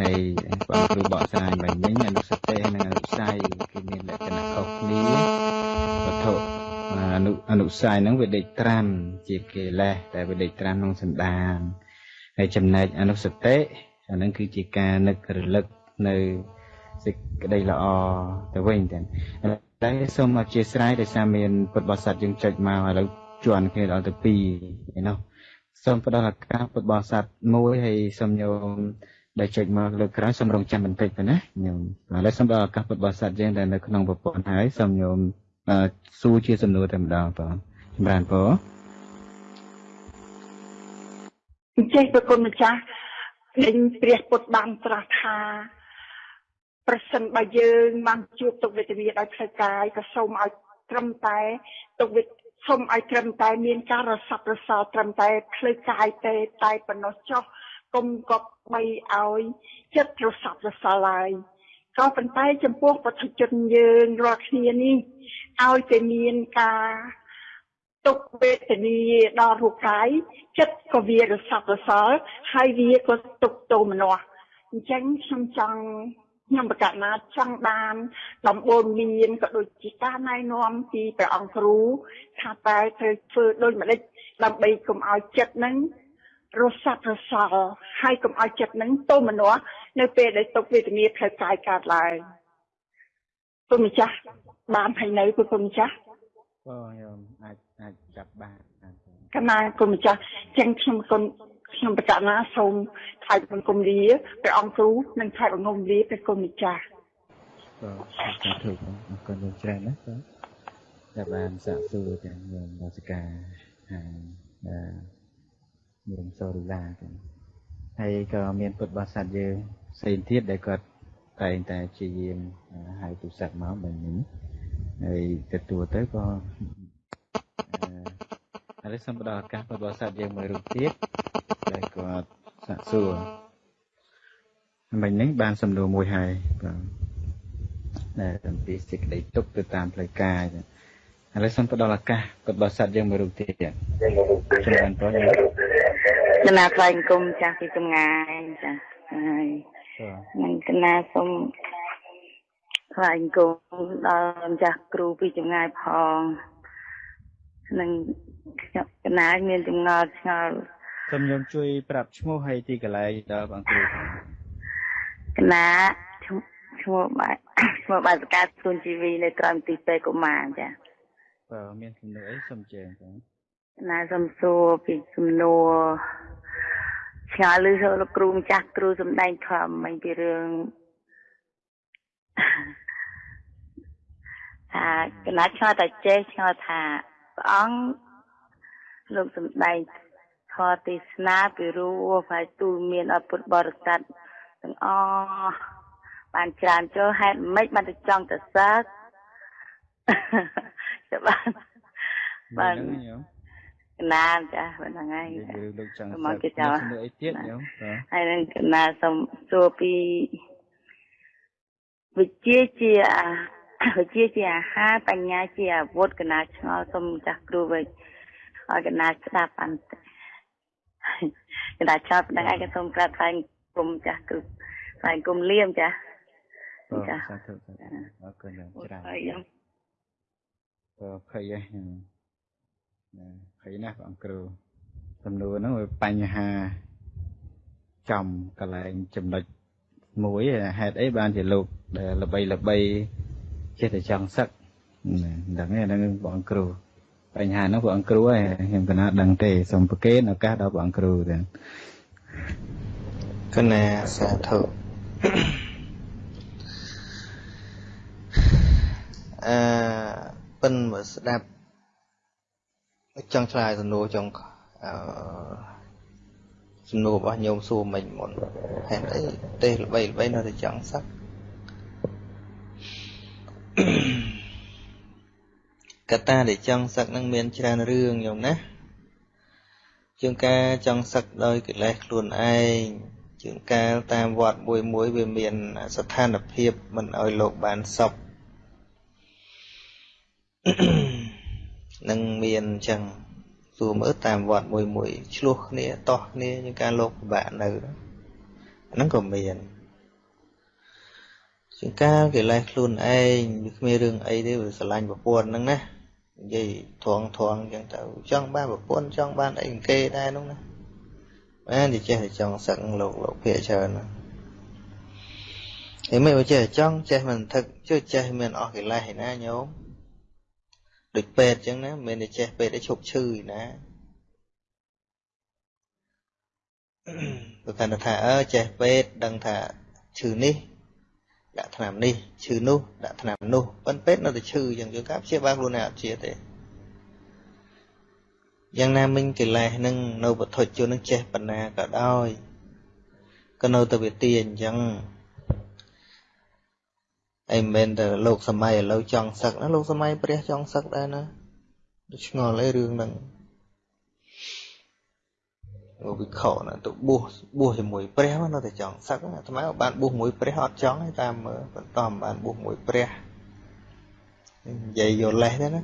E: ហើយបងគ្រូបកស្រាយមិញវិញអនុសតិនិងអនុស័យគឺមានលក្ខណៈខុសគ្នាវត្ថុអនុអនុស័យហ្នឹងវាដេកត្រាំជាកិលេសតែវាដេកត្រាំក្នុងសន្តានហើយចំណែកអនុសតិអាហ្នឹងគឺជាការនឹករលឹកនៅសេចក្តីល្អទៅវិញទាំងតែសូមអធិស្ឋានដោយសារមានពុទ្ធបរិស័ទយើងចុចមកឥឡូវជន់គ្នាដល់ទៅ2ឯណោះសូមផ្ដល់ឱកាសពុទ្ធបរិស័ទមួយហើយសូមញោម ដែលចុចមកលើក្រោយសូមរងចាំបន្តិចទៅណាញោមឥឡូវសូមដល់ឱកាសពុទ្ធបរិស័ទយើងដែលនៅក្នុងប្រព័ន្ធហើយសូមញោមសួរជាសំណួរតែម្ដងបងចម្រើនពរ
F: អញ្ចឹងប្រគុណម្ចាស់ពេញព្រះពុទ្ធបានត្រាស់ថាប្រសិនបើយើងបានជួបទុក្ខវេទនាដោយផ្លូវកាយក៏សូមឲ្យត្រឹមតែទុក្ខវេទសូមឲ្យត្រឹមតែមានការរស័ព្ទរសល់ត្រឹមតែផ្លូវកាយទេតែប៉ុណ្ណោះចុះ កុំកប់បីឲ្យចិត្តរស័ព្ទរសល់ឡើយក៏ប៉ុន្តែចំពោះប្រតិជនយើងរាល់គ្នានេះឲ្យតែមានការទុកវេទនាដល់រូបកាយចិត្តក៏វារស័ព្ទរសល់ហើយវាក៏ទុកទោមនស្សអញ្ចឹងខ្ញុំចង់ខ្ញុំបកណាចង់បានដំបូលមានក៏ដូចជាការណែនាំពីព្រះអង្គគ្រូថាតែត្រូវធ្វើដូចម្ដេចដើម្បីកុំឲ្យចិត្តនឹង រស័ព្ទរសល់ហើយកុំឲ្យចិត្តនឹងទោមនស្សនៅពេលដែលទុកវេទនាផ្លូវកាយកើតឡើងគុណម្ចាស់បានហើយនៅគុណម្ចាស់
E: បងញោមអាចអាចចាប់បានក
F: ណាគុណម្ចាស់ចឹងខ្ញុំគុណខ្ញុំបកណាសូមថ្លែងបង្គំលាព្រះអង្គគ្រូនិងថ្លែងបង្គំលាព្រះគុណម្ចាស់
E: បាទសាធុអរគុណលោកច្រើនណាបាទដែលបានសាកសួរទាំងយើងរាជការហាង មានសូរីឡាទាំងហើយក៏មានពុទ្ធបរិស័ទយើងផ្សេងទៀតដែលគាត់តែងតែជាយាមហៅទូរស័ព្ទមកបែបនេះហើយទទួលទៅក៏ឥឡូវសូមផ្ដល់ឱកាសពុទ្ធបរិស័ទយើងមួយរូបទៀតដែលគាត់សាកសួរមិញនេះបានសំណួរមួយហើយបាទដែលអំពីសេចក្តីទុកទៅតាមផ្លូវកាយឥឡូវសូមផ្ដល់ឱកាសពុទ្ធបរិស័ទយើងមួយរូបទៀត
G: ចាំបានប ងគណៈថ្លែងគុំចាស់ពីចម្ងាយចាហើយនឹងគណៈសូមថ្លែងគុំដល់ម្ចាស់គ្រូពីចម្ងាយផងនឹងខ្ញុំកណាមានចម្ងល់ឆ្ងល់
E: សូមខ្ញុំជួយប្រាប់ឈ្មោះហើយទីកន្លែងដល់បងគ្រូ
G: កណាឈ្មោះបាទឈ្មោះបាទសកាទូនជីវីនៅក្រោមទីពេកុមារចា
E: បាទមានសំណួរអីសូមជើងបង
G: ណាសូមសួរពីសំណួរ ឆ្ងល់ឬលោកគ្រូម្ចាស់គ្រូសំដែងធំមិញពីរឿងថាកណាឆ្ងល់តែចេះឆ្ងល់ថាព្រះអង្គលោកសំដែងធម៌ទេសនាពីរោះហើយទូលមានអពុទ្ធបរិស័ទទាំងអស់បានច្រើនចូលហេតុម៉េចបានទៅចង់ទៅសើចាបានបាទ
E: ហ្នឹងញោម
G: កណាចាប៉ុណ្្នឹងហើយ
E: និយាយរឿងលោកចង់
G: មក
E: សឹក
G: គេចោល
E: មានជំនួយអីទៀតញោមបាទ
G: ហើយនឹងកណាសូមសួរពីវិជ្ជាជាអាវិជ្ជាជាអាហារបញ្ញាជាអាវុធកណាឆ្ងល់សូមចាស់គ្រូវិញឲ្យកណាស្ដាប់បានតិចកណាឆ្ងល់ប៉ុណ្ណឹងឯងក៏សូមក្រាបថ្លែងគុំចាស់គ្រូថ្លែងគុំលៀមចាស់
E: បាទ
G: ចា
E: សាធុសាធុអរគុណយ៉ាងច្រើន
G: ហើយខ្ញុំ
E: ក៏ភ័យដែរញោមណា ភ័យណាស់បងគ្រូសំណួរហ្នឹងវាបញ្ហាចំកន្លែងចំណុចមួយហេតុអីបានជាលោកដែលល្បីល្បីចេះតែចង់សឹកណាដឹងទេហ្នឹងបងគ្រូបញ្ហាហ្នឹងបងគ្រូហើយខ្ញុំកណាដឹងទេសូមប្រកេនឱកាសដល់បងគ្រូទៅ
A: កណាសាធុអឺប៉ិនមកស្ដាប់ ចង់ឆ្លើយសំណួរចង់អឺសំណួររបស់ញោមសួរមិញមុនហេតុអីទេសល្បីល្បីនៅតែចង់សឹកកត្តាដែលចង់សឹកនឹងមានច្រើនរឿងញោមណាជាងការចង់សឹកដោយកិលេសខ្លួនឯងជាងកាលតាមវត្តមួយមួយវាមានស្ថានភាពមិនឲ្យលោកបានសុខ នឹងមានអញ្ចឹងសួរមើលតាមវត្តមួយមួយឆ្លោះគ្នាតោះគ្នាជាងការលោកពិបាកនៅហ្នឹងក៏មានជាងការកិលេសខ្លួនឯងវាគ្មានរឿងអីទេវាស្រឡាញ់ប្រពន្ធហ្នឹងណានិយាយធងធងអញ្ចឹងទៅចង់បានប្រពន្ធចង់បានអីគេដែរហ្នឹងណាបានតែចេះតែចង់សឹកលោកលោកភាកច្រើនណាឯមិនចេះតែចង់ចេះមិនថឹកជួយចេះមានអស់កិលេសឯណាញោម ដូចពេទ្យអញ្ចឹងណាមិនមែនតែចេះពេទ្យឲ្យឈប់ឈឺឯណាបើកាន់តែថាអើចេះពេទ្យដឹងថាឈឺនេះដាក់ថ្នាំនេះឈឺនោះដាក់ថ្នាំនោះប៉ុន្តែពេទ្យនៅតែឈឺអញ្ចឹងយើងការព្យាបាលខ្លួនឯងអត់ជាទេយ៉ាងណាមិញកិលេសនឹងនៅវត្ថុជននឹងចេះបណ្ណាក៏ដោយក៏នៅតែវាទាអញ្ចឹង អីមិនមែនតែលោកសម័យឥឡូវចង់សឹកណាលោកសម័យព្រះចង់សឹកដែរណាឆ្ងល់អីរឿងហ្នឹងលោកវិខណាទៅបួសបួសជាមួយព្រះនៅតែចង់សឹកអាត្មាបានបួសមួយព្រះអត់ចង់ទេតាមមើលបន្តមិនបានបួសមួយព្រះនិយាយយកលេសទេណា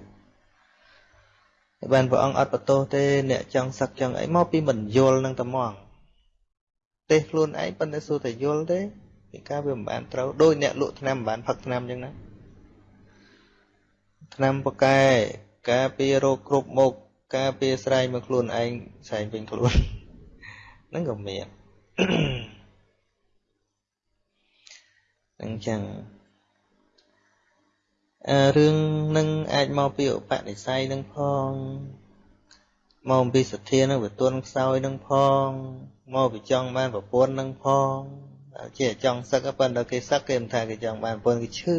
A: បានព្រះអង្គអត់បន្ទោសទេអ្នកចង់សឹកចង់អីមកពីមិនយល់នឹងតែហ្មងទេខ្លួនឯងប៉ុន្តែសួរតែយល់ទេ ពីការវាមិនបានត្រូវដោយអ្នកលក់ថ្នាំមិនបានផឹកថ្នាំអញ្ចឹងណាថ្នាំបកែការពាររោគគ្រប់មុខការពារស្រែងមកខ្លួនឯងស្រែងវិញខ្លួនហ្នឹងក៏មានអញ្ចឹងអឺរឿងនឹងអាចមកពីឧបនិស្ស័យនឹងផងមកពីសទ្ធានឹងវាទន់ខ្សោយនឹងផងមកពីចង់បានប្រពន្ធនឹងផង ជាចង់សឹកប៉ុន្តែគេសឹកគេមិនថាគេចង់បានប្រពន្ធគេឈឺ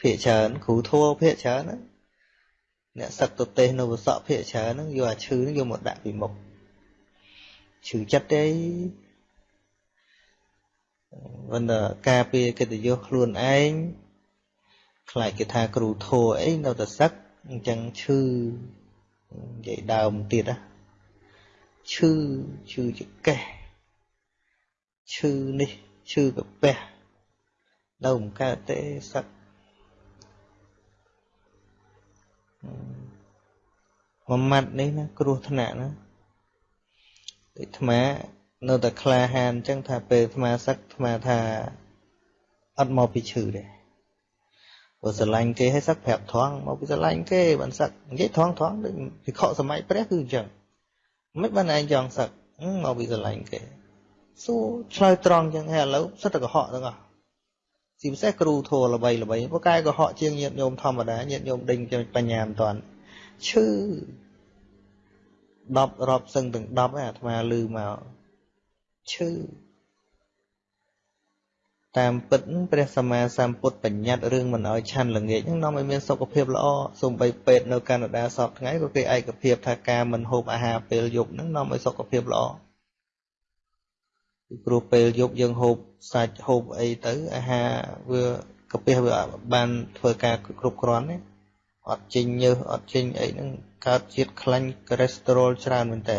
A: ភាកច្រើនគ្រូធัวភាកច្រើនណាអ្នកសឹកទៅទេសនៅវសក់ភាកច្រើនហ្នឹងយកអាឈឺហ្នឹងយកមកដាក់ពីមុខឈឺចិត្តទេមិនដល់ការពារកិត្តិយសខ្លួនឯងខ្លាចគេថាគ្រូធัวអីនៅតែសឹកអញ្ចឹងឈឺនិយាយដើមទៀតណាឈឺឈឺចកេះ ឈឺនេះឈឺកាពះនៅមិនកើតទេសឹកមួយម៉ាត់នេះណាគ្រោះថ្នាក់ណាដូចអាត្មានៅតែក្លាហានអញ្ចឹងថាពេលអាត្មាសឹកអាត្មាថាអត់មកពីឈឺទេព្រោះស្រឡាញ់គេឲ្យសឹកប្រាប់ថងមកពីស្រឡាញ់គេបានសឹកនិយាយថងថងដូចវិខសម័យព្រះគឺអញ្ចឹងមិនបានឯងចង់សឹកមកពីស្រឡាញ់គេ សួរឆ្លើយត្រង់អញ្ចឹងហើយឥឡូវសិតតែកុហកទាំងអស់ជាពិសេសគ្រូធัวល្បីល្បីព្រោះកាយកុហកជាងញាតញោមធម្មតាញាតញោមដេញបញ្ញាមិនតាន់ឈឺ10រាប់សឹងទាំង10ហើយអាត្មាលឺមកឈឺតាមពិតព្រះសម្មាសម្ពុទ្ធបញ្ញត្តិរឿងមិនអោយឆាន់ល្ងាចហ្នឹងនាំឲ្យមានសុខភាពល្អសូម្បីពេទ្យនៅកាណាដាសពថ្ងៃក៏គេឯកភាពថាការមិនហូបអាហារពេលយប់ហ្នឹងនាំឲ្យសុខភាពល្អ ពីព្រោះពេលយប់យើងហូបសាច់ហូបអីទៅអាហារវាកកាពះវាបានធ្វើការគ្រប់គ្រាន់ទេអត់ចេញញើសអត់ចេញអីហ្នឹងកើតជាតិខ្លាញ់កូលេស្តេរ៉ុលច្រើនមែនតើ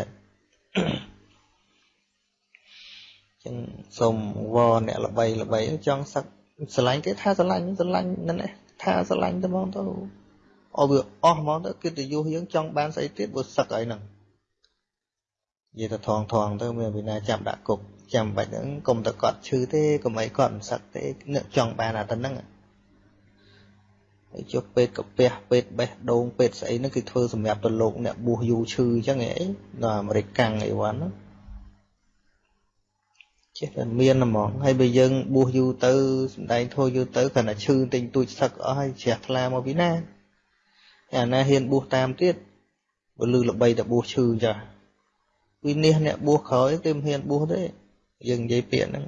A: ចឹងសូមវអ្នកល្បីល្បីចង់សឹកស្រឡាញ់គេថាស្រឡាញ់ស្រឡាញ់ហ្នឹងថាស្រឡាញ់ទៅហ្មងទៅអស់វាអស់ហ្មងទៅកិត្តិយសយើងចង់បានស្អីទៀតបើសឹកអីហ្នឹងនិយាយទៅថងថងទៅមានវិណាចាប់ដាក់គុក ចាំបាច់ហ្នឹងកុំតែគាត់ឈឺទេកុំអីគាត់មិនសឹកទេនឹកចង់បានអាទៅហ្នឹងហើយចុះពេទ្យកាពះពេទ្យបេះដូងពេទ្យស្អីហ្នឹងគឺធ្វើសម្រាប់ទៅលោកអ្នកបួសយូរឈឺអញ្ចឹងអីនៅអាមេរិកកាំងអីវ៉ាន់ហ្នឹងចេះតែមានហ្មងហើយបើយើងបួសយូរទៅសំដែងធោះយូរទៅគ្រាន់តែឈឺទិញទូចសឹកអស់ហើយជ្រះថ្លាមកពីណាអាណាហ៊ានបួសតាមទៀតបើលឺល្បីតែបួសឈឺចាវិនិច្ឆ័យអ្នកបួសក្រោយគេមិនហ៊ានបួសទេ យើងនិយាយពាក្យហ្នឹង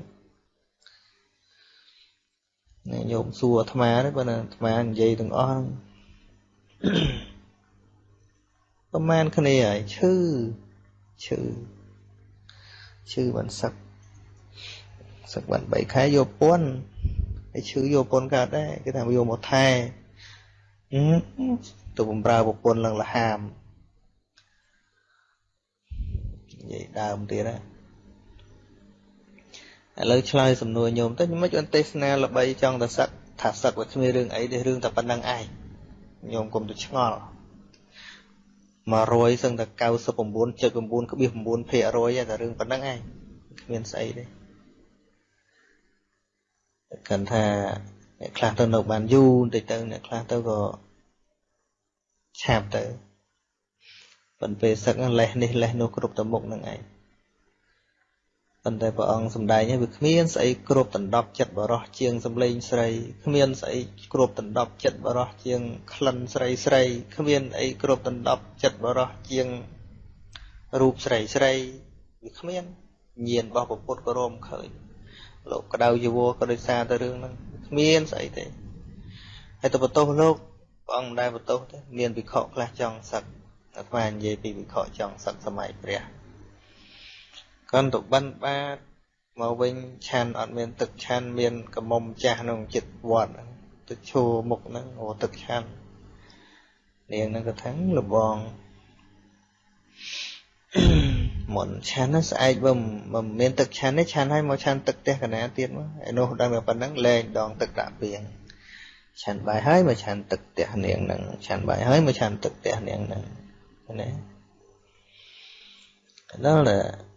A: នេះញោមសួរអាត្មាទេបើអាត្មានិយាយទាំងអស់ប្រហែលគ្នាហើយឈឺឈឺឈឺបានសឹកសឹកបាន3ខែយកពន្ធហើយឈឺយកពន្ធកើតដែរគេថាយកមកថែទៅបំរើប្រពន្ធឡើងលហាមនិយាយដើមទៀតណា ឥឡូវឆ្លើយសំណួរញោមទៅមិនអន្តទេសនាល្បីចង់តែសឹកថាសឹកវាគ្មានរឿងអីទេរឿងតែប៉ុណ្្នឹងឯងញោមកុំទៅឆ្ងល់100សឹងតែ99.9.9%តែរឿងប៉ុណ្្នឹងឯងគ្មានស្អីទេកាន់ថាអ្នកខ្លះទៅនៅបានយូរបន្តិចទៅអ្នកខ្លះទៅក៏ឆាប់ទៅប៉ុន្តែពេលសឹកលេះនេះលេះនោះគ្រប់ទៅមុខនឹងឯង ប៉ុន្តែព្រះអង្គសម្ដែងឲ្យវាគ្មានស្អីគ្រប់ដណ្ដប់ចិត្តបរោះជាងសំឡេងស្រីគ្មានស្អីគ្រប់ដណ្ដប់ចិត្តបរោះជាងក្លិនស្រីស្រីគ្មានអីគ្រប់ដណ្ដប់ចិត្តបរោះជាងរូបស្រីស្រីវាគ្មានញាណរបស់ពុទ្ធក៏រមឃើញលោកក្តៅយវក៏ដោយសារតែរឿងហ្នឹងគ្មានស្អីទេហើយទៅបន្ទោសលោកព្រះអង្គមិនដែលបន្ទោសទេមានវិខខ្លះចង់សឹកអាត្មានិយាយពីវិខចង់សឹកសម័យព្រះ គាត់ទៅបិណ្ឌបាតមកវិញឆានអត់មាន ទឹកឆានមានកមុំចាស់ក្នុងចិត្តវត្តទឹកឈោមុខហ្នឹងអូទឹកឆាននាងហ្នឹងក៏ថាលបងមុនឆានស្អែកបើមិនមានទឹកឆានទេឆានឲ្យមកឆានទឹកផ្ទះកណាទៀតមកឯនោះដឹងតែប៉ុណ្ណឹងលែងដងទឹកដាក់ពីងឆានបាយហើយមកឆានទឹកផ្ទះនាងហ្នឹងឆានបាយហើយមកឆានទឹកផ្ទះនាងហ្នឹងណាដល់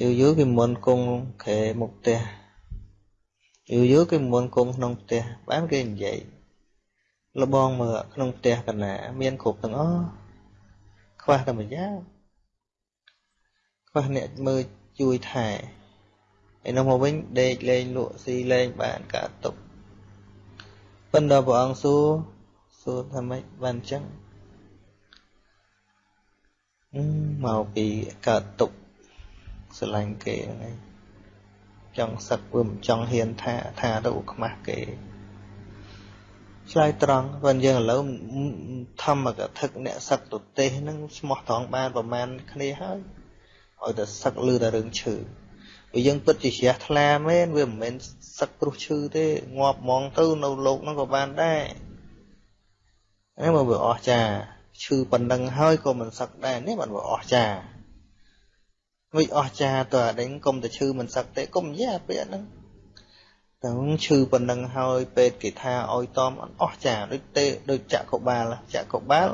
A: យូរយូរគេមុនគង់ខែមុខផ្ទះយូរយូរគេមុនគង់ក្នុងផ្ទះបានគេនិយាយលបងមើលក្នុងផ្ទះកណា មានគ្រប់ទាំងអស់ខ្វះតែម្យ៉ាងខ្វះអ្នកមើលជួយថែឯនោះមកវិញដេកលេងលក់ស៊ីលេងបានកើតទុកប៉ុន្តែព្រះអង្គសួរសួរថាម៉េចបានអញ្ចឹងមកពីកើតទុក ស្រឡាញ់គេហ្នឹងឯងចង់សឹកវាមិនចង់ហ៊ានថាថាទៅខ្មាស់គេឆ្លើយត្រង់បើយើងឥឡូវធម្មកថាអ្នកសឹកទទេសហ្នឹងឈ្មោះត្រង់បានប្រមាណគ្នាហើយឲ្យតែសឹកលឺតែរឿងឈឺបើយើងពិតជាជ្រះថ្លាមែនវាមិនមែនសឹកព្រោះឈឺទេងាប់ហ្មងទៅនៅលោកហ្នឹងក៏បានដែរនេះមកវាអស់ចាឈឺប៉ុណ្ណឹងហើយក៏មិនសឹកដែរនេះបានវាអស់ចា វិអស្ចារតើអដេញកុំតែឈឺមិនសឹកទេកុំនិយាយពាក្យហ្នឹងតែឈឺប៉ុណ្ណឹងហើយពេទ្យគេថាឲ្យតមអស់ចាដូចទេដូចចក្របាលចក្របាល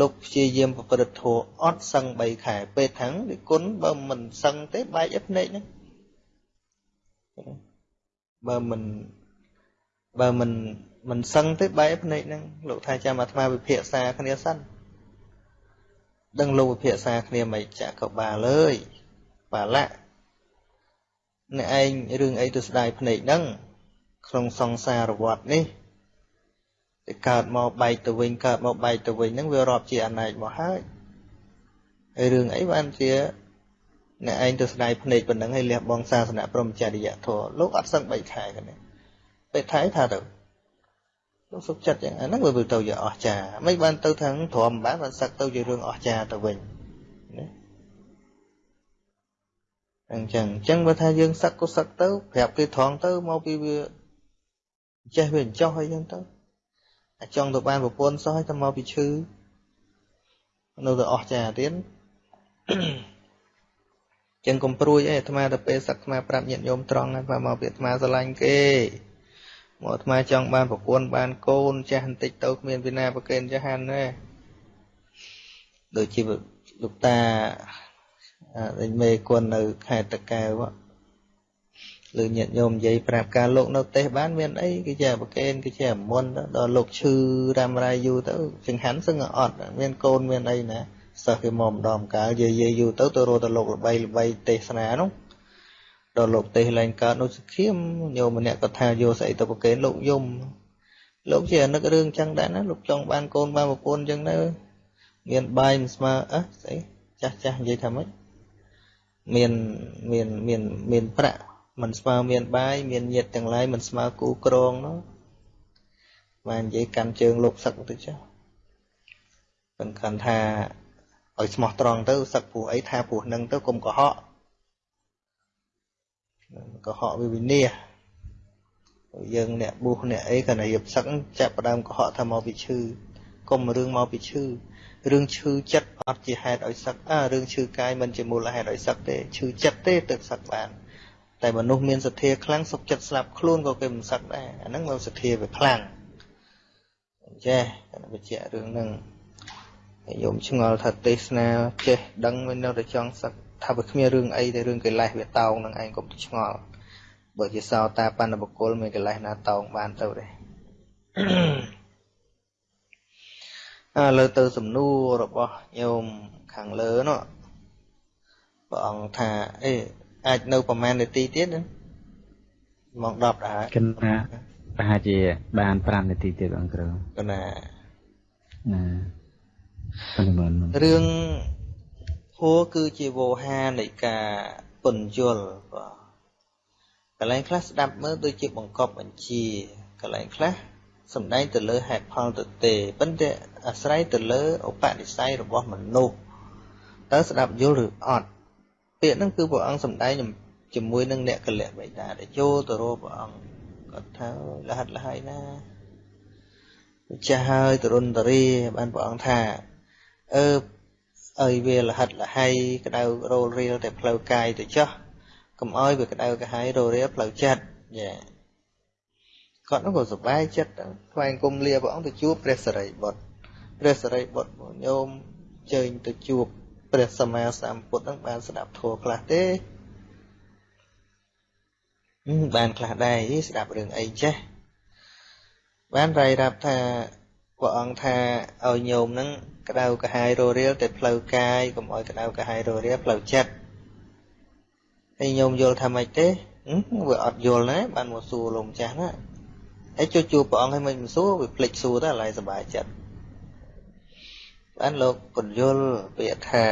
A: លោកព្យាយាមប្រព្រឹត្តធម៌អត់សឹង3ខែពេទ្យថាំងដូចគុណបើមិនសឹងទេបែកអីភ្នែកហ្នឹងបើមិនបើមិនមិនសឹងទេបែកភ្នែកហ្នឹងលោកថាចាំអាត្មាវិភាសាគ្នាសិន ដឹងលោកវិភាសាគ្នាមិនចាក់ក៏បាលអើយបាលៈអ្នកឯងរឿងអីទៅស្ដាយភ្នែកហ្នឹងក្នុងសង្សារវដ្តនេះទៅកើតមកបែកទៅវិញកើតមកបែកទៅវិញហ្នឹងវារាប់ជាអណែកមកហើយហើយរឿងអីបានជាអ្នកឯងទៅស្ដាយភ្នែកប៉ុណ្ណឹងហើយលះបង់សាសនាព្រមចរិយធម៌លោកអត់សឹង3ខែគ្នាពេលថៃថាទៅ លោកសុខចិត្តយ៉ាងអាហ្នឹងវាទៅជាអស្ចារ្យមិនបានទៅថាទ្រាំបានបានសឹកទៅជារឿងអស្ចារ្យទៅវិញណាអញ្ចឹងអញ្ចឹងបើថាយើងសឹកក៏សឹកទៅប្រាប់គេត្រង់ទៅមកពីវាចេះវាអញ្ចោះអីចឹងទៅអាចចង់ទៅបានប្រពន្ធសោះឲ្យតែមកពីឈឺនៅតែអស់ចាទៀតចឹងកុំព្រួយអីអាត្មាទៅពេលសឹកអាត្មាប្រាប់ញាតិញោមត្រង់ហើយមកពីអាត្មាស្រឡាញ់គេ មកអាត្មាចង់បានប្រពន្ធបានកូនចាស់បន្តិចទៅគ្មានពីណាប្រកេនចាស់ហានទេដូចជាលោកតាដេញមេគុណនៅខេត្តតកែវលើញាតិញោមនិយាយប្រាប់ការលោកនៅទេសបានមានអីគេជាប្រកេនគេជាមុនដល់លោកឈឺរ៉ាំរ៉ៃយូរទៅចង្ហាន់សឹងអត់មានកូនមានអីណាសិស្សគេមកម្ដងកាលយាយយាយយូរទៅទៅរកទៅលោកល្បីល្បីទេសនានោះ ដល់លោកទេសឡើងកើតនោះសង្ឃាមញោមម្នាក់ក៏ថាយកស្អីទៅប្រកេនលោកយំលោកជានឹករឿងចឹងដែរណាលោកចង់បានកូនបានប្រពន្ធចឹងទៅមានបាយមិនស្មើអើស្អីចាស់ចាស់និយាយថាម៉េចមានមានមានមានប្រាក់មិនស្មើមានបាយមានញាតទាំងឡាយមិនស្មើគូក្រងនោះបាននិយាយកាន់ជើងលោកសឹកទៅចុះមិនខាន់ថាឲ្យស្មោះត្រង់ទៅសឹកព្រោះអីថាព្រោះនឹងទៅកុំកុហក កុហកវិវិនាយើងអ្នកប៊ូសអ្នកអីគាត់តែរៀបសឹកចាប់ផ្ដើមកុហកថាមកពីឈឺកុំរឿងមកពីឈឺរឿងឈឺចិត្តអត់ជាហេតុឲ្យសឹកអើរឿងឈឺកាយមិនជាមូលហេតុឲ្យសឹកទេឈឺចិត្តទេទើបសឹកបានតែមនុស្សមានសទ្ធាខ្លាំងសុខចិត្តស្លាប់ខ្លួនក៏គេមិនសឹកដែរអាហ្នឹងមកសទ្ធាវាខ្លាំងចេះគាត់បញ្ជាក់រឿងហ្នឹងយមឆ្ងល់ថាទេសនាចេះដឹងមិននៅតែចង់សឹក ថាវាគ្មានរឿងអីតែរឿងកិលេសវាតោងនឹងឯងកុំឆ្ងល់បើជាសោតាបណ្ឌបុគ្គលមានកិលេសណាតោងបានទៅទេឥឡូវទៅសំណួររបស់ញោមខាងលើនោះព្រះអង្គថាអេអាចនៅប្រហែលនាទីទៀតណាម៉ោង10ដែរ
E: គិនថាប្រហែលជាបាន5នាទីទៀតអង្គគ្រូ
A: កណា
E: ណាប៉ុន្មាន
A: រឿង ហួរគឺជាវោហានៃការពន្យល់បាទកន្លែងខ្លះស្ដាប់មើលដូចជាបង្កប់បញ្ជាកន្លែងខ្លះសំដែងទៅលើហេតុផលទៅទេប៉ុន្តែអាស្រ័យទៅលើឧបនិស្ស័យរបស់មនុស្សតើស្ដាប់យល់ឬអត់ពាក្យហ្នឹងគឺព្រះអង្គសំដែងជាមួយនឹងអ្នកកលៈបិតាដែលចូលទៅរកព្រះអង្គគាត់ថាលះហិតលះហើយណាចាស់ហើយទរុនតរីបានព្រះអង្គថាអឺ អើយវាលះហិតលះហើយក្តៅរោលរៀលតែផ្លូវកាយទៅចោះកុំអោយវាក្តៅកាហាយរោលរៀលផ្លូវចិត្តយ៉ាគាត់នោះក៏សប្បាយចិត្តថ្វាយអង្គមលាព្រះអង្គទៅជួបព្រះសរិបុត្រព្រះសរិបុត្រញោមជើញទៅជួបព្រះសម្មាសម្ពុទ្ធនឹងបានស្ដាប់ធម៌ខ្លះទេបានខ្លះដែរស្ដាប់រឿងអីចេះបានរាយរាប់ថា ព្រះអង្គថាឲ្យញោមនឹងក្តៅកាហាយររៀលតែផ្លូវកាយកុំឲ្យក្តៅកាហាយររៀលផ្លូវចិត្តហើយញោមយល់ថាម៉េចទេវាអត់យល់ណាបានមកសួរលោកម្ចាស់ណាហើយជួយជួបព្រះអង្គឲ្យមិនសួរវាភ្លេចសួរទៅឡើយសុបាយចិត្តបានលោកពន្យល់ពាក្យថា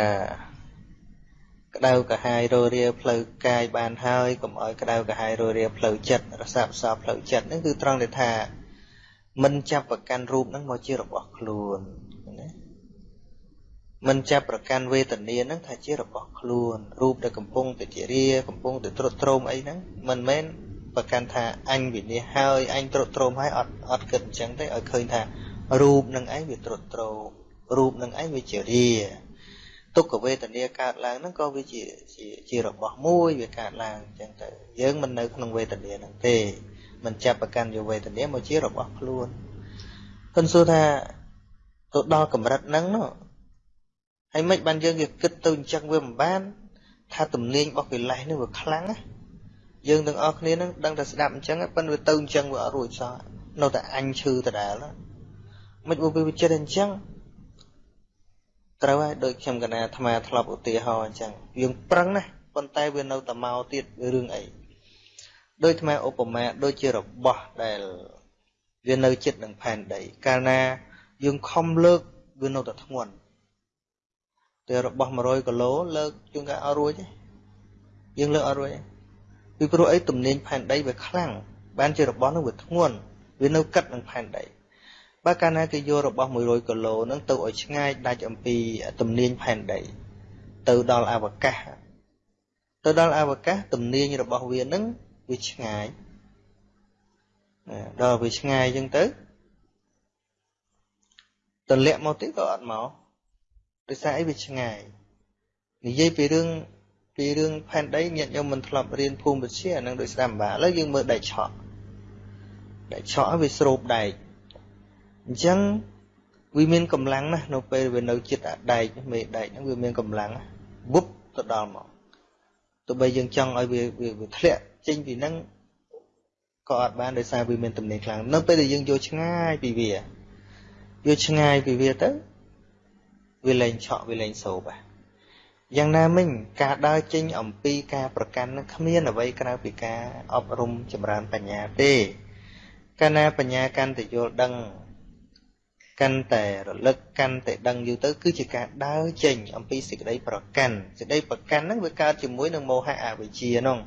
A: ក្តៅកាហាយររាផ្លូវកាយបានហើយកុំឲ្យក្តៅកាហាយររាផ្លូវចិត្តរសាបសោផ្លូវចិត្តហ្នឹងគឺត្រង់ដែលថា មិនចាប់ប្រកាន់រូបហ្នឹងមកជារបស់ខ្លួនណាមិនចាប់ប្រកាន់វេទនាហ្នឹងថាជារបស់ខ្លួនរូបដែលកំពុងតែជារាកំពុងតែត្រុតត្រោមអីហ្នឹងមិនមែនប្រកាន់ថាអញវិនិច្ឆ័យហើយអញត្រុតត្រោមហើយអត់អត់គិតអញ្ចឹងទេឲ្យឃើញថារូបនឹងឯងវាត្រុតត្រោមរូបនឹងឯងវាជារាទុក្ខវេទនាកើតឡើងហ្នឹងក៏វាជាជាជារបស់មួយវាកើតឡើងអញ្ចឹងទៅយើងមិននៅក្នុងវេទនាហ្នឹងទេ មិនចាប់ប្រកាន់យកវេទនាមកជារបស់ខ្លួនគាត់សួរថាទៅដល់កម្រិតហ្នឹងនោះហើយមិនបានយើងគេគិតទៅអញ្ចឹងវាមិនបាន ថាទំនាញរបស់កិលេសនេះវាខ្លាំងណាយើងទាំងអស់គ្នានឹងដឹងតែស្ដាប់អញ្ចឹងប៉ុន្តែវាទៅអញ្ចឹងវាអត់រួចសោះនៅតែអញឈឺដដែលមិនវាវាចិត្តអញ្ចឹងត្រូវហើយដូចខ្ញុំកណាអាត្មាធ្លាប់ឧទាហរណ៍អញ្ចឹងយើងប្រឹងណាប៉ុន្តែវានៅតែមកទៀតរឿងអី ដូចអាត្មាឧបមាដូចជារបស់ដែលវានៅចិត្តនឹងផែនដី កាលណា យើងខំលើកវានៅតែធ្ងន់តែរបស់100គីឡូលើកជួនកាលអត់រួចទេយើងលើកអត់រួចទេពីព្រោះអីទំនាញផែនដីវាខ្លាំងបានជារបស់នោះវាធ្ងន់វានៅកិតនឹងផែនដីបើកាលណាគេយករបស់100គីឡូហ្នឹងទៅឲ្យឆ្ងាយដាច់អំពីទំនាញផែនដី ទៅដល់អវកាសទៅដល់អវកាសទំនាញរបស់វានឹង វាឆ្ងាយដល់វាឆ្ងាយអញ្ចឹងទៅទម្លាក់មកទៀតក៏អត់មកដោយសារអីវាឆ្ងាយនិយាយពីរឿងពីរឿងផែនដីញាតិញោមមិនធ្លាប់រៀនភូមិវិទ្យាអានឹងដោយស្ដាប់បាឥឡូវយើងមើលដែកឆក់ដែកឆក់វាស្រូបដែកអញ្ចឹងវាមានកម្លាំងណាស់នៅពេលវានៅចិត្តអាដែកមេដែកហ្នឹងវាមានកម្លាំងវុបទៅដល់មកទោះបីយើងចង់ឲ្យវាវាធ្លាក់ ចេញពីហ្នឹងក៏អត់បានដោយសារវាមានទំនេរខ្លាំងនៅពេលដែលយើងយកឆ្ងាយពីវាយកឆ្ងាយពីវាទៅវាលែងឆក់វាលែងសោបយ៉ាងណាមិញការដើរចេញអំពីការប្រកាន់នឹងគ្មានអ្វីក្រៅពីការអប់រំចម្រើនបញ្ញាទេកាលណាបញ្ញាកាន់តែយល់ដឹងកាន់តែរលឹកកាន់តែដឹងយូរទៅ គឺជាការដើរចេញអំពីសេចក្តីប្រកាន់សេចក្តីប្រកាន់ហ្នឹងវាកើតជាមួយនឹងមោហៈអវិជ្ជាហ្នឹង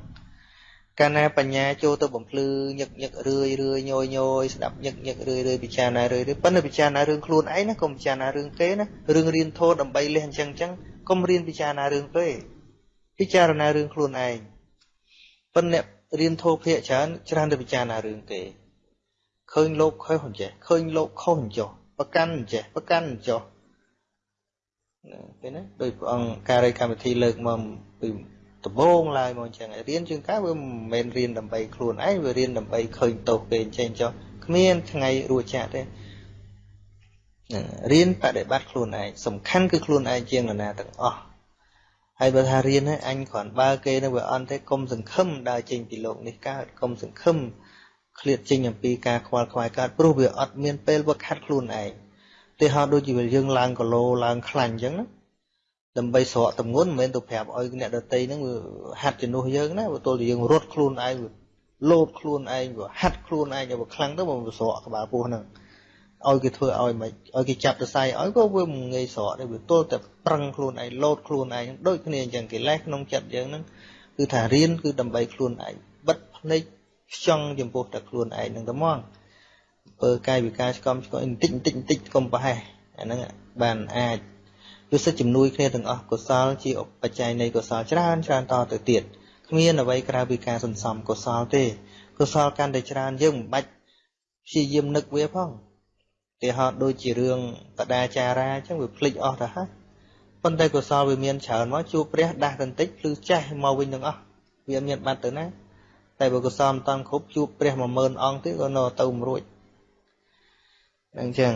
A: កាលណាបញ្ញាចូលទៅបំភ្លឺញឹកញឹករឿយរឿយញយញយស្ដាប់ញឹកញឹករឿយរឿយពិចារណារឿយរឿយប៉ុន្តែពិចារណារឿងខ្លួនឯងណាកុំពិចារណារឿងគេណារឿងរៀនធម៌ដើម្បីលះអញ្ចឹងអញ្ចឹងកុំរៀនពិចារណារឿងពេពិចារណារឿងខ្លួនឯងប៉ុន្តែរៀនធម៌ភាកច្រើនច្រើនទៅពិចារណារឿងគេឃើញលោកខុសអញ្ចេះឃើញលោកខុសអញ្ចោះប្រកាន់អញ្ចេះប្រកាន់អញ្ចោះឃើញណាដោយព្រះអង្គការីកម្មវិធីលើកមកពី ដំបូងឡើយមកអញ្ចឹងរៀនជាងកាវាមិនមែនរៀនដើម្បីខ្លួនឯងវារៀនដើម្បីឃើញទោសគេអញ្ចឹងចុះគ្មានថ្ងៃរួចចាក់ទេរៀនបដិបត្តិខ្លួនឯងសំខាន់គឺខ្លួនឯងជាងនរណាទាំងអស់ហើយបើថារៀនហើយអញគ្រាន់បើគេនៅវាអន់ទេកុំសង្ឃឹមដើរចេញពីលោកនេះកើតកុំសង្ឃឹមឃ្លាតចេញអំពីការខ្វល់ខ្វាយកើតព្រោះវាអត់មានពេលវឹកហាត់ខ្លួនឯងទេហោដូចជាយើងឡើងគីឡូឡើងខ្លាញ់អញ្ចឹងណា ដើម្បីស្រកតម្ងន់មិនមែនទៅប្រាប់ឲ្យអ្នកដតីហ្នឹងវាហាត់ជំនួសយើងណាបើទល់តែយើងរត់ខ្លួនឯងលោតខ្លួនឯងវាហាត់ខ្លួនឯងឲ្យវាខ្លាំងទៅមកស្រកក្បាលពោះហ្នឹងឲ្យគេធ្វើឲ្យមិនឲ្យគេចាប់ទៅសៃឲ្យក៏វាមិនងាយស្រកទេវាទល់តែប្រឹងខ្លួនឯងលោតខ្លួនឯងដូចគ្នាអញ្ចឹងកិលេសក្នុងចិត្តយើងហ្នឹងគឺថារៀនគឺដើម្បីខ្លួនឯងបិទភ្នែកខ្ចង់ចំពោះតែខ្លួនឯងហ្នឹងតែមកពើកាយវិការឆ្កំឆ្កល់បន្តិចបន្តិចបន្តិចកុំប្រហែសអាហ្នឹងបានអាច គឺសិទ្ធជំនួយគ្នាទាំងអស់កុសលជាបច្ច័យនៃកុសលច្រើនច្រើនតទៅទៀតគ្មានអ្វីក្រៅពីការសន្សំកុសលទេកុសលកាន់តែច្រើនយើងមិនបាច់ព្យាយាមនឹកវាផងទីហោដូចជារឿងបដាចារាអញ្ចឹងវាភ្លេចអស់ទៅហើយប៉ុន្តែកុសលវាមានច្រើនមកជួបព្រះដាស់បន្តិចភ្លឺចេះមកវិញទាំងអស់វាមានបាត់ទៅណាតែបើកុសលមិនតាន់គ្រប់ជួបព្រះ10000អង្គទៀតក៏នៅទៅមិនរួចអញ្ចឹង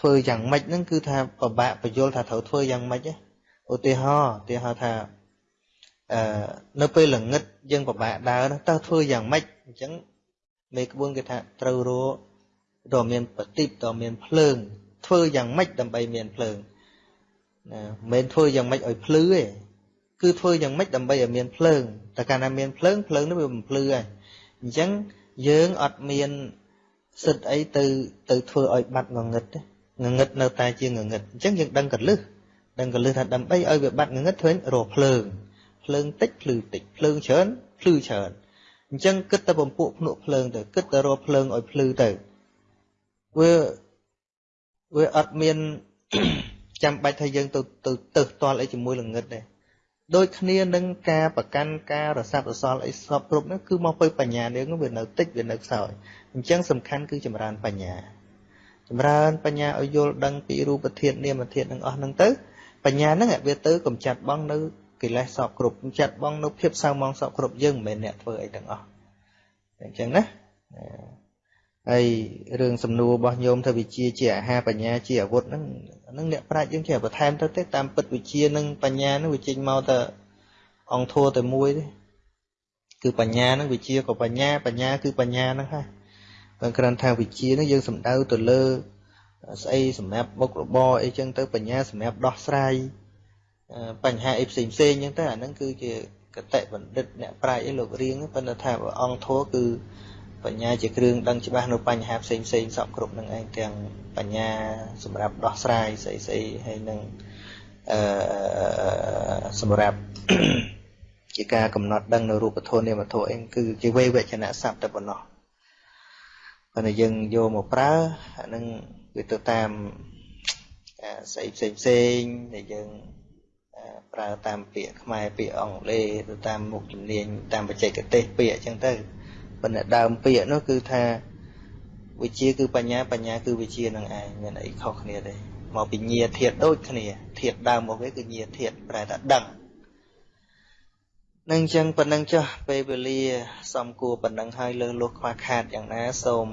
A: ធ្វើយ៉ាងម៉េចហ្នឹងគឺថាពិបាកបញ្យល់ថាត្រូវធ្វើយ៉ាងម៉េចឧទាហរណ៍ឧទាហរណ៍ថាអឺនៅពេលល្ងឹតយើងពិបាកដើរតើធ្វើយ៉ាងម៉េចអញ្ចឹងមេក្បួនគេថាត្រូវរកតើមានបតិបតើមានភ្លើង ធ្វើយ៉ាងម៉េចដើម្បីមានភ្លើងណាមិនមែនធ្វើយ៉ាងម៉េចឲ្យភ្លឺទេគឺធ្វើយ៉ាងម៉េចដើម្បីឲ្យមានភ្លើងតែកាលណាមានភ្លើងភ្លើងនោះវាមិនភ្លឺហើយអញ្ចឹងយើងអត់មានសិទ្ធអីទៅទៅធ្វើឲ្យបាត់ងងឹតទេ ងងឹតនៅតែជាងងឹតអញ្ចឹងយើងដឹងកលឹះដឹងកលឹះថាដើម្បីឲ្យវាបាត់ងងឹតធ្វើរកភ្លើងភ្លើងតិចភ្លឺតិចភ្លើងច្រើនភ្លឺច្រើនអញ្ចឹងគិតតែបំពួកភ្នក់ភ្លើងទៅគិតតែរកភ្លើងឲ្យភ្លឺទៅវាវាអត់មានចាំបាច់ថាយើងទៅទៅទៅតល់អីជាមួយល្ងឹតទេដូចគ្នានឹងការប្រកាន់ការរស័ព្ទរសល់អីសពគ្រប់នោះគឺមកពីបញ្ញានឹងវានៅតិចវានៅខ្សោយអញ្ចឹងសំខាន់គឺចម្រើនបញ្ញា ចម្រើនបញ្ញាឲ្យយល់ដឹងពីរូបធាតុនាមធាតុនឹងអស់ហ្នឹងទៅបញ្ញាហ្នឹងវាទៅកំចាត់បងនៅកិលេសសពគ្រប់កំចាត់បងនៅភាពសៅមងសពគ្រប់យើងមិនមែនអ្នកធ្វើអីទាំងអស់អញ្ចឹងណាហើយរឿងសំណួររបស់ញោមថាវិជាជាអាហារបញ្ញាជាអាវុធហ្នឹងហ្នឹងអ្នកប្រាជ្ញយើងចេះបន្ថែមទៅទេតាមពិតវិជានិងបញ្ញាហ្នឹងវាចេញមកតែអង្គធัวតែមួយទេគឺបញ្ញាហ្នឹងវិជាក៏បញ្ញាបញ្ញាគឺបញ្ញាហ្នឹងហើយ បើគ្រាន់ថាវិជាហ្នឹងយើងសំដៅទៅលើស្អីសម្រាប់មុខរបរអីចឹងទៅបញ្ញាសម្រាប់ដោះស្រាយបញ្ហាអីផ្សេងផ្សេងចឹងទៅអាហ្នឹងគឺជាកតិបណ្ឌិតអ្នកប្រាជ្ញអីលោករៀងប៉ុន្តែថាអង្គធัวគឺបញ្ញាជាគ្រឿងដឹងច្បាស់នៅបញ្ហាផ្សេងផ្សេងសពគ្រប់នឹងឯងទាំងបញ្ញាសម្រាប់ដោះស្រាយស្អីស្អីហើយនឹងអឺសម្រាប់ជាការកំណត់ដឹងនៅរូបធម៌នាមធម៌អីគឺជាវេវចនៈស័ព្ទតែប៉ុណ្ណោះ ប៉ុន្តែយើងយកមកប្រើអានឹងវាទៅតាមស្អីផ្សេងផ្សេងដែលយើងប្រើតាមពាក្យខ្មែរពាក្យអង់គ្លេសទៅតាមមុខជំនាញតាមបច្ចេកទេសពាក្យអញ្ចឹងទៅប៉ុន្តែដើមពាក្យនោះគឺថាវិជាគឺបញ្ញាបញ្ញាគឺវិជានឹងឯងមានអីខុសគ្នាទេមកពីញាធាតដូចគ្នាធាតដើមមកវាគឺញាធាតប្រែថាដឹង នឹងអញ្ចឹងប៉ុណ្ណឹងចុះពេលវេលា សំគួរប៉ុណ្ណឹងហើយលើសលោះខ្វះខាតយ៉ាងណាសូម